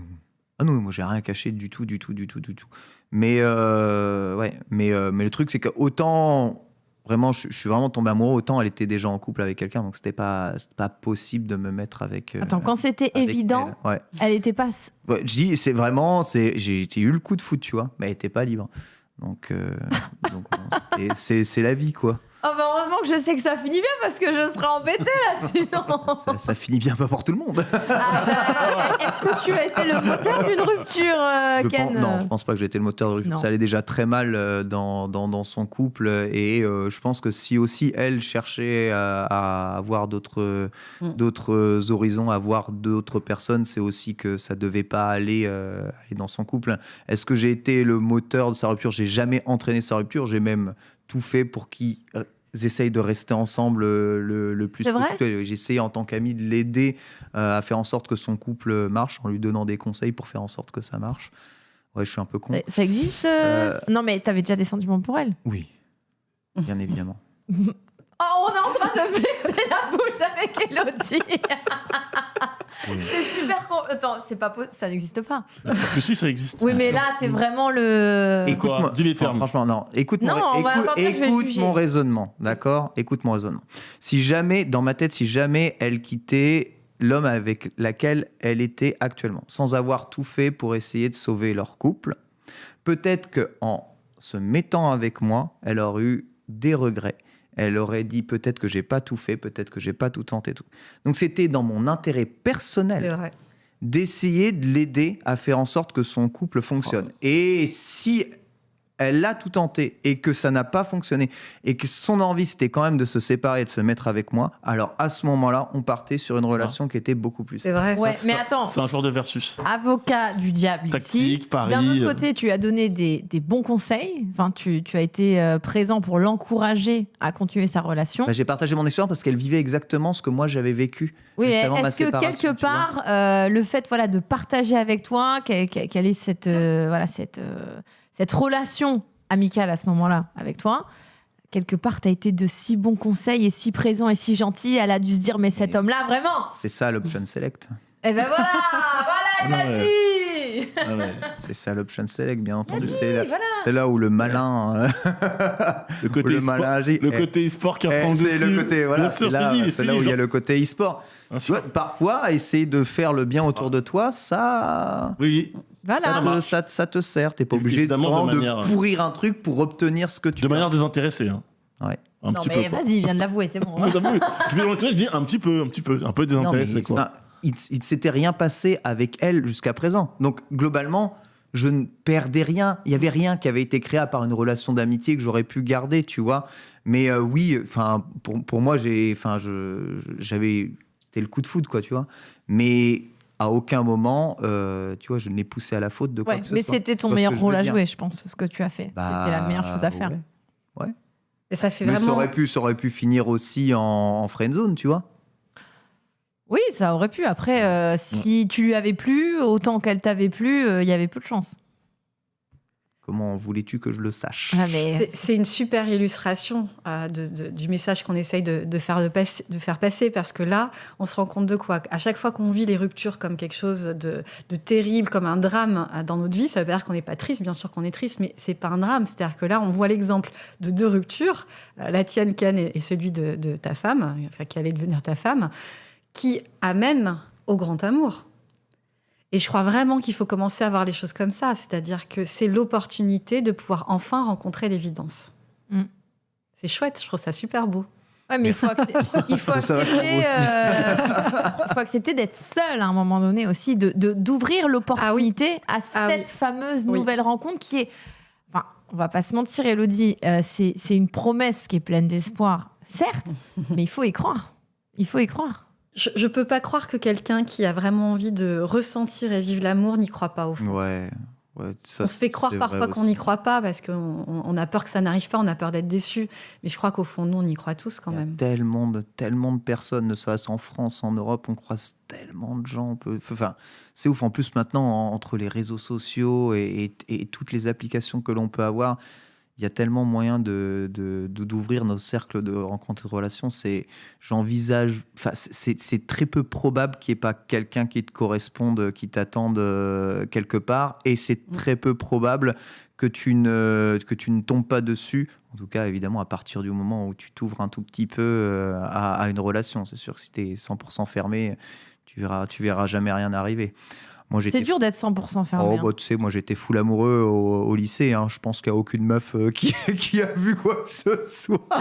Ah non, moi j'ai rien caché du tout, du tout, du tout, du tout. Mais ouais, mais, mais le truc c'est que autant vraiment, je, je suis vraiment tombé amoureux, autant elle était déjà en couple avec quelqu'un, donc c'était pas, pas possible de me mettre avec. euh, Attends, quand c'était évident, elle. Ouais. elle était pas. Ouais, je dis, c'est vraiment, c'est, j'ai, eu le coup de foot, tu vois, mais elle était pas libre. Donc, euh, c'est la vie, quoi. Oh bah heureusement que je sais que ça finit bien parce que je serais embêtée là sinon. Ça, ça finit bien pas pour tout le monde. Ah bah, Est-ce que tu as été le moteur d'une rupture, euh, Je Ken pense- non, je pense pas que j'ai été le moteur de rupture. Non. Ça allait déjà très mal euh, dans, dans, dans son couple. Et euh, je pense que si aussi elle cherchait à, à avoir d'autres Mm. d'autres horizons, à voir d'autres personnes, c'est aussi que ça devait pas aller, euh, aller dans son couple. Est-ce que j'ai été le moteur de sa rupture? J'ai jamais entraîné sa rupture. J'ai même tout fait pour qu'ils euh, essayent de rester ensemble euh, le, le plus possible. J'ai essayé en tant qu'ami de l'aider euh, à faire en sorte que son couple marche, en lui donnant des conseils pour faire en sorte que ça marche. Ouais, je suis un peu con. Ça, ça existe euh, Euh, Non mais t'avais déjà des sentiments pour elle. Oui, bien évidemment. Oh, on est en train de baisser la bouche avec Elodie. Oui. c'est super con. Attends, c'est pas po- ça n'existe pas. Sûr que si, ça existe. Oui, mais là, t'es vraiment le. Écoute-moi. Dis les Enfin, termes. Franchement, non. Écoute, Non, mon, on va écoute, je vais écoute juger. mon raisonnement, d'accord? Écoute mon raisonnement. Si jamais, dans ma tête, si jamais elle quittait l'homme avec laquelle elle était actuellement, sans avoir tout fait pour essayer de sauver leur couple, peut-être que en se mettant avec moi, elle aurait eu des regrets. Elle aurait dit peut-être que j'ai pas tout fait, peut-être que j'ai pas tout tenté, tout. Donc c'était dans mon intérêt personnel d'essayer de l'aider à faire en sorte que son couple fonctionne. Et si elle a tout tenté et que ça n'a pas fonctionné et que son envie c'était quand même de se séparer et de se mettre avec moi, alors à ce moment-là, on partait sur une relation qui était beaucoup plus. C'est vrai. Ouais, Ça, mais attends. C'est un genre de versus. Avocat du diable ici. Tactique, pari, D'un autre euh. côté, tu as donné des, des bons conseils. Enfin, tu, tu as été euh, présent pour l'encourager à continuer sa relation. Bah, J'ai partagé mon expérience parce qu'elle vivait exactement ce que moi j'avais vécu. Oui, est-ce que quelque part, euh, le fait voilà, de partager avec toi, qu'elle ait cette, euh, voilà, cette, euh, cette relation amicale à ce moment-là avec toi, quelque part, tu as été de si bons conseils et si présent et si gentil, elle a dû se dire, mais cet homme-là, vraiment C'est ça l'option select. Et ben voilà Voilà, elle Ah l'a dit Ah ouais. C'est ça l'option select, bien entendu. C'est là, voilà. c'est là où le malin, euh, Le côté e-sport- le Eh, côté e-sport qui eh, reprend le c'est le côté, voilà, c'est là, là où il y a le côté e-sport. Tu vois, parfois, essayer de faire le bien autour de toi, ça, Oui, oui. Voilà. ça, te, ça, ça te sert. T'es pas obligé de, Évidemment, de vraiment de manière- pourrir un truc pour obtenir ce que tu De veux. manière désintéressée. Hein. Ouais. Un non, petit mais vas-y, il vient de l'avouer, c'est bon. Parce que je dis un petit peu, un petit peu, un peu Non, mais, désintéressé. quoi. il ne s'était rien passé avec elle jusqu'à présent. Donc, globalement, je ne perdais rien. Il y avait rien qui avait été créé à part une relation d'amitié que j'aurais pu garder, tu vois. Mais euh, oui, enfin, pour, pour moi, j'ai, enfin, je, j'avais, c'était le coup de foudre, quoi, tu vois. Mais à aucun moment, euh, tu vois, je ne l'ai poussé à la faute de quoi Ouais, que ce mais soit. c'était ton meilleur rôle à dire jouer, je pense, ce que tu as fait. Bah, c'était la meilleure chose à faire. ouais. Et ça fait Mais vraiment. ça aurait, pu, ça aurait pu finir aussi en, en friendzone, tu vois. Oui, ça aurait pu. Après, euh, si tu lui avais plu, autant qu'elle t'avait plu, euh, il y avait peu de chance. Comment voulais-tu que je le sache Ah, mais C'est- une super illustration euh, de- de- du message qu'on essaye de, de faire de, faire passer parce que là, on se rend compte de quoi? À chaque fois qu'on vit les ruptures comme quelque chose de, de terrible, comme un drame euh, dans notre vie, ça veut pas dire qu'on n'est pas triste, bien sûr qu'on est triste, mais c'est pas un drame. C'est-à-dire que là, on voit l'exemple de deux ruptures, euh, la tienne, Ken, et, et celui de, de ta femme, enfin, qui allait devenir ta femme, qui amènent au grand amour. Et je crois vraiment qu'il faut commencer à voir les choses comme ça, c'est-à-dire que c'est l'opportunité de pouvoir enfin rencontrer l'évidence. Mm. C'est chouette, je trouve ça super beau. Ouais, mais il faut, il accepter, euh, il faut accepter d'être seul à un moment donné aussi, de d'ouvrir l'opportunité à Ah cette oui. fameuse Oui. nouvelle rencontre qui est. Enfin, on va pas se mentir, Elodie, euh, c'est c'est une promesse qui est pleine d'espoir, certes, mais il faut y croire. Il faut y croire. Je ne peux pas croire que quelqu'un qui a vraiment envie de ressentir et vivre l'amour n'y croit pas au fond. Ouais. ouais ça, on se fait croire parfois qu'on n'y croit pas parce qu'on on- on a peur que ça n'arrive pas, on a peur d'être déçu. Mais je crois qu'au fond, nous, on y croit tous quand Il y a même. tellement de, tellement de personnes, ne serait-ce en France, en Europe, on croise tellement de gens. on peut- Enfin, c'est ouf. En plus, maintenant, en- entre les réseaux sociaux et, et- et toutes les applications que l'on peut avoir, il y a tellement moyen de de- de- d'ouvrir nos cercles de rencontres et de relations. C'est, j'envisage, enfin, c'est très peu probable qu'il n'y ait pas quelqu'un qui te corresponde, qui t'attende euh, quelque part, et c'est Mm. très peu probable que tu ne que tu ne tombes pas dessus. En tout cas, évidemment, à partir du moment où tu t'ouvres un tout petit peu euh, à, à une relation, c'est sûr que si tu es 100% fermé, tu verras, tu verras jamais rien arriver. Moi, j'étais C'est dur d'être 100% fermé. Oh, hein. bah, tu sais, moi j'étais full amoureux au, au lycée. hein. Je pense qu'il n'y a aucune meuf euh, qui, qui a vu quoi que ce soit.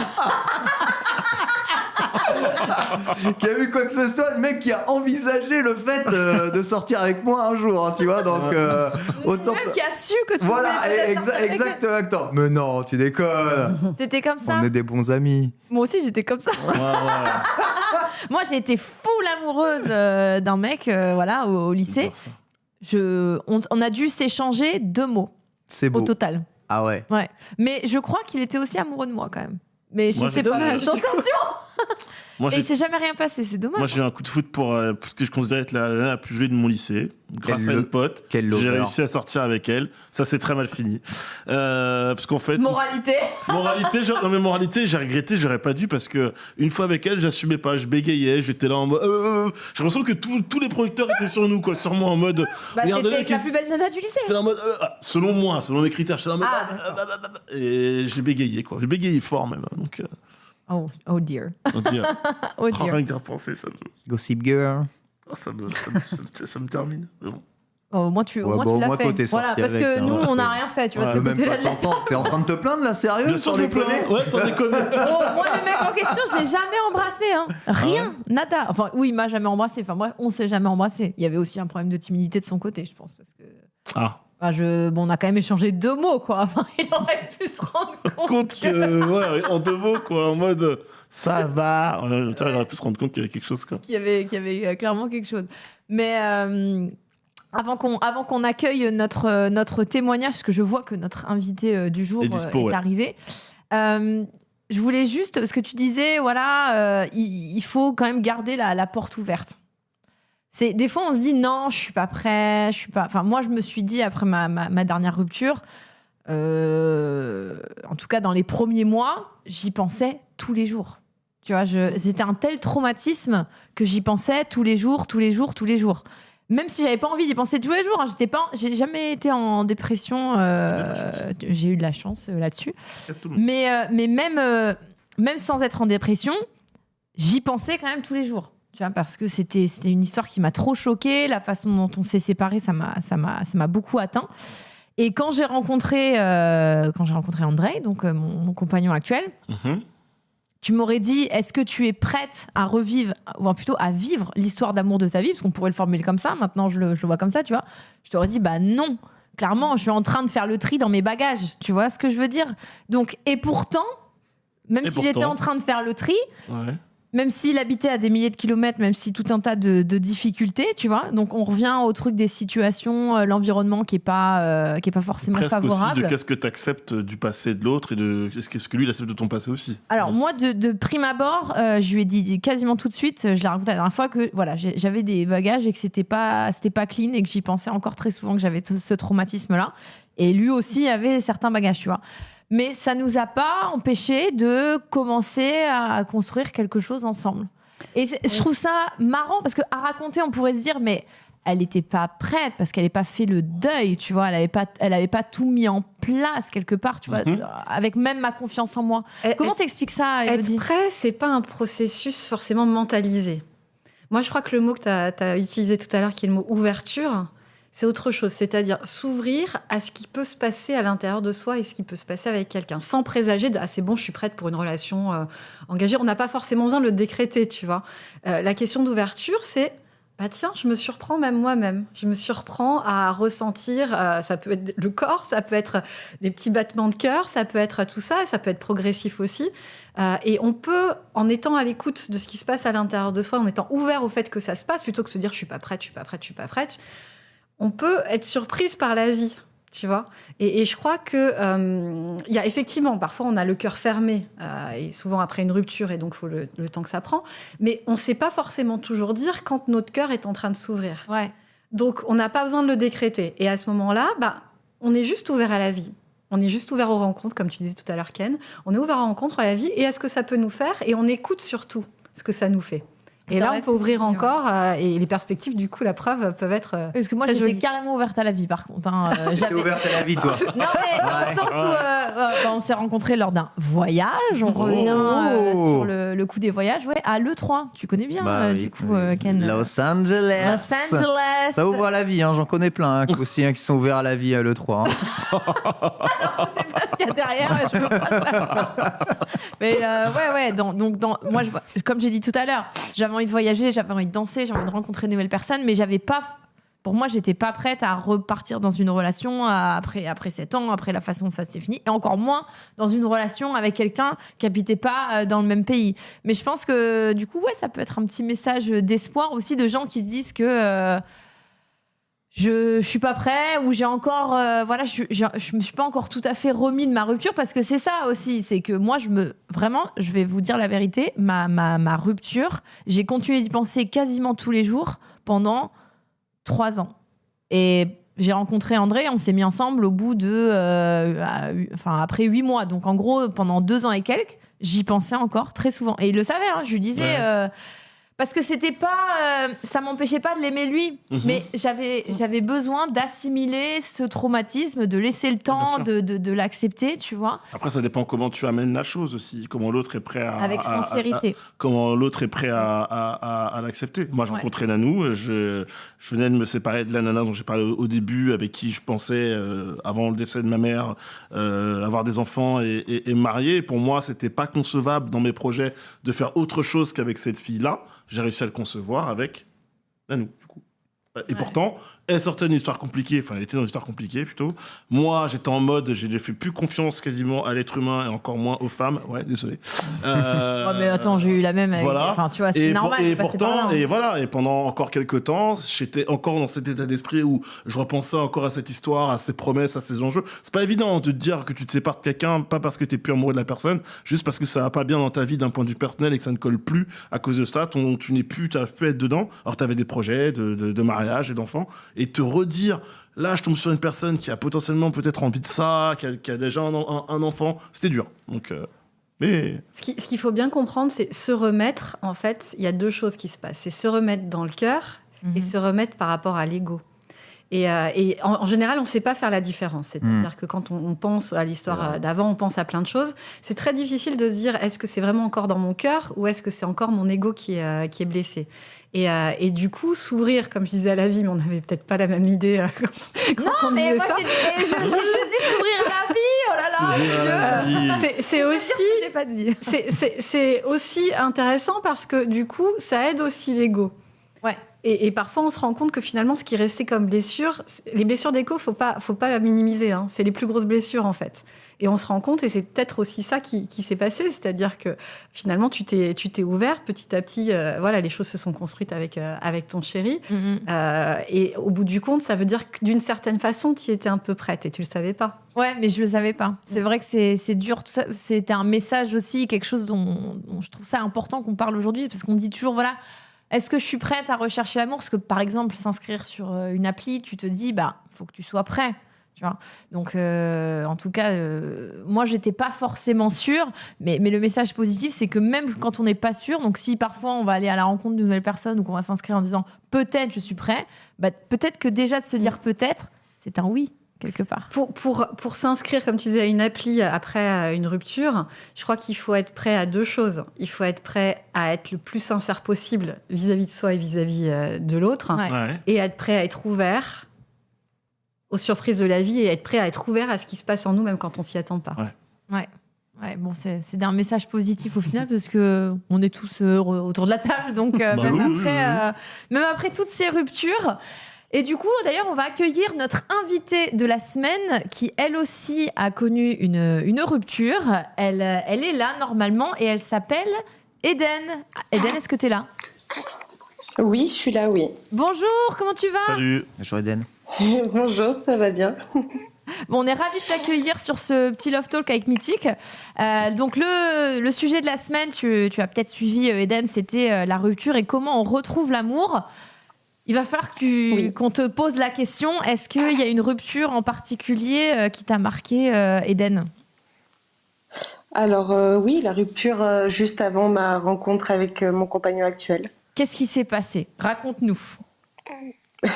qui a vu quoi que ce soit. Le mec qui a envisagé le fait euh, de sortir avec moi un jour, hein, tu vois. Donc, euh, autant. Même qui a su que tu Voilà, exa- avec exactement. Mais non, tu déconnes. T'étais comme ça. On est des bons amis. Moi aussi, j'étais comme ça. Ouais, ouais. Moi, j'ai été full amoureuse euh, d'un mec, euh, voilà, au, au lycée. Je, on, on a dû s'échanger deux mots C'est au beau. total. Ah ouais. Mais je crois qu'il était aussi amoureux de moi quand même. Mais je Moi, sais pas. dommage. Sensation. Moi, Et il s'est jamais rien passé. C'est dommage. Moi, j'ai eu un coup de foot pour, euh, pour ce que je considère être la, la, la plus jouée de mon lycée. Grâce Quel à une pote, j'ai réussi à sortir avec elle. Ça, c'est très mal fini. Euh, parce qu'en fait, Moralité. moralité, genre, non mais moralité, j'ai regretté, j'aurais pas dû parce que une fois avec elle, j'assumais pas, je bégayais, j'étais là en mode. euh, j'ai l'impression que tous- tous les producteurs étaient sur nous, quoi, sur moi en mode. Bah, avec la plus belle nana du lycée. J'étais là en mode. euh, ah, selon moi, selon mes critères, j'étais là en mode. Ah, ah, et j'ai bégayé, quoi. J'ai bégayé fort même. hein, Donc, euh, Oh, oh dear. on dit, euh, Oh dear. rien que d'y repenser, ça me, Gossip Girl. ah, ça me, ça me, ça me- ça me termine. Mais bon. Oh, au moins, tu, Ouais, bah, tu l'as fait. Voilà, parce avec, que hein, nous, ouais. on n'a rien fait. Tu vois, Ouais, de ce Même pas de la t'entends. T'es en train de te plaindre là, sérieux Bien sans déconner Ouais, sans déconner. Oh, moi, le mec en question, je l'ai jamais embrassé. Hein. Rien, nada. Enfin, oui, il m'a jamais embrassé. Enfin, bref, on s'est jamais embrassé. Il y avait aussi un problème de timidité de son côté, je pense. Parce que. Ah, Enfin, je... bon, on a quand même échangé deux mots, quoi. Enfin, il aurait pu se rendre compte. compte que, ouais, en deux mots, quoi, en mode ça va. Ouais, il aurait pu se rendre compte qu'il y avait quelque chose, quoi. qu'il y avait, qu'il y avait euh, clairement quelque chose. Mais euh, avant qu'on avant qu'on accueille notre, euh, notre témoignage, parce que je vois que notre invité du jour Est dispo, est ouais. arrivé, euh, je voulais juste, parce que tu disais, voilà, il, il faut quand même garder la, la porte ouverte. C'est des fois on se dit non, je suis pas prêt, je suis pas. Enfin moi je me suis dit après ma, ma, ma dernière rupture, euh, en tout cas dans les premiers mois, j'y pensais tous les jours. Tu vois, c'était un tel traumatisme que j'y pensais tous les jours, tous les jours, tous les jours. Même si j'avais pas envie d'y penser tous les jours, hein, j'étais pas, j'ai jamais été en dépression. euh, j'ai eu de la chance euh, là-dessus. Mais, mais même, même sans être en dépression, j'y pensais quand même tous les jours. Tu vois, parce que c'était c'était une histoire qui m'a trop choquée. La façon dont on s'est séparés, ça m'a ça m'a ça m'a beaucoup atteint. Et quand j'ai rencontré euh, quand j'ai rencontré André, donc euh, mon, mon compagnon actuel, Mhm. tu m'aurais dit est-ce que tu es prête à revivre ou plutôt à vivre l'histoire d'amour de ta vie? Parce qu'on pourrait le formuler comme ça. Maintenant, je le, je le vois comme ça, tu vois. Je t'aurais dit bah non. Clairement, je suis en train de faire le tri dans mes bagages. Tu vois ce que je veux dire? Donc et pourtant, même Et si j'étais en train de faire le tri, Ouais. Même s'il habitait à des milliers de kilomètres, même si tout un tas de, de difficultés, tu vois. Donc on revient au truc des situations, euh, l'environnement qui est pas euh, qui est pas forcément Presque favorable. aussi de qu'est-ce que tu acceptes du passé de l'autre et de qu'est-ce que lui il accepte de ton passé aussi. Alors moi, de, de prime abord, euh, je lui ai dit quasiment tout de suite, je l'ai raconté la dernière fois que voilà, j'avais des bagages et que c'était pas c'était pas clean et que j'y pensais encore très souvent que j'avais ce traumatisme-là. Et lui aussi avait certains bagages, tu vois. Mais ça nous a pas empêché de commencer à construire quelque chose ensemble. Et je trouve ça marrant parce que à raconter, on pourrait se dire mais elle n'était pas prête parce qu'elle n'avait pas fait le deuil, tu vois. Elle n'avait pas, elle avait pas tout mis en place quelque part, tu vois, Mhm. avec même ma confiance en moi. Et- Comment t'expliques ça, Être Elodie prêt, c'est pas un processus forcément mentalisé. Moi, je crois que le mot que tu as, utilisé tout à l'heure, qui est le mot ouverture, c'est autre chose. C'est-à-dire s'ouvrir à ce qui peut se passer à l'intérieur de soi et ce qui peut se passer avec quelqu'un, sans présager de ah, c'est bon, je suis prête pour une relation euh, engagée. On n'a pas forcément besoin de le décréter, tu vois. Euh, la question d'ouverture, c'est bah tiens, je me surprends même moi-même. Je me surprends à ressentir, euh, ça peut être le corps, ça peut être des petits battements de cœur, ça peut être tout ça, ça peut être progressif aussi. Et on peut, en étant à l'écoute de ce qui se passe à l'intérieur de soi, en étant ouvert au fait que ça se passe, plutôt que se dire je suis pas prête, je suis pas prête, je suis pas prête, on peut être surprise par la vie, tu vois. Et, et je crois que euh, y a effectivement, parfois on a le cœur fermé, euh, et souvent après une rupture, et donc il faut le, le temps que ça prend. Mais on ne sait pas forcément toujours dire quand notre cœur est en train de s'ouvrir. Ouais. Donc, on n'a pas besoin de le décréter. Et à ce moment-là, bah, on est juste ouvert à la vie. On est juste ouvert aux rencontres, comme tu disais tout à l'heure, Ken. On est ouvert aux rencontres, à la vie et à ce que ça peut nous faire. Et on écoute surtout ce que ça nous fait. Et là, on peut ouvrir encore. euh, et les perspectives, du coup, la preuve, peuvent être. euh, Parce que moi, j'étais carrément ouverte à la vie, par contre. hein. Euh, ouverte à la vie, toi. Non, mais dans le Ouais. sens où euh, euh, bah, on s'est rencontrés lors d'un voyage. On revient euh, Oh. sur le, le coup des voyages. Ouais, à l'E3. Tu connais bien, Bah euh, oui, du coup, oui. euh, Ken. Los Angeles. Los Angeles. Ça ouvre à la vie, hein, j'en connais plein hein, aussi hein, qui sont ouverts à la vie à l'E3. hein. c'est pas ce qu'il y a derrière, je veux pas. Mais euh, ouais, ouais, dans- donc dans, moi, je, comme j'ai dit tout à l'heure, j'avais envie de voyager, j'avais envie de danser, j'avais envie de rencontrer de nouvelles personnes, mais j'avais pas. Pour moi, j'étais pas prête à repartir dans une relation après, après 7 ans, après la façon dont ça s'est fini, et encore moins dans une relation avec quelqu'un qui habitait pas euh, dans le même pays. Mais je pense que du coup, ouais, ça peut être un petit message d'espoir aussi de gens qui se disent que. euh, je, je suis pas prêt ou j'ai encore euh, voilà je, je, je me suis pas encore tout à fait remis de ma rupture parce que c'est ça aussi c'est que moi je me vraiment je vais vous dire la vérité ma, ma, ma rupture j'ai continué d'y penser quasiment tous les jours pendant trois ans. Et j'ai rencontré André on s'est mis ensemble au bout de euh, à- enfin après huit mois. Donc en gros pendant deux ans et quelques j'y pensais encore très souvent. Et il le savait hein, je lui disais Ouais. euh, parce que c'était pas euh, ça m'empêchait pas de l'aimer lui Mhm. mais j'avais j'avais besoin d'assimiler ce traumatisme de laisser le temps de, de, de l'accepter tu vois Après, ça dépend comment tu amènes la chose aussi, comment l'autre est prêt à. avec à- à- sincérité comment l'autre est prêt à, l'accepter. Moi, j'ai Ouais. rencontré Nanou, je, je venais de me séparer de la nana dont j'ai parlé au, au début, avec qui je pensais, euh, avant le décès de ma mère, euh, avoir des enfants et, et, et me marier. Pour moi, c'était pas concevable dans mes projets de faire autre chose qu'avec cette fille-là. J'ai réussi à le concevoir avec Nanou, du coup. Et Ouais. pourtant, elle sortait d'une histoire compliquée, enfin, elle était dans une histoire compliquée plutôt. Moi, j'étais en mode, j'ai fait plus confiance quasiment à l'être humain et encore moins aux femmes. Ouais, désolé. Euh, mais attends j'ai eu la même avec... voilà. enfin tu vois c'est normal pour- et pourtant, hein. et voilà, et pendant encore quelques temps, j'étais encore dans cet état d'esprit où je repensais encore à cette histoire, à ces promesses, à ces enjeux. C'est pas évident de te dire que tu te sépares de quelqu'un, pas parce que tu es plus amoureux de la personne, juste parce que ça va pas bien dans ta vie d'un point de vue personnel et que ça ne colle plus à cause de ça. Ton, tu n'es plus, tu n'arrives plus à être dedans. Alors tu avais des projets de, de, de mariage et d'enfants, et te redire. Là, je tombe sur une personne qui a potentiellement peut-être envie de ça, qui a, qui a déjà un, un- un enfant. C'était dur. Donc, euh, mais ce qu'il faut bien comprendre, c'est se remettre. En fait, il y a deux choses qui se passent. C'est se remettre dans le cœur et Mhm. se remettre par rapport à l'ego. Et, euh, et en, en général, on ne sait pas faire la différence. C'est-à-dire que quand on, on pense à l'histoire euh, d'avant, on pense à plein de choses. C'est très difficile de se dire est-ce que c'est vraiment encore dans mon cœur ou est-ce que c'est encore mon ego qui est, euh, qui est blessé? Et, euh, et du coup, s'ouvrir, comme je disais à la vie, mais on n'avait peut-être pas la même idée euh, quand, quand on non mais disait moi ça. j'ai dit mais je, je, je dis s'ouvrir à la vie oh là là. C'est- C'est aussi j'ai pas dit c'est- c'est c'est aussi intéressant parce que du coup, ça aide aussi l'ego. Ouais. Et, et parfois, on se rend compte que finalement, ce qui restait comme blessure, les blessures d'écho, faut pas, faut pas minimiser. hein. C'est les plus grosses blessures, en fait. Et on se rend compte, et c'est peut-être aussi ça qui, qui s'est passé, c'est-à-dire que finalement, tu t'es, tu t'es ouverte petit à petit. euh, voilà, les choses se sont construites avec, euh, avec ton chéri. Mhm. Euh, et au bout du compte, ça veut dire que d'une certaine façon, tu étais un peu prête et tu le savais pas. Ouais, mais je le savais pas. C'est vrai que c'est c'est dur. Tout ça, c'était un message aussi, quelque chose dont, dont je trouve ça important qu'on parle aujourd'hui, parce qu'on dit toujours, voilà, est-ce que je suis prête à rechercher l'amour? Parce que par exemple, s'inscrire sur euh, une appli, tu te dis, bah, faut que tu sois prêt. Donc, euh, en tout cas, euh, moi, j'étais pas forcément sûre, mais, mais le message positif, c'est que même quand on n'est pas sûr, donc si parfois on va aller à la rencontre d'une nouvelle personne ou qu'on va s'inscrire en disant peut-être je suis prêt, bah, peut-être que déjà de se dire peut-être, c'est un oui quelque part. Pour, pour, pour s'inscrire, comme tu disais, à une appli après euh, une rupture, je crois qu'il faut être prêt à deux choses. Il faut être prêt à être le plus sincère possible vis-à-vis de soi et vis-à-vis euh, de l'autre, Ouais. Ouais. et être prêt à être ouvert aux surprises de la vie et être prêt à être ouvert à ce qui se passe en nous, même quand on s'y attend pas. Ouais, bon, c'est c'est un message positif au final parce que on est tous heureux autour de la table, donc euh, Bah même, oui, oui, après, oui. euh, même après toutes ces ruptures. Et du coup, d'ailleurs, on va accueillir notre invitée de la semaine qui, elle aussi, a connu une, une rupture. Elle, elle est là normalement et elle s'appelle Eden. Eden, est-ce que tu es là? Oui, je suis là, oui. Bonjour, comment tu vas? Salut. Bonjour Eden. Bonjour, ça va bien Bon, on est ravis de t'accueillir sur ce petit Love Talk avec Mythique. Euh, donc, le, le sujet de la semaine, tu, tu as peut-être suivi, euh, Eden, c'était euh, la rupture et comment on retrouve l'amour. Il va falloir Oui. qu'on te pose la question est-ce qu'il y a une rupture en particulier euh, qui t'a marqué, euh, Eden? Alors euh, oui, la rupture euh, juste avant ma rencontre avec euh, mon compagnon actuel. Qu'est-ce qui s'est passé? Raconte-nous.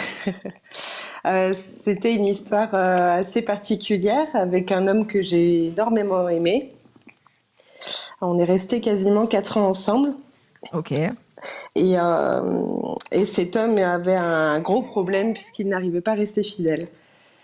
Euh, C'était une histoire euh, assez particulière avec un homme que j'ai énormément aimé. On est resté quasiment quatre ans ensemble Ok. Et, euh, et cet homme avait un gros problème puisqu'il n'arrivait pas à rester fidèle.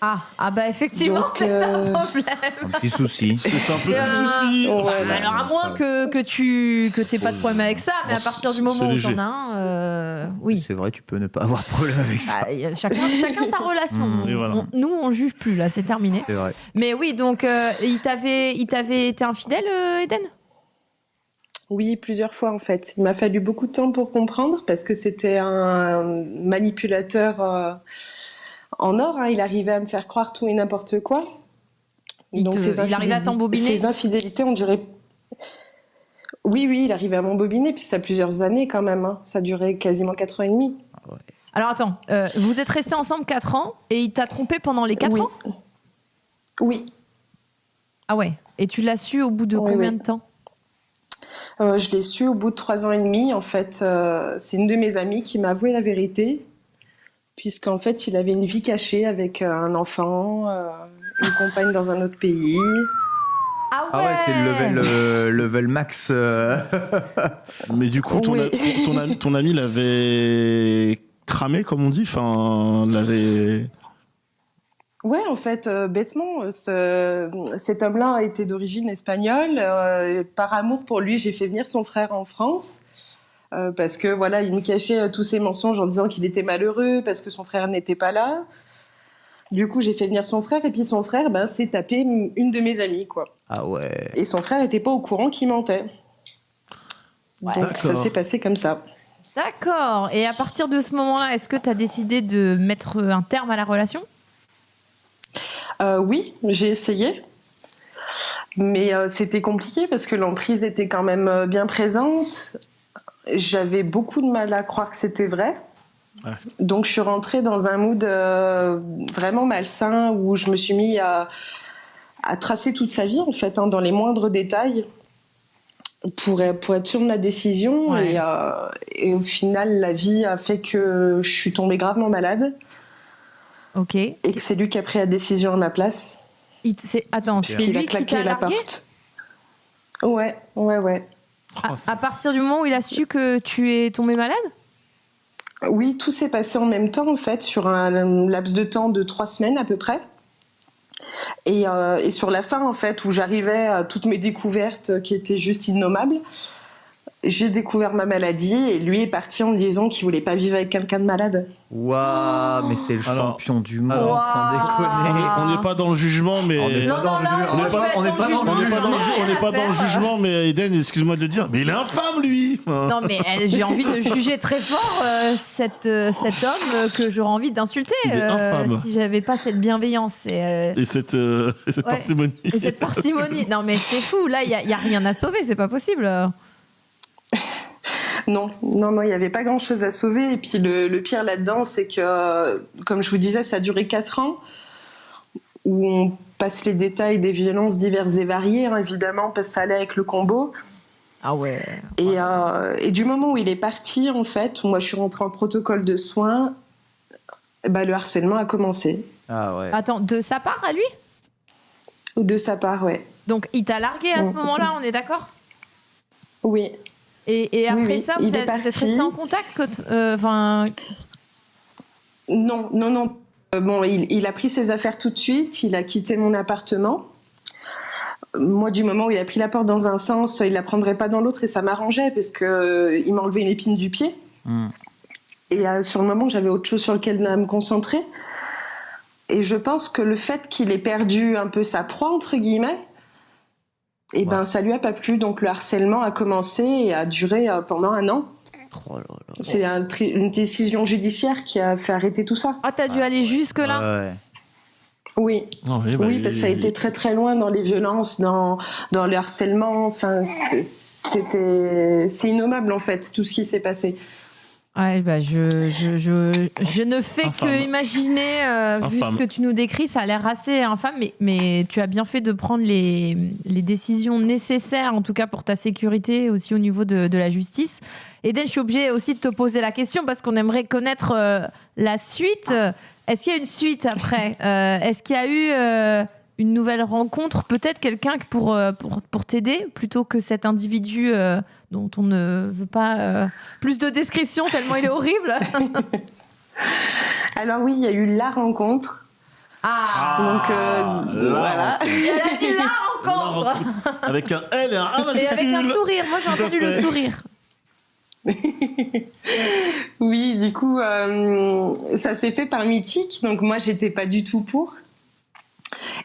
Ah, ah bah effectivement, c'est un euh, problème. Un petit souci. C'est un le un- souci. Ouais, Bah, bah, alors à moins ça- que, que tu que t'aies pas de problème avec ça, mais Bon, à partir du moment où t'en as un, euh, oui. C'est vrai, tu peux ne pas avoir de problème avec ça. Bah, y a chacun, chacun sa relation. Mmh. Voilà. On- nous, on juge plus, là, c'est terminé. C'est vrai. Mais oui, donc, euh, il t'avait il t'avait été infidèle, Eden? Oui, plusieurs fois en fait. Il m'a fallu beaucoup de temps pour comprendre parce que c'était un manipulateur euh, en or. hein. Il arrivait à me faire croire tout et n'importe quoi. Il te- il arrivait à t'embobiner Ces infidélités ont duré. Oui, oui, il arrivait à m'embobiner, puis ça a plusieurs années quand même. hein. Ça a duré quasiment quatre ans et demi. Alors attends, euh, vous êtes restés ensemble 4 ans et il t'a trompé pendant les 4 oui. ans? Oui, Ah ouais. Et tu l'as su au bout de Oui, combien oui. de temps? Euh, je l'ai su au bout de trois ans et demi. En fait, euh, c'est une de mes amies qui m'a avoué la vérité, puisqu'en fait, il avait une vie cachée avec euh, un enfant, euh, une compagne dans un autre pays. Ah ouais, Ah ouais, c'est le level, level max. euh. Mais du coup, ton, Oui. a- ton, ami, ton ami l'avait cramé, comme on dit. Enfin, l'avait. Ouais, en fait, euh, bêtement, ce- cet homme-là était d'origine espagnole. Euh, par amour pour lui, j'ai fait venir son frère en France. euh, parce que voilà, il me cachait euh, tous ses mensonges en disant qu'il était malheureux parce que son frère n'était pas là. Du coup, j'ai fait venir son frère et puis son frère, ben, s'est tapé une de mes amies, quoi. Ah ouais. Et son frère n'était pas au courant qu'il mentait. Ouais. Donc ça D'accord. s'est passé comme ça. D'accord. Et à partir de ce moment-là, est-ce que tu as décidé de mettre un terme à la relation? Euh, oui, j'ai essayé. Mais euh, c'était compliqué parce que l'emprise était quand même euh, bien présente. J'avais beaucoup de mal à croire que c'était vrai. Ouais. Donc je suis rentrée dans un mood euh, vraiment malsain où je me suis mis à, à tracer toute sa vie en fait, hein, dans les moindres détails pour, pour être sûre de ma décision. Ouais. Et, euh, et au final, la vie a fait que je suis tombée gravement malade Ok. et que c'est lui qui a pris la décision à ma place. Il Attends, c'est a lui qui claqué t'a la porte. Ouais, ouais, ouais. à, à partir du moment où il a su que tu es tombé malade? Oui, tout s'est passé en même temps, en fait, sur un laps de temps de trois semaines à peu près. Et, euh, et sur la fin, en fait, où j'arrivais à toutes mes découvertes qui étaient juste innommables, j'ai découvert ma maladie et lui est parti en me disant qu'il voulait pas vivre avec quelqu'un de malade. Waouh, mais c'est le Alors- champion du monde, alors- sans On déconner. on n'est pas dans le jugement, mais. On n'est pas- dans pas le pas dans jugement. mais Eden, excuse-moi de le dire, mais il est infâme, lui Non, mais euh, j'ai envie de juger très fort euh, cet, euh, cet homme euh, que j'aurais envie d'insulter infâme. si j'avais pas cette bienveillance et, euh, Et cette, euh, et cette Ouais. parcimonie. et cette parcimonie. Non, mais c'est fou, là, il n'y a, il y a rien à sauver, c'est pas possible. Non, non, non, il n'y avait pas grand-chose à sauver. Et puis le, le pire là-dedans, c'est que, comme je vous disais, ça a duré 4 ans, où on passe les détails des violences diverses et variées, hein, évidemment, parce que ça allait avec le combo. Ah ouais. Et, euh, et du moment où il est parti, en fait, où moi je suis rentrée en protocole de soins, bah, le harcèlement a commencé. Ah ouais. Attends, de sa part à lui? De sa part, ouais. Donc il t'a largué à ce moment-là, on est d'accord? Oui. Et, après oui, ça, il vous êtes, vous êtes parti. restés en contact euh, Non, non, non. Euh, Bon, il, il a pris ses affaires tout de suite, il a quitté mon appartement. Moi, du moment où il a pris la porte dans un sens, il la prendrait pas dans l'autre et ça m'arrangeait parce que euh, il m'enlevait une épine du pied. Hmm. Et euh, sur le moment, j'avais autre chose sur lequel me concentrer. Et je pense que le fait qu'il ait perdu un peu sa proie, entre guillemets, et ben, Ouais. ça lui a pas plu. Donc le harcèlement a commencé et a duré euh, pendant un an. Oh. C'est un une décision judiciaire qui a fait arrêter tout ça. ah, t'as dû aller jusque-là Ouais. Oui. Non, oui, bah, Oui, parce que ça a été très très loin dans les violences, dans, dans le harcèlement. Enfin, c'était c'est innommable en fait tout ce qui s'est passé. Ouais, bah je, je, je, je ne fais Infâme. que imaginer, euh, vu ce que tu nous décris, ça a l'air assez infâme, mais, mais tu as bien fait de prendre les, les décisions nécessaires, en tout cas pour ta sécurité, aussi au niveau de, de la justice. Eden, je suis obligée aussi de te poser la question parce qu'on aimerait connaître euh, la suite. Est-ce qu'il y a une suite après? Euh, Est-ce qu'il y a eu une nouvelle rencontre Peut-être quelqu'un pour, euh, pour, pour t'aider plutôt que cet individu euh, dont on ne veut pas euh, plus de description tellement il est horrible. Alors oui, il y a eu la rencontre. Ah, Donc euh, la voilà. Elle a dit la rencontre Avec un L et un A Et avec un sourire, moi j'ai entendu le sourire. Oui, du coup, euh, ça s'est fait par mythique. Donc moi, j'étais pas du tout pour.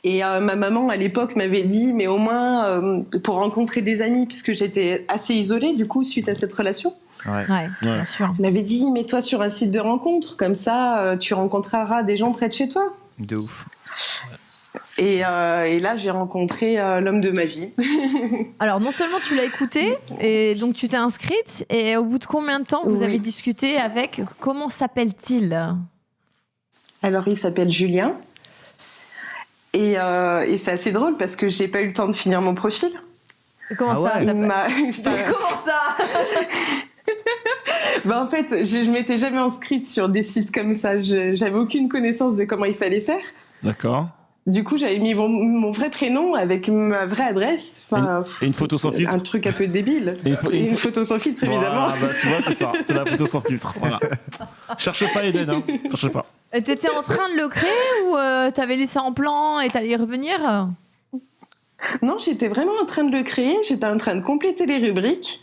Et euh, ma maman à l'époque m'avait dit, mais au moins euh, pour rencontrer des amis, puisque j'étais assez isolée du coup suite à cette relation. Ouais. Ouais, bien sûr. Elle m'avait dit, mets-toi sur un site de rencontre, comme ça, euh, tu rencontreras des gens près de chez toi. De ouf. Et, euh, et là, j'ai rencontré euh, l'homme de ma vie. Alors non seulement tu l'as écouté, et donc tu t'es inscrite, et au bout de combien de temps vous Oui. avez discuté avec, comment s'appelle-t-il? Alors, il s'appelle Julien. Et, euh, et c'est assez drôle parce que j'ai pas eu le temps de finir mon profil. Comment Ah ça ouais. Il s'appelle m'a- Comment ça Bah, en fait, je, je m'étais jamais inscrite sur des sites comme ça. Je- J'avais aucune connaissance de comment il fallait faire. D'accord. Du coup, j'avais mis mon, mon vrai prénom avec ma vraie adresse. Enfin, Et une photo sans filtre. un truc un peu débile. Et une Et photo sans filtre, évidemment. Voilà, bah, tu vois, c'est ça. C'est la photo sans filtre. Voilà. Cherche pas Eden, hein. Cherche pas. Et T'étais en train de le créer ou euh, t'avais laissé en plan et t'allais y revenir? Non, j'étais vraiment en train de le créer. J'étais en train de compléter les rubriques.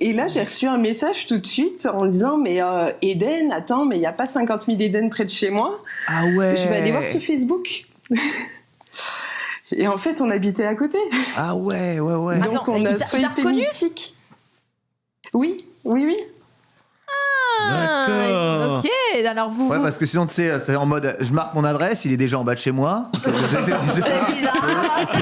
Et là, j'ai reçu un message tout de suite en disant Mais euh, Eden, attends, mais il n'y a pas 50 000 Eden près de chez moi. Ah ouais. Je vais aller voir sur Facebook. Et en fait, on habitait à côté. Ah ouais, ouais, ouais. Attends, Donc, on il a swipé mythique. Oui, oui, oui. D'accord. Ok, alors vous. Ouais, vous- parce que sinon, tu sais, c'est en mode, je marque mon adresse, il est déjà en bas de chez moi. C'est bizarre.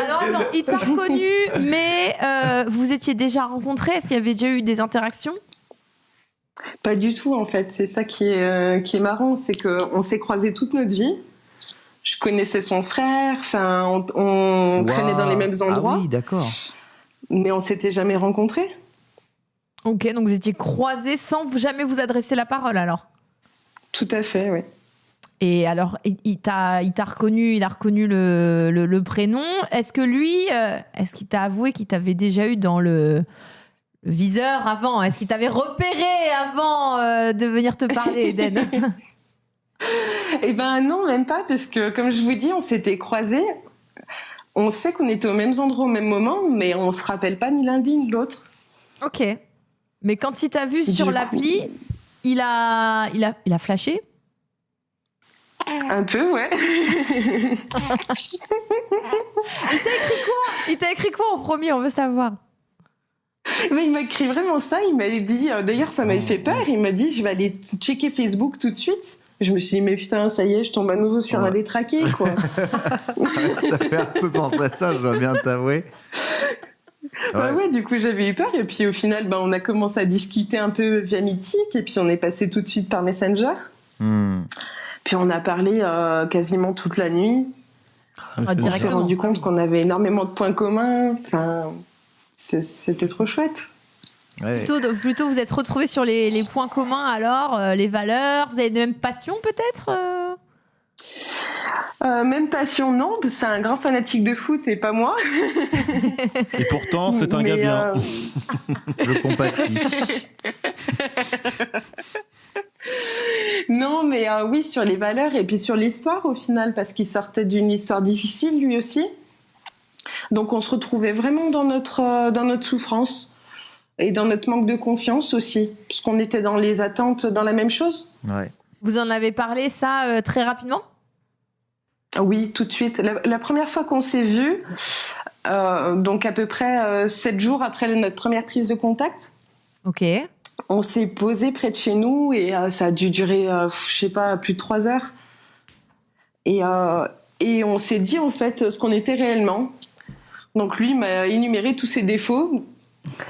Alors attends, il t'a reconnu, mais euh, vous étiez déjà rencontrés. Est-ce qu'il y avait déjà eu des interactions? Pas du tout, en fait. C'est ça qui est, euh, qui est marrant. C'est qu'on s'est croisés toute notre vie. Je connaissais son frère. Enfin, on, on traînait dans les mêmes endroits. Ah oui, d'accord. Mais on s'était jamais rencontrés. Ok, donc vous étiez croisés sans jamais vous adresser la parole alors? Tout à fait, oui. Et alors, il il t'a il t'a reconnu, il a reconnu le, le- le prénom. Est-ce que lui, euh, est-ce qu'il t'a avoué qu'il t'avait déjà eu dans le, le viseur avant Est-ce qu'il t'avait repéré avant euh, de venir te parler, Eden Eh ben non, même pas, parce que comme je vous dis, on s'était croisés. on sait qu'on était aux mêmes endroits au même moment, mais on se rappelle pas ni l'un ni l'autre. Ok. Mais quand il t'a vu sur l'appli, il a, il, a, il a flashé? Un peu, ouais. Il t'a écrit quoi? En premier? On veut savoir. Mais il m'a écrit vraiment ça. Il m'a dit, euh, d'ailleurs, ça m'avait fait peur. Il m'a dit, je vais aller checker Facebook tout de suite. Je me suis dit, mais putain, ça y est, je tombe à nouveau sur Ouais. un détraqué, quoi. ça fait un peu penser à ça, je dois bien t'avouer. Bah Ouais. ouais, du coup, j'avais eu peur. Et puis, au final, bah, on a commencé à discuter un peu via Mythique. Et puis, on est passé tout de suite par Messenger. Hmm. Puis, on a parlé euh, quasiment toute la nuit. Ah, Ah, On s'est directement. rendu compte qu'on avait énormément de points communs. Enfin, c'était trop chouette. Ouais. Plutôt, vous êtes retrouvés sur les, les points communs alors, euh, les valeurs, vous avez les mêmes passions peut-être euh? Euh, même passion, non. C'est un grand fanatique de foot et pas moi. Et pourtant, c'est un Mais, gars bien. euh, Je compatis. Non, mais euh, oui, sur les valeurs et puis sur l'histoire au final, parce qu'il sortait d'une histoire difficile lui aussi. Donc on se retrouvait vraiment dans notre, euh, dans notre souffrance et dans notre manque de confiance aussi, puisqu'on était dans les attentes dans la même chose. Ouais. Vous en avez parlé ça euh, très rapidement? Oui, tout de suite. La, la première fois qu'on s'est vus, euh, donc à peu près euh, sept jours après notre première prise de contact, Ok. on s'est posé près de chez nous et euh, ça a dû durer, euh, je sais pas, plus de trois heures. Et, euh, et on s'est dit en fait ce qu'on était réellement. Donc lui m'a énuméré tous ses défauts,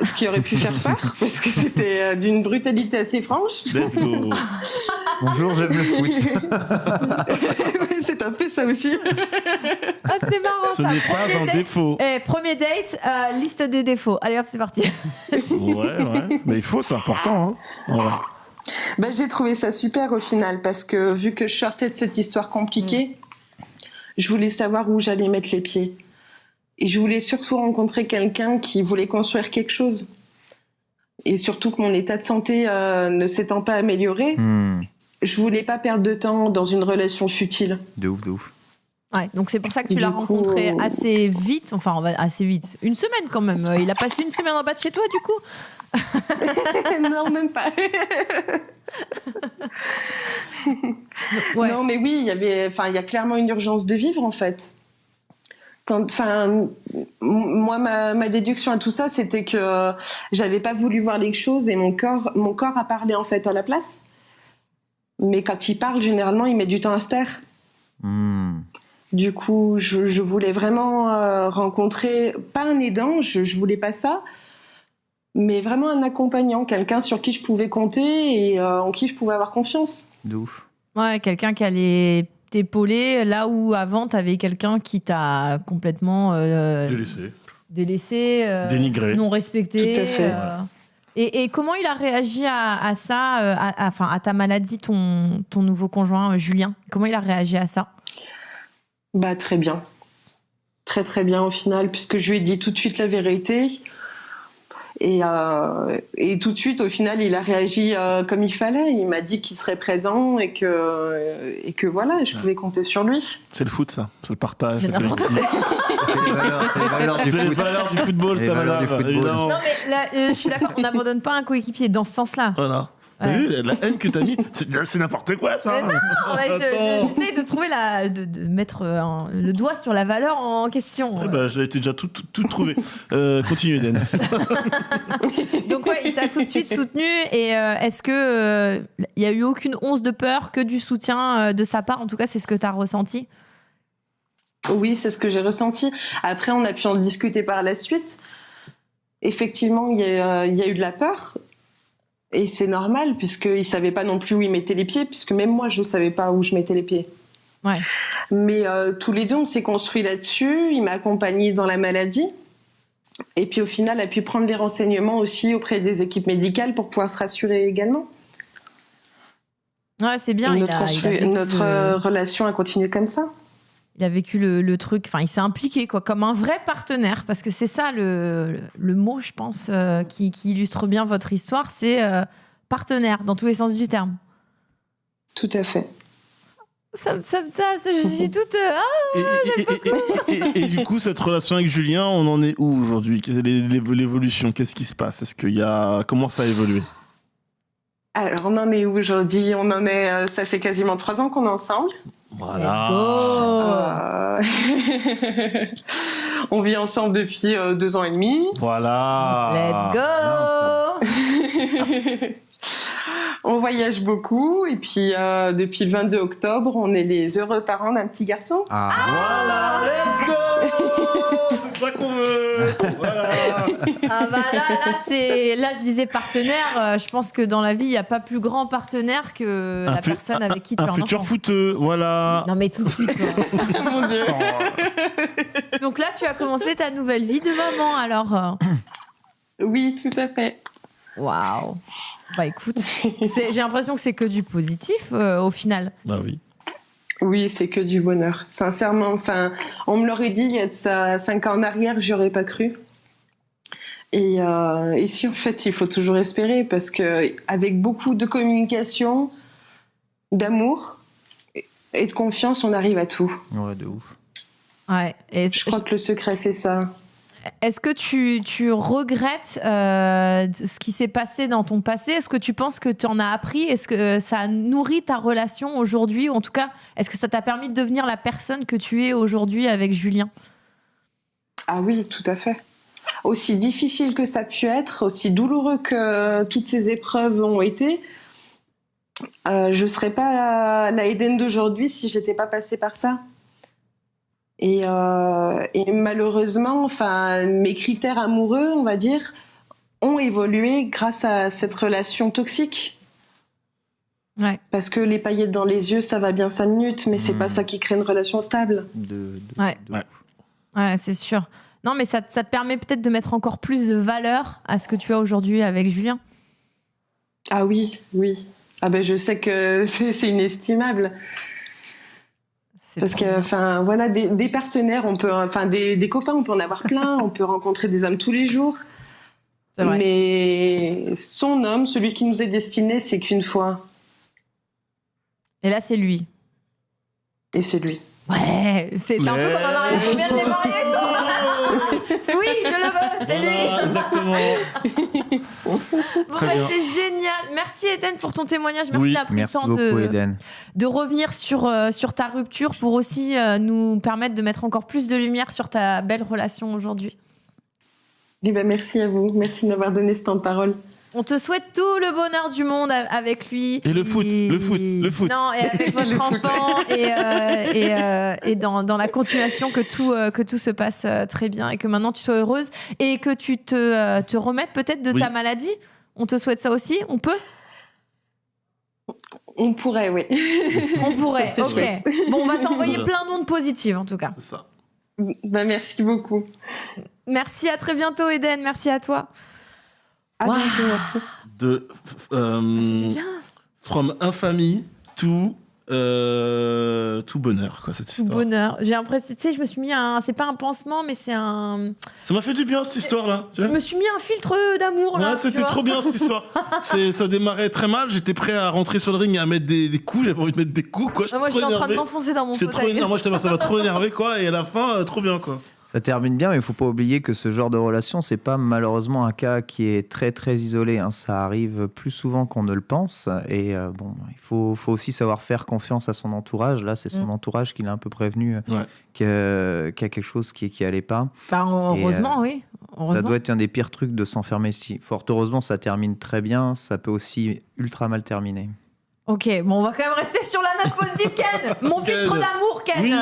ce qui aurait pu faire peur parce que c'était euh, d'une brutalité assez franche. Bonjour, j'aime le foot. C'est un peu ça aussi. Ah, c'était marrant Ce ça. n'est pas Premier un date- défaut. Eh, premier date, euh, liste des défauts. Allez hop, c'est parti. Ouais, ouais. Mais il faut, c'est important. Hein. Voilà. Bah, j'ai trouvé ça super au final parce que vu que je sortais de cette histoire compliquée, je voulais savoir où j'allais mettre les pieds. Et je voulais surtout rencontrer quelqu'un qui voulait construire quelque chose. Et surtout que mon état de santé euh, ne s'étant pas amélioré, Hmm. je voulais pas perdre de temps dans une relation futile. De ouf, de ouf. Ouais, donc c'est pour ça que tu l'as coup- rencontré assez vite, enfin on va- assez vite, une semaine quand même. Euh, Il a passé une semaine en bas de chez toi du coup non, même pas. Ouais. Non, mais oui, il y avait, enfin, il y a clairement une urgence de vivre en fait. Quand, enfin, moi, ma, ma déduction à tout ça, c'était que j'avais pas voulu voir les choses et mon corps, mon corps a parlé en fait à la place. Mais quand il parle, généralement, il met du temps à se taire. Hmm. Du coup, je, je voulais vraiment euh, rencontrer, pas un aidant, je, je voulais pas ça, mais vraiment un accompagnant, quelqu'un sur qui je pouvais compter et euh, en qui je pouvais avoir confiance. De ouf. Ouais, quelqu'un qui allait t'épauler là où avant t'avais quelqu'un qui t'a complètement euh, Délaissé. délaissé, euh, Dénigré. non respecté. Tout à fait. euh. Et, et comment il a réagi à, à ça, à, à- enfin à ta maladie, ton, ton nouveau conjoint Julien? Comment il a réagi à ça? Bah très bien. Très très bien au final, puisque je lui ai dit tout de suite la vérité. Et, euh, et tout de suite, au final, il a réagi euh, comme il fallait. Il m'a dit qu'il serait présent et que, et que voilà, je pouvais compter sur lui. C'est le foot, ça. C'est le partage. C'est collectif. Les valeurs, c'est les valeurs du C'est les foot. valeurs du football, Les ça, valeurs du madame. football. Non mais là, euh, je suis d'accord, on n'abandonne pas un coéquipier dans ce sens-là. Voilà. T'as Ouais. vu la, la haine que t'as mis C'est c'est n'importe quoi, ça. Mais non, ouais, je- Attends. je- j'essaie de trouver la, de, de mettre euh, un- le doigt sur la valeur en question. Eh ben, J'ai été déjà tout, tout, tout trouvé. Euh, continue, Eden. Donc ouais, il t'a tout de suite soutenu. Et euh, est-ce que euh, il y a eu aucune once de peur, que du soutien euh, de sa part? En tout cas, c'est ce que tu as ressenti? Oui, c'est ce que j'ai ressenti. Après, on a pu en discuter par la suite. Effectivement, il y, a, euh, il y a eu de la peur. Et c'est normal, puisqu'il ne savait pas non plus où il mettait les pieds, puisque même moi, je ne savais pas où je mettais les pieds. Ouais. Mais euh, tous les deux, on s'est construit là-dessus. Il m'a accompagnée dans la maladie. Et puis au final, a pu prendre les renseignements aussi auprès des équipes médicales pour pouvoir se rassurer également. Ouais, c'est bien. notre il a, il a notre euh, relation a continué comme ça. Il a vécu le, le truc. Enfin, il s'est impliqué quoi, comme un vrai partenaire, parce que c'est ça le, le, le mot, je pense, euh, qui, qui illustre bien votre histoire. C'est euh, partenaire dans tous les sens du terme. Tout à fait. Ça, me- ça, ça, ça- je suis toute. euh, ah, Et, et- et- et- et- et du coup, cette relation avec Julien, on en est où aujourd'hui? Quelle est l'évo- l'évolution? Qu'est-ce qui se passe? Est-ce qu'il y a comment ça a évolué? Alors, on en est où aujourd'hui? On en est. euh, ça fait quasiment trois ans qu'on est ensemble. Voilà. Euh, on vit ensemble depuis euh, deux ans et demi. Voilà. let's go! on voyage beaucoup et puis euh, depuis le 22 octobre, on est les heureux parents d'un petit garçon. Ah, Voilà, let's go C'est ça qu'on veut Voilà Ah bah là, là, c'est... là, je disais partenaire. euh, je pense que dans la vie, il n'y a pas plus grand partenaire que Un la fu- personne avec qui tu as Un un futur enfant. footeux, voilà. Non mais tout de suite. quoi. Mon Dieu. Donc là, tu as commencé ta nouvelle vie de maman. Alors, euh, Oui, tout à fait. waouh. Bah écoute, c'est- j'ai l'impression que c'est que du positif euh, au final. Bah oui. Oui, c'est que du bonheur. Sincèrement, enfin, on me l'aurait dit il y a de ça cinq ans en arrière, j'y aurais pas cru. Et, euh, et si en fait, il faut toujours espérer parce que avec beaucoup de communication, d'amour et de confiance, on arrive à tout. ouais, de ouf. Ouais. Et Je crois que le secret, c'est ça. Est-ce que tu, tu regrettes euh, ce qui s'est passé dans ton passé? Est-ce que tu penses que tu en as appris? Est-ce que ça a nourri ta relation aujourd'hui? Ou en tout cas, est-ce que ça t'a permis de devenir la personne que tu es aujourd'hui avec Julien? Ah oui, tout à fait. Aussi difficile que ça a pu être, aussi douloureux que toutes ces épreuves ont été, euh, je ne serais pas la Eden d'aujourd'hui si j'étais pas passée par ça. Et, euh, et malheureusement, enfin, mes critères amoureux, on va dire, ont évolué grâce à cette relation toxique. Ouais. Parce que les paillettes dans les yeux, ça va bien cinq minutes, mais c'est Hmm. pas ça qui crée une relation stable. De, de- Ouais. de Ouais. Ouais, c'est sûr. Non, mais ça, ça te permet peut-être de mettre encore plus de valeur à ce que tu as aujourd'hui avec Julien. Ah oui, oui. Ah ben je sais que c'est c'est inestimable. Parce que, enfin, voilà, des, des partenaires, on peut, enfin, des, des copains, on peut en avoir plein, on peut rencontrer des hommes tous les jours. Mais son homme, celui qui nous est destiné, c'est qu'une fois. Et là, c'est lui. Et c'est lui. Ouais, c'est un peu comme un mariage. Je viens de les marier. Oui, je le veux, c'est Voilà, lui. exactement. Bon, bah, bien. c'est génial. Merci Eden pour ton témoignage. Merci Oui, d'avoir pris Merci le temps beaucoup, de, Eden. de revenir sur, euh, sur ta rupture pour aussi euh, nous permettre de mettre encore plus de lumière sur ta belle relation aujourd'hui. Eh ben, merci à vous. Merci de m'avoir donné ce temps de parole. On te souhaite tout le bonheur du monde avec lui. Et le foot, le foot, le foot. Non, et avec votre enfant et, euh, et, euh, et dans, dans la continuation que tout, euh, que tout se passe très bien et que maintenant tu sois heureuse et que tu te, euh, te remettes peut-être de Oui. ta maladie. On te souhaite ça aussi On peut? On pourrait, oui. On pourrait. Ok. chouette. Bon, on va t'envoyer plein d'ondes positives en tout cas. C'est ça. Ben, merci beaucoup. Merci, à très bientôt Eden. Merci à toi. À Waouh. bientôt, merci. De euh, Bien. from infamie to euh, tout bonheur quoi cette Tout histoire. bonheur. J'ai l'impression, tu sais, je me suis mis un. C'est pas un pansement, mais c'est un. Ça m'a fait du bien cette histoire là. Je me suis mis un filtre d'amour là. Ouais, tu c'était trop bien cette histoire. C'est, ça démarrait très mal. J'étais prêt à rentrer sur le ring et à mettre des, des coups. J'avais envie de mettre des coups quoi. Ah, moi, j'étais en train de m'enfoncer dans mon J'étais trop fauteuil. énervé. Moi, j'étais ça m'a trop énervé quoi. Et à la fin, euh, trop bien quoi. Ça termine bien, mais il faut pas oublier que ce genre de relation, c'est pas malheureusement un cas qui est très très isolé. hein. Ça arrive plus souvent qu'on ne le pense. Et euh, bon, il faut, faut aussi savoir faire confiance à son entourage. Là, c'est son Mm. entourage qui l'a un peu prévenu euh, Ouais. qu'il y a quelque chose qui, qui allait pas. Bah, heureusement, Et, oui. Ça doit être un des pires trucs de s'enfermer ici. Fort heureusement, ça termine très bien. Ça peut aussi ultra mal terminer. Ok, bon, on va quand même rester sur la note positive, Ken. Mon Ken. filtre d'amour, Ken. Oui,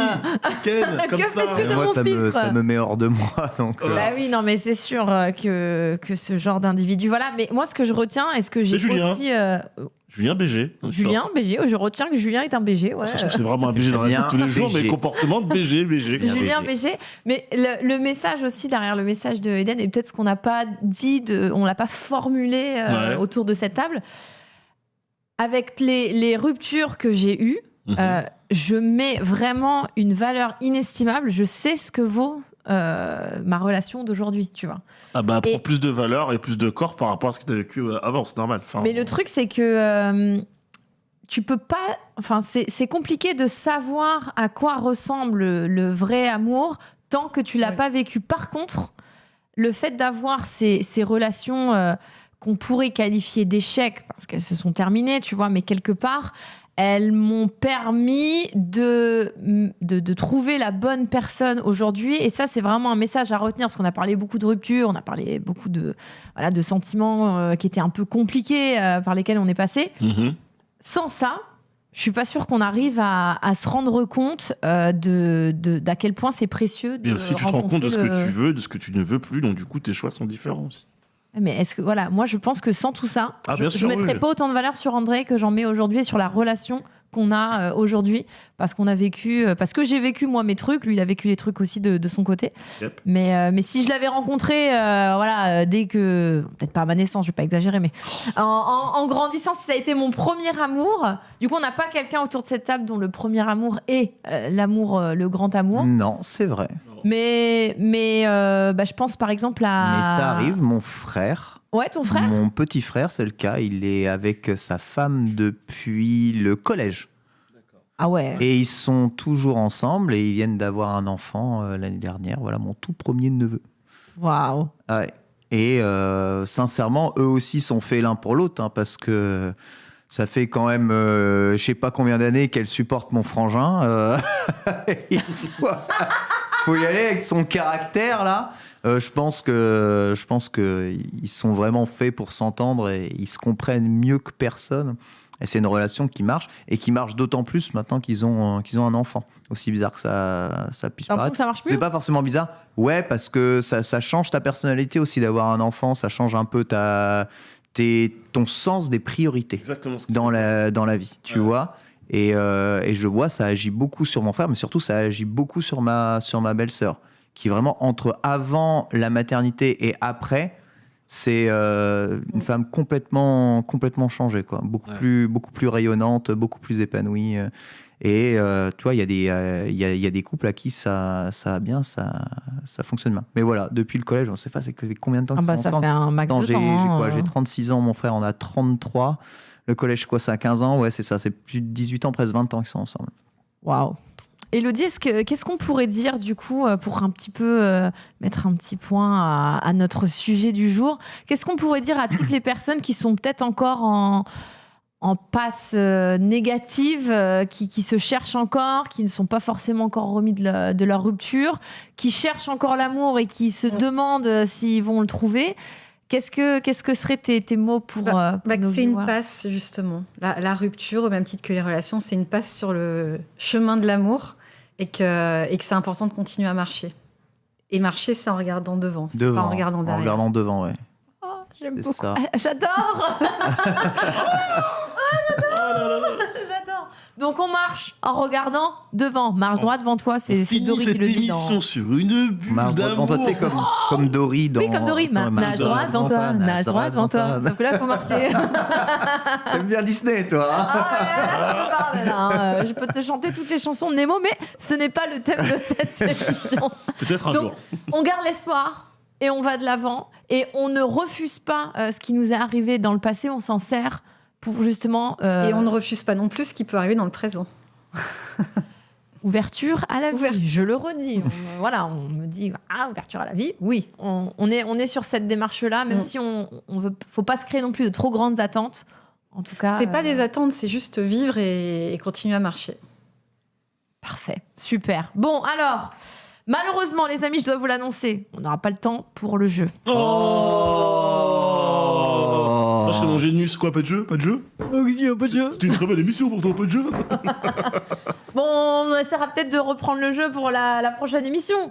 Ken, comme Que ça. fais-tu de Mais moi, mon ça me, filtre ça me met hors de moi. Donc, euh, Bah oui, non, mais c'est sûr euh, que, que ce genre d'individu. Voilà, mais moi, ce que je retiens, est-ce que j'ai C'est Julien. aussi. euh, Julien BG. Julien, BG, je retiens que Julien est un BG. Ouais. Ça se trouve, c'est vraiment un BG dans la vie tous les jours, mais BG. comportement de BG, BG. Julien BG. BG. Mais le, le message aussi derrière le message de Eden, et peut-être ce qu'on n'a pas dit, de, on l'a pas formulé euh, Ouais. autour de cette table, avec les, les ruptures que j'ai eues, Mhm. euh, je mets vraiment une valeur inestimable. Je sais ce que vaut euh, ma relation d'aujourd'hui, tu vois. Ah bah, prend plus de valeur et plus de corps par rapport à ce que tu as vécu euh, avant, c'est normal. Enfin, Mais le truc, c'est que euh, tu peux pas. Enfin, c'est c'est compliqué de savoir à quoi ressemble le, le vrai amour tant que tu l'as Ouais. pas vécu. Par contre, le fait d'avoir ces, ces relations euh, qu'on pourrait qualifier d'échecs parce qu'elles se sont terminées, tu vois, mais quelque part, elles m'ont permis de, de, de trouver la bonne personne aujourd'hui. Et ça, c'est vraiment un message à retenir parce qu'on a parlé beaucoup de ruptures, on a parlé beaucoup de, voilà, de sentiments euh, qui étaient un peu compliqués euh, par lesquels on est passé. Mhm. Sans ça, je suis pas sûre qu'on arrive à, à se rendre compte euh, de, d'à quel point c'est précieux. De Et aussi, tu te rends compte de ce que tu veux, de ce que tu ne veux plus, donc du coup, tes choix sont différents aussi. Mais est-ce que voilà, moi je pense que sans tout ça, Ah, je, sûr, mettrais oui. pas autant de valeur sur André que j'en mets aujourd'hui et sur la relation qu'on a euh, aujourd'hui parce qu'on a vécu euh, parce que j'ai vécu moi mes trucs, lui il a vécu les trucs aussi de, de son côté. Yep. Mais euh, mais si je l'avais rencontré euh, voilà euh, dès que peut-être pas à ma naissance, je vais pas exagérer mais en, en- en grandissant, si ça a été mon premier amour, du coup on n'a pas quelqu'un autour de cette table dont le premier amour est euh, l'amour euh, le grand amour. Non, c'est vrai. Mais mais euh, bah, je pense par exemple à Mais ça arrive, mon frère. Ouais, ton frère? Mon petit frère, c'est le cas. Il est avec sa femme depuis le collège. Ah ouais. Et ils sont toujours ensemble et ils viennent d'avoir un enfant euh, l'année dernière. Voilà mon tout premier neveu. Waouh. Ouais. Et euh, sincèrement, eux aussi sont faits l'un pour l'autre hein, parce que ça fait quand même euh, je sais pas combien d'années qu'elle supporte mon frangin. il faut, faut y aller avec son caractère là. Euh, je pense que je pense que ils sont vraiment faits pour s'entendre et ils se comprennent mieux que personne. Et c'est une relation qui marche et qui marche d'autant plus maintenant qu'ils ont qu'ils ont un enfant. Aussi bizarre que ça ça puisse paraître. que ça marche C'est pas forcément bizarre. Ouais, parce que ça, ça change ta personnalité aussi d'avoir un enfant. Ça change un peu ta, tes, ton sens des priorités Exactement ce que dans la, dans la vie, tu Ouais. vois. Et, euh, et je vois, ça agit beaucoup sur mon frère, mais surtout, ça agit beaucoup sur ma, sur ma belle-sœur, qui vraiment, entre avant la maternité et après, c'est euh, une femme complètement, complètement changée, quoi. Beaucoup, Ouais. plus, beaucoup plus rayonnante, beaucoup plus épanouie. euh. Et euh, tu vois, il y, a des, euh, il y, a, il y a des couples à qui ça, ça va bien, ça, ça fonctionne bien. Mais voilà, depuis le collège, on sait pas, c'est combien de temps Ah bah ça ensemble fait un max j'ai temps. j'ai hein, quoi. J'ai 36 ans, mon frère en a 33. Le collège, quoi, ça a 15 ans? Ouais, c'est ça, c'est plus de 18 ans, presque 20 ans qu'ils sont ensemble. Waouh. Elodie, est-ce que- qu'est-ce qu'on pourrait dire du coup euh, pour un petit peu euh, mettre un petit point à, à notre sujet du jour? Qu'est-ce qu'on pourrait dire à toutes les personnes qui sont peut-être encore en, en passe euh, négative, euh, qui, qui se cherchent encore, qui ne sont pas forcément encore remis de, la- de leur rupture, qui cherchent encore l'amour et qui se demandent s'ils vont le trouver? Qu'est-ce que, qu'est-ce que seraient tes, tes mots pour, Bah, euh, pour Bah, nos c'est une passe, justement. La, la rupture, au même titre que les relations, c'est une passe sur le chemin de l'amour et que, et que c'est important de continuer à marcher. Et marcher, c'est en regardant devant, c'est Devant. pas en regardant En derrière. regardant devant, ouais. Oh, J'aime C'est beaucoup. ça. Ah, J'adore J'adore Donc on marche en regardant devant. Marche droit devant toi, c'est c'est Dory qui le dit dans... émission sur une bulle Marche droit devant toi, tu sais, comme, comme Dory dans. Oui, comme Dory. Ma- dans- nage droit devant toi, nage droit devant toi. Sauf que là, il faut marcher. T'aimes bien Disney, toi hein Ah ouais, là, je peux parler, là, hein. Euh, Je peux te chanter toutes les chansons de Nemo, mais ce n'est pas le thème de cette émission. Peut-être un Donc, jour. on garde l'espoir et on va de l'avant et on ne refuse pas euh, ce qui nous est arrivé dans le passé, on s'en sert pour justement euh, Et on ne refuse pas non plus ce qui peut arriver dans le présent. ouverture à la vie. Je le redis. On- voilà, on me dit ah ouverture à la vie. Oui, on, on est on est sur cette démarche là, même Mm. si on on veut faut pas se créer non plus de trop grandes attentes. En tout cas, C'est pas euh, des attentes, c'est juste vivre et, et continuer à marcher. Parfait, super. Bon alors. Malheureusement, les amis, je dois vous l'annoncer, on n'aura pas le temps pour le jeu. Oh Ça, c'est mon génius. Quoi, pas de jeu Pas de jeu C'était une très belle émission pourtant, pas de jeu Bon, on essaiera peut-être de reprendre le jeu pour la, la prochaine émission.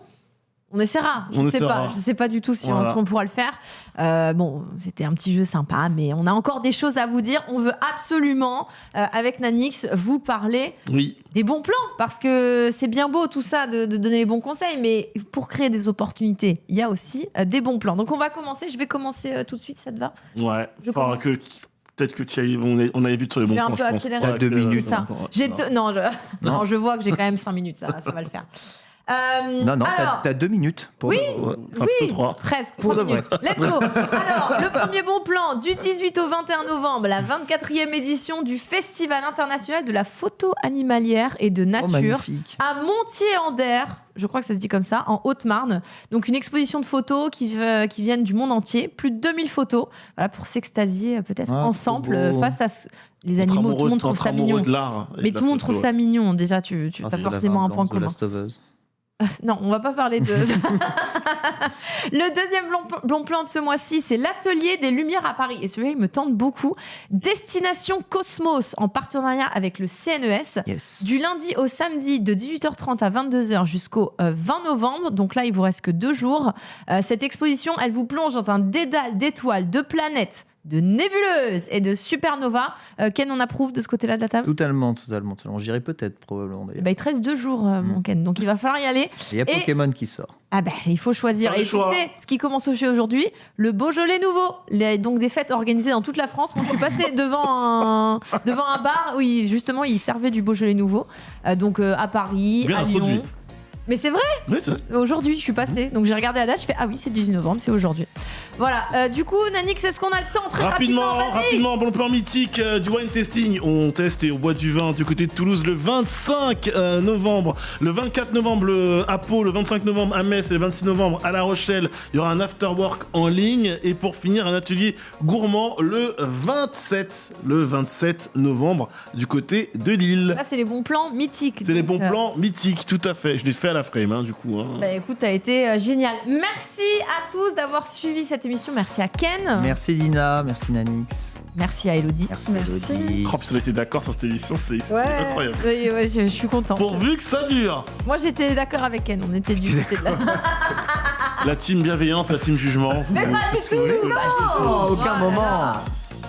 On essaiera. Je On sais pas. Je sais pas du tout si on- Voilà. si on, pourra le faire. Euh, bon, c'était un petit jeu sympa, mais on a encore des choses à vous dire. On veut absolument, euh, avec Nanix, vous parler Oui. des bons plans, parce que c'est bien beau tout ça de, de donner les bons conseils, mais pour créer des opportunités, il y a aussi euh, des bons plans. Donc on va commencer. Je vais commencer euh, tout de suite. Ça te va? Ouais. Je Enfin, que peut-être que tu as, on, est- on avait vu sur les bons vais un points, peu je pense. accélérer. Ouais, deux minutes. Ça. J'ai non, je... non, Non. je vois que j'ai quand même 5 minutes, ça, ça va le faire. Euh, Non, non, t'as alors, t'as deux minutes. Pour Oui. Enfin, Oui. trois. Presque, Pour trois minutes. Let's go Alors, le premier bon plan, du 18 au 21 novembre, la 24e édition du Festival international de la photo animalière et de Oh, nature à Montier-en-Der, je crois que ça se dit comme ça, en Haute-Marne. Donc une exposition de photos qui, euh, qui viennent du monde entier, plus de 2000 photos, voilà, pour s'extasier euh, peut-être Ah, ensemble face à ce- les animaux. Tout le monde trouve ça mignon. de l'art et Mais tout le monde trouve ça mignon. Déjà, tu, tu Ah, as forcément un point commun. Non, on va pas parler de. le deuxième bon, bon plan de ce mois-ci, c'est l'atelier des Lumières à Paris. Et celui-là, il me tente beaucoup. Destination Cosmos, en partenariat avec le CNES. Yes. Du lundi au samedi, de 18h30 à 22h jusqu'au euh, 20 novembre. Donc là, il vous reste que deux jours. Euh, cette exposition, elle vous plonge dans un dédale d'étoiles, de planètes, de nébuleuses et de supernovas. Euh, Ken, on approuve de ce côté-là de la table? Totalement, totalement. totalement. J'irai peut-être, probablement Eh d'ailleurs. ben, Il te reste deux jours, euh, mon Mm. Ken. Donc il va falloir y aller. Il y a et- Pokémon qui sort. Ah ben, il faut choisir. Et les tu choix. sais, ce qui commence au aujourd'hui, le Beaujolais nouveau. Les- donc des fêtes organisées dans toute la France. Moi, je suis passée devant un, devant un bar où il- justement ils servaient du Beaujolais nouveau. Euh, donc euh, à Paris, Bien à introduit. Lyon. Mais c'est vrai, Oui, c'est- aujourd'hui, je suis passée. Donc j'ai regardé la date, je fais ah oui, c'est 18 novembre, c'est aujourd'hui. Voilà. Euh, du coup, Nanix, est-ce qu'on a le temps très Rapidement, rapidement, rapidement, bon plan mythique euh, du wine tasting. On teste et on boit du vin du côté de Toulouse le 25 euh, novembre, le 24 novembre le- à Pau, le 25 novembre à Metz et le 26 novembre à La Rochelle. Il y aura un after work en ligne et pour finir un atelier gourmand le 27, le 27 novembre du côté de Lille. Là, c'est les bons plans mythiques. C'est les bons plans mythiques, tout à fait. Je l'ai fait à la frame, hein, du coup. hein. Bah écoute, t'as été euh, génial. Merci à tous d'avoir suivi cette émission. Merci à Ken. Merci Dina, merci Nanix, Merci à Elodie. merci, Merci. Elodie. Oh, on était d'accord sur cette émission, c'est Ouais, incroyable. ouais, je, je suis contente. Pourvu que ça dure Moi, j'étais d'accord avec Ken. On était du côté de la. La team bienveillance, la team jugement. vous- Mais pas du tout, non Oh, aucun Voilà. moment.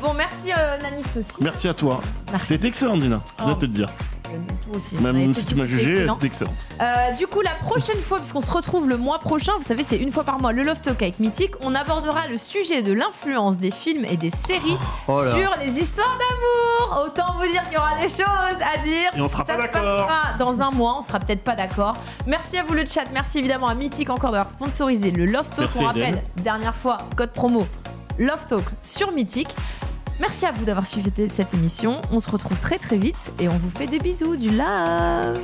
Bon, merci euh, Nanix aussi. Merci à toi. C'était excellent, Dina. Je viens de te le dire. Toi aussi. Même été si tu m'as jugé, excellents. t'es excellente. Euh, du coup, la prochaine fois, parce qu'on se retrouve le mois prochain, vous savez, c'est une fois par mois, le Love Talk avec Mythique, on abordera le sujet de l'influence des films et des séries Oh sur les histoires d'amour. Autant vous dire qu'il y aura des choses à dire. Et on sera Ça pas se d'accord. dans un mois, on sera peut-être pas d'accord. Merci à vous le chat, merci évidemment à Mythique encore d'avoir sponsorisé le Love Talk. Merci, on rappelle, Eden. dernière fois, code promo Love Talk sur Mythique. Merci à vous d'avoir suivi cette émission. On se retrouve très très vite et on vous fait des bisous, du love